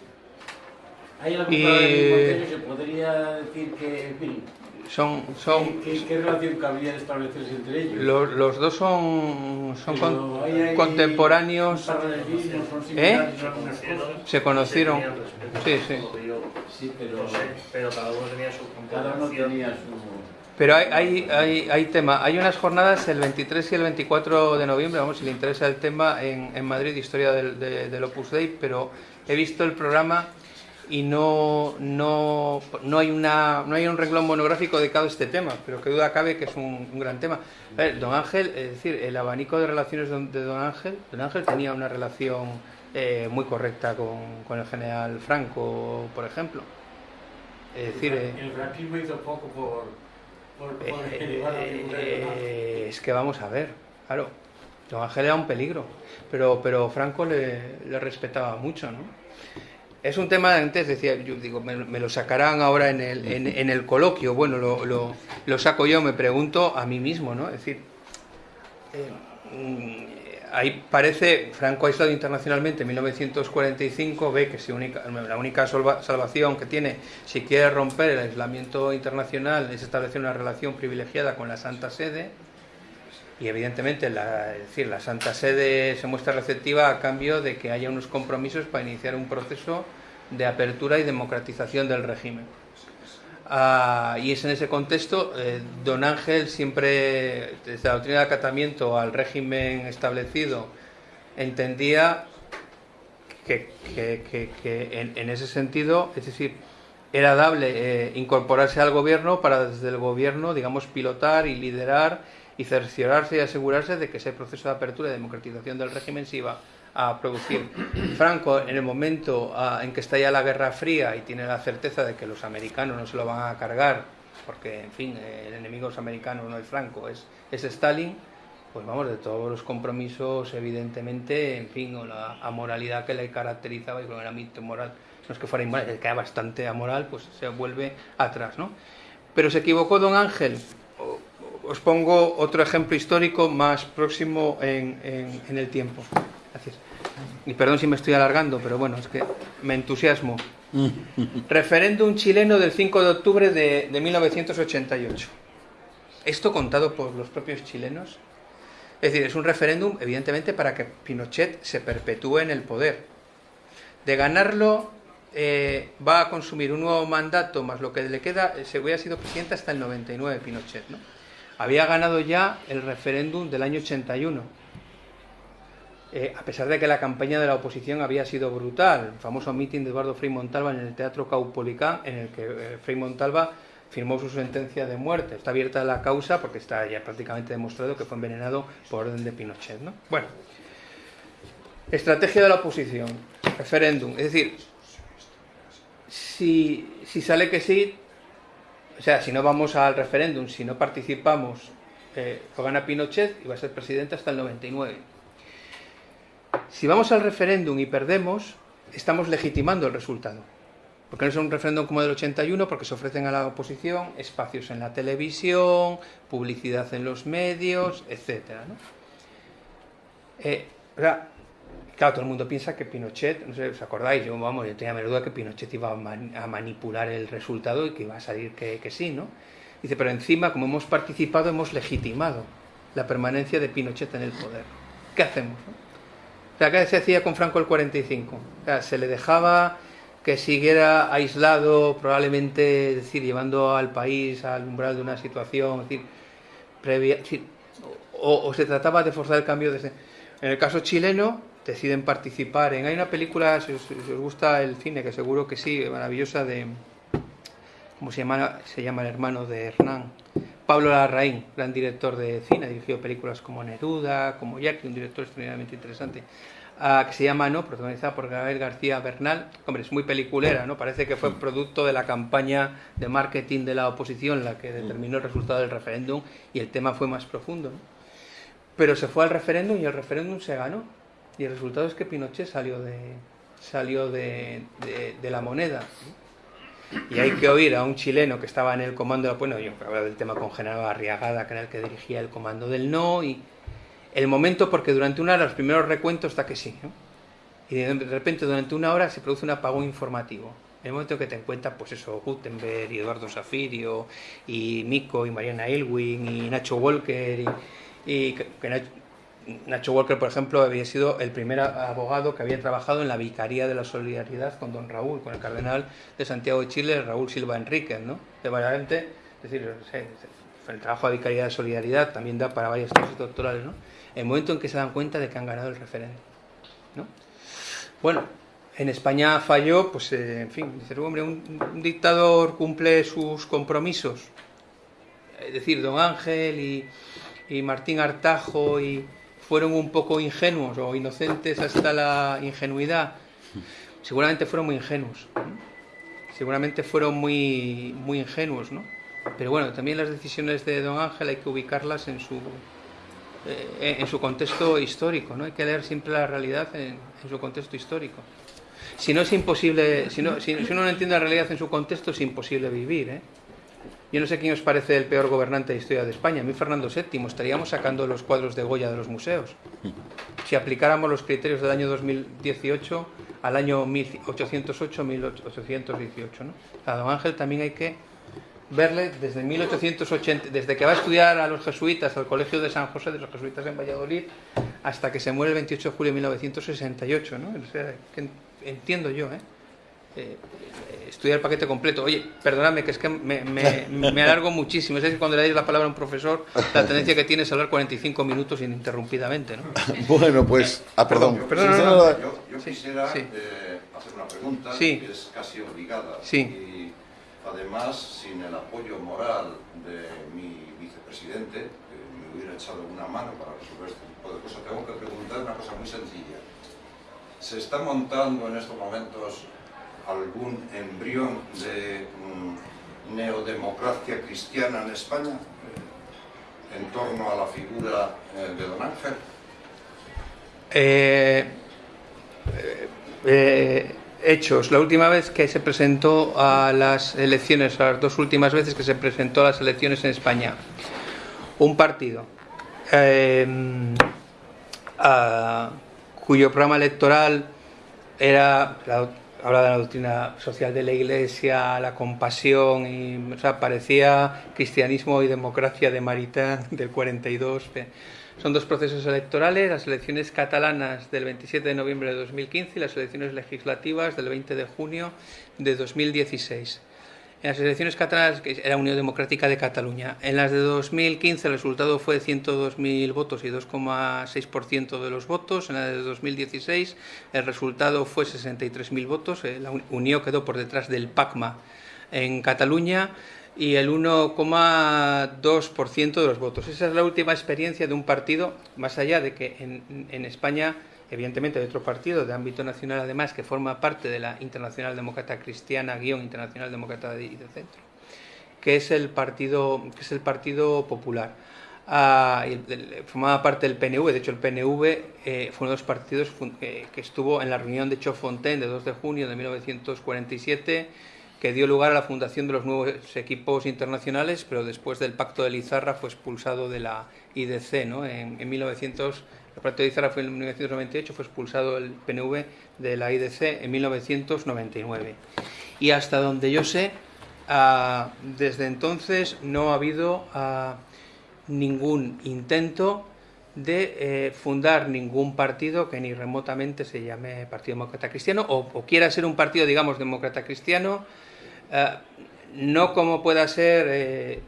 ¿Hay algún? ¿Se podría decir que, en fin, Son, son, ¿qué, qué, qué relación cabría de establecerse entre ellos? los, los dos son, son con- hay contemporáneos, son ¿Eh? Se conocieron. Sí, sí. Sí, pero cada uno tenía su cada uno consideración. tenía su... Pero hay, hay, hay, hay tema. Hay unas jornadas el 23 y el 24 de noviembre, vamos, si le interesa el tema, en, en Madrid, historia del, de- del Opus Dei, pero he visto el programa y no, no, no, hay una, no hay un renglón monográfico dedicado a este tema, pero que duda cabe que es un, un gran tema. A ver, don Ángel, es decir, el abanico de relaciones de, don Ángel, don Ángel tenía una relación eh, muy correcta con, con el general Franco, por ejemplo. Es decir, eh, el franquismo hizo poco por, por, por Eh, eh, es que vamos a ver, claro, Don Ángel era un peligro, pero, pero Franco le, le respetaba mucho, ¿no? Es un tema, antes decía, yo digo, me, me lo sacarán ahora en el, en, en el coloquio, bueno, lo, lo, lo saco yo, me pregunto a mí mismo, ¿no? Es decir, eh, mm, ahí parece, Franco aislado internacionalmente en 1945, ve que si única, la única salva- salvación que tiene, si quiere romper el aislamiento internacional, es establecer una relación privilegiada con la Santa Sede, y evidentemente la, es decir, la Santa Sede se muestra receptiva a cambio de que haya unos compromisos para iniciar un proceso de apertura y democratización del régimen. Ah, y es en ese contexto, eh, don Ángel siempre, desde la doctrina de acatamiento al régimen establecido, entendía que, que- en ese sentido, es decir, era dable eh, incorporarse al gobierno para desde el gobierno, digamos, pilotar y liderar y cerciorarse y asegurarse de que ese proceso de apertura y democratización del régimen se iba a producir. Franco, en el momento ah, en que estalla la Guerra Fría y tiene la certeza de que los americanos no se lo van a cargar, porque, en fin, el enemigo de los americanos no es Franco, es, es Stalin, pues vamos, de todos los compromisos, evidentemente, en fin, o la amoralidad que le caracterizaba, y con el ámbito moral, no es que fuera inmoral, es que era bastante amoral, pues se vuelve atrás, ¿no? Pero se equivocó don Ángel. Os pongo otro ejemplo histórico más próximo en, en- en el tiempo. Gracias. Y perdón si me estoy alargando, pero bueno, es que me entusiasmo. Referéndum chileno del 5 de octubre de, de 1988. Esto contado por los propios chilenos. Es decir, es un referéndum, evidentemente, para que Pinochet se perpetúe en el poder. De ganarlo, eh, va a consumir un nuevo mandato más lo que le queda, eh, se hubiera sido presidente hasta el 99, Pinochet. ¿no? Había ganado ya el referéndum del año 81. Eh, a pesar de que la campaña de la oposición había sido brutal, el famoso mitin de Eduardo Frei Montalva en el Teatro Caupolicán, en el que Frei Montalva firmó su sentencia de muerte. Está abierta la causa porque está ya prácticamente demostrado que fue envenenado por orden de Pinochet. ¿no? Bueno, estrategia de la oposición, referéndum. Es decir, si sale que sí, o sea, si no vamos al referéndum, si no participamos, eh, gana Pinochet y va a ser presidente hasta el 99. Si vamos al referéndum y perdemos, estamos legitimando el resultado. Porque no es un referéndum como del 81, porque se ofrecen a la oposición espacios en la televisión, publicidad en los medios, etc. Eh, claro, todo el mundo piensa que Pinochet, no sé, ¿os acordáis? Yo, vamos, yo tenía duda que Pinochet iba a, man, a, manipular el resultado y que iba a salir que, que sí, ¿no? Dice, pero encima, como hemos participado, hemos legitimado la permanencia de Pinochet en el poder. ¿Qué hacemos? No? O sea, ¿qué se hacía con Franco el 45? O sea, se le dejaba que siguiera aislado, probablemente, es decir, llevando al país al umbral de una situación, es decir, previa, es decir, o, o, se trataba de forzar el cambio. En el caso chileno, deciden participar en... Hay una película, si os, si os gusta el cine, que seguro que sí, maravillosa, de... ¿Cómo se llama? Se llama el hermano de Hernán. Pablo Larraín, gran director de cine, ha dirigido películas como Neruda, como Jackie, un director extraordinariamente interesante. Uh, que se llama No, protagonizada por Gabriel García Bernal. Hombre, es muy peliculera, ¿no? Parece que fue producto de la campaña de marketing de la oposición la que determinó el resultado del referéndum y el tema fue más profundo. ¿no? Pero se fue al referéndum y el referéndum se ganó. Y el resultado es que Pinochet salió de, salió de, de, la moneda. Y hay que oír a un chileno que estaba en el comando, bueno, yo hablaba del tema con General Arriagada, que era el que dirigía el comando del no, y el momento porque durante una hora los primeros recuentos está que sí, y de repente durante una hora se produce un apagón informativo. En el momento que te encuentras, pues eso, Gutenberg y Eduardo Zafirio, y Mico y Mariana Elwin y Nacho Walker, y, que Nacho, Nacho Walker, por ejemplo, había sido el primer abogado que había trabajado en la Vicaría de la Solidaridad con don Raúl, con el cardenal de Santiago de Chile, Raúl Silva Enríquez, ¿no? De variamente, es decir, el trabajo de Vicaría de Solidaridad también da para varias tesis doctorales, ¿no? el momento en que se dan cuenta de que han ganado el referéndum. ¿no? Bueno, en España falló, pues eh, en fin, dice, hombre, un, dictador cumple sus compromisos. Es decir, don Ángel y Martín Artajo y fueron un poco ingenuos o inocentes hasta la ingenuidad. Seguramente fueron muy ingenuos. Seguramente fueron muy, muy ingenuos, ¿no? Pero bueno, también las decisiones de don Ángel hay que ubicarlas en su, eh, en su contexto histórico, ¿no? Hay que leer siempre la realidad en, en su contexto histórico. Si no es imposible, si, no, si, si, uno no entiende la realidad en su contexto, es imposible vivir, ¿eh? Yo no sé quién os parece el peor gobernante de historia de España. A mí Fernando VII. Estaríamos sacando los cuadros de Goya de los museos. Si aplicáramos los criterios del año 2018 al año 1808-1818. ¿no? A don Ángel también hay que verle desde 1880, desde que va a estudiar a los jesuitas al Colegio de San José de los Jesuitas en Valladolid, hasta que se muere el 28 de julio de 1968, ¿no? Que entiendo yo, ¿eh? Eh, estudiar el paquete completo. Oye, perdóname, que es que me, me, me alargo muchísimo. Es decir, cuando le dais la palabra a un profesor, la tendencia que tiene es hablar 45 minutos ininterrumpidamente, ¿no? Bueno, pues... Ah, perdón. perdón, perdón no, no, no. Yo, yo, quisiera sí. eh, hacer una pregunta sí. que es casi obligada. Sí. Y además, sin el apoyo moral de mi vicepresidente, que me hubiera echado una mano para resolver este tipo de cosas, tengo que preguntar una cosa muy sencilla. ¿Se está montando en estos momentos algún embrión de mm, neodemocracia cristiana en España eh, en torno a la figura eh, de don Ángel? Eh, hechos. La última vez que se presentó a las elecciones, las dos últimas veces que se presentó a las elecciones en España, un partido a, cuyo programa electoral era habla de la doctrina social de la Iglesia, la compasión, y, o sea, parecía cristianismo y democracia de Maritán del 42. Son dos procesos electorales, las elecciones catalanas del 27 de noviembre de 2015 y las elecciones legislativas del 20 de junio de 2016. En las elecciones catalanas, que era Unión Democrática de Cataluña, en las de 2015 el resultado fue de 102.000 votos y 2,6% de los votos. En la de 2016 el resultado fue 63.000 votos. Eh, la Unión quedó por detrás del PACMA en Cataluña y el 1,2% de los votos. Esa es la última experiencia de un partido, más allá de que en, en España evidentemente de otro partido de ámbito nacional además que forma parte de la Internacional Demócrata Cristiana guion Internacional Demócrata de, de Centro que es el partido que es el Partido Popular ah, formaba parte del PNV de hecho el PNV eh, fue uno de los partidos que, que estuvo en la reunión de Chofontaine de 2 de junio de 1947 que dio lugar a la fundación de los nuevos equipos internacionales, pero después del Pacto de Lizarra fue expulsado de la IDC ¿no? en, en 1900 el Pacto de Izarra fue en 1998, fue expulsado el PNV de la IDC en 1999. Y hasta donde yo sé, uh, desde entonces no ha habido uh, ningún intento de eh, fundar ningún partido que ni remotamente se llame Partido Demócrata Cristiano o, quiera ser un partido, digamos, demócrata cristiano, uh, no como pueda ser eh,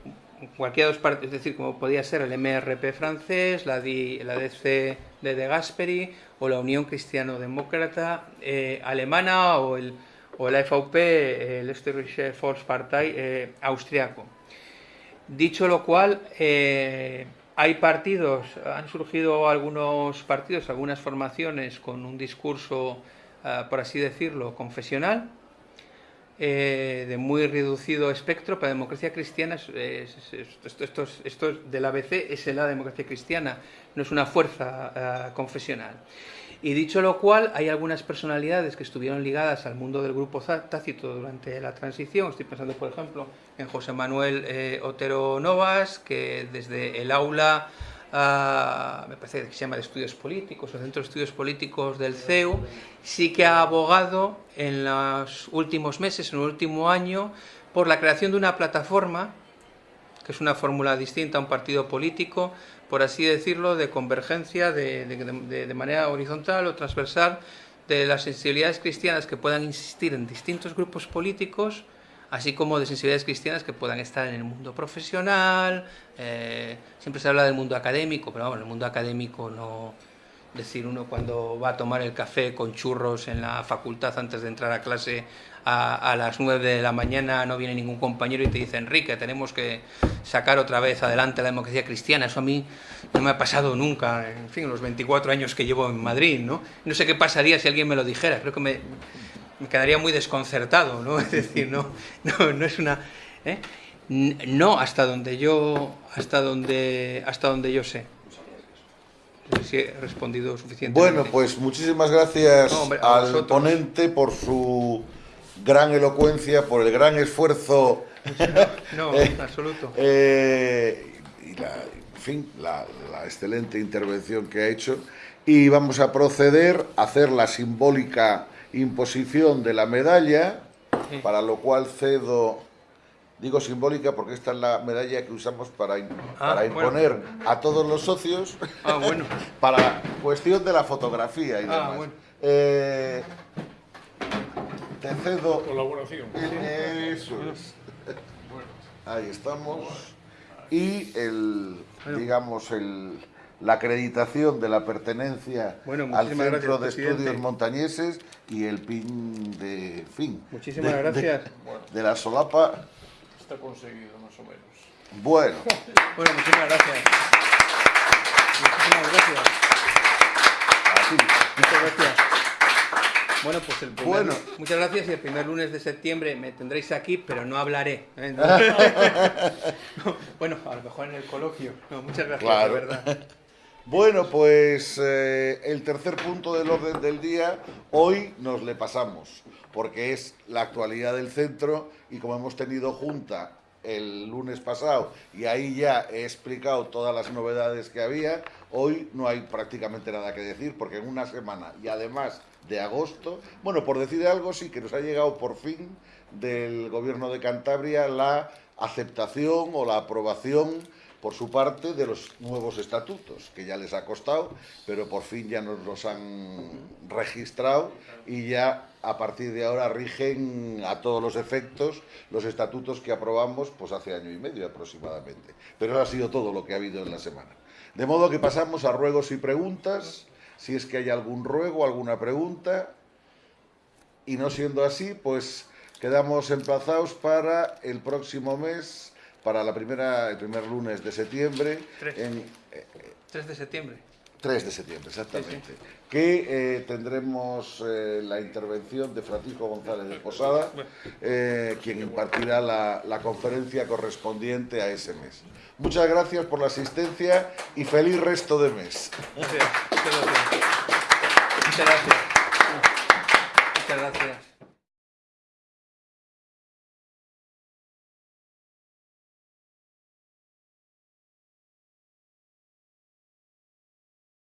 cualquiera de los partidos, es decir, como podía ser el MRP francés, la, DC de De Gasperi o la Unión Cristiano-Demócrata eh, alemana o el, o la FVP, el Österreichische Volkspartei eh, austriaco. Dicho lo cual, eh, hay partidos, han surgido algunos partidos, algunas formaciones con un discurso, uh, por así decirlo, confesional, eh, de muy reducido espectro, para democracia cristiana, es, es, es, esto, esto, esto, del ABC es la democracia cristiana, no es una fuerza uh, confesional. Y dicho lo cual, hay algunas personalidades que estuvieron ligadas al mundo del grupo tácito durante la transición. Estoy pensando, por ejemplo, en José Manuel eh, Otero Novas, que desde el aula uh, me parece que se llama de estudios políticos, o centro de estudios políticos del CEU, sí que ha abogado en los últimos meses, en el último año, por la creación de una plataforma, que es una fórmula distinta a un partido político, por así decirlo, de convergencia de, de, manera horizontal o transversal de las sensibilidades cristianas que puedan existir en distintos grupos políticos, así como de sensibilidades cristianas que puedan estar en el mundo profesional, eh, siempre se habla del mundo académico, pero vamos, el mundo académico no... Decir, uno cuando va a tomar el café con churros en la facultad antes de entrar a clase a, a las 9 de la mañana no viene ningún compañero y te dice, Enrique, tenemos que sacar otra vez adelante la democracia cristiana. Eso a mí no me ha pasado nunca, en fin, los 24 años que llevo en Madrid, ¿no? No sé qué pasaría si alguien me lo dijera, creo que me, me quedaría muy desconcertado, ¿no? Es decir, no, no, no es una... ¿eh? No hasta donde yo hasta donde hasta donde yo sé. No sé si he respondido suficientemente. Bueno, pues muchísimas gracias no, hombre, al vosotros. ponente por su gran elocuencia, por el gran esfuerzo. No, no en absoluto. Eh, y la, en fin, la, la excelente intervención que ha hecho. Y vamos a proceder a hacer la simbólica imposición de la medalla, sí. para lo cual cedo, digo simbólica porque esta es la medalla que usamos para, ah, para imponer bueno. a todos los socios, ah, bueno. para cuestión de la fotografía y ah, demás. Bueno. Eh, te cedo. Colaboración. Eso es. Ahí estamos. Y el, digamos, el la acreditación de la pertenenencia bueno, al Centro gracias, de presidente. Estudios Montañeses y el PIN de fin. Muchísimas de, gracias. De, de, la solapa. Está conseguido, más o menos. Bueno. bueno, muchísimas gracias. Muchísimas gracias. Así. Muchas gracias. Bueno, pues el primer, bueno. muchas gracias y el primer lunes de septiembre me tendréis aquí, pero no hablaré. ¿eh? No. bueno, a lo mejor en el coloquio. No, muchas gracias, claro. de verdad. Bueno, pues eh, el tercer punto del orden del día, hoy nos le pasamos, porque es la actualidad del centro y como hemos tenido junta el lunes pasado y ahí ya he explicado todas las novedades que había, hoy no hay prácticamente nada que decir porque en una semana y además de agosto, bueno, por decir algo sí que nos ha llegado por fin del gobierno de Cantabria la aceptación o la aprobación por su parte, de los nuevos estatutos, que ya les ha costado, pero por fin ya nos los han registrado y ya a partir de ahora rigen a todos los efectos los estatutos que aprobamos pues hace año y medio aproximadamente. Pero eso ha sido todo lo que ha habido en la semana. De modo que pasamos a ruegos y preguntas, si es que hay algún ruego, alguna pregunta, y no siendo así, pues quedamos emplazados para el próximo mes, para la primera, el primer lunes de septiembre, Tres. en, 3 de septiembre. 3 de septiembre, exactamente. Que eh, tendremos eh, la intervención de Francisco González de Posada, eh, quien impartirá la, la conferencia correspondiente a ese mes. Muchas gracias por la asistencia y feliz resto de mes. Muchas gracias. Muchas gracias. Muchas gracias.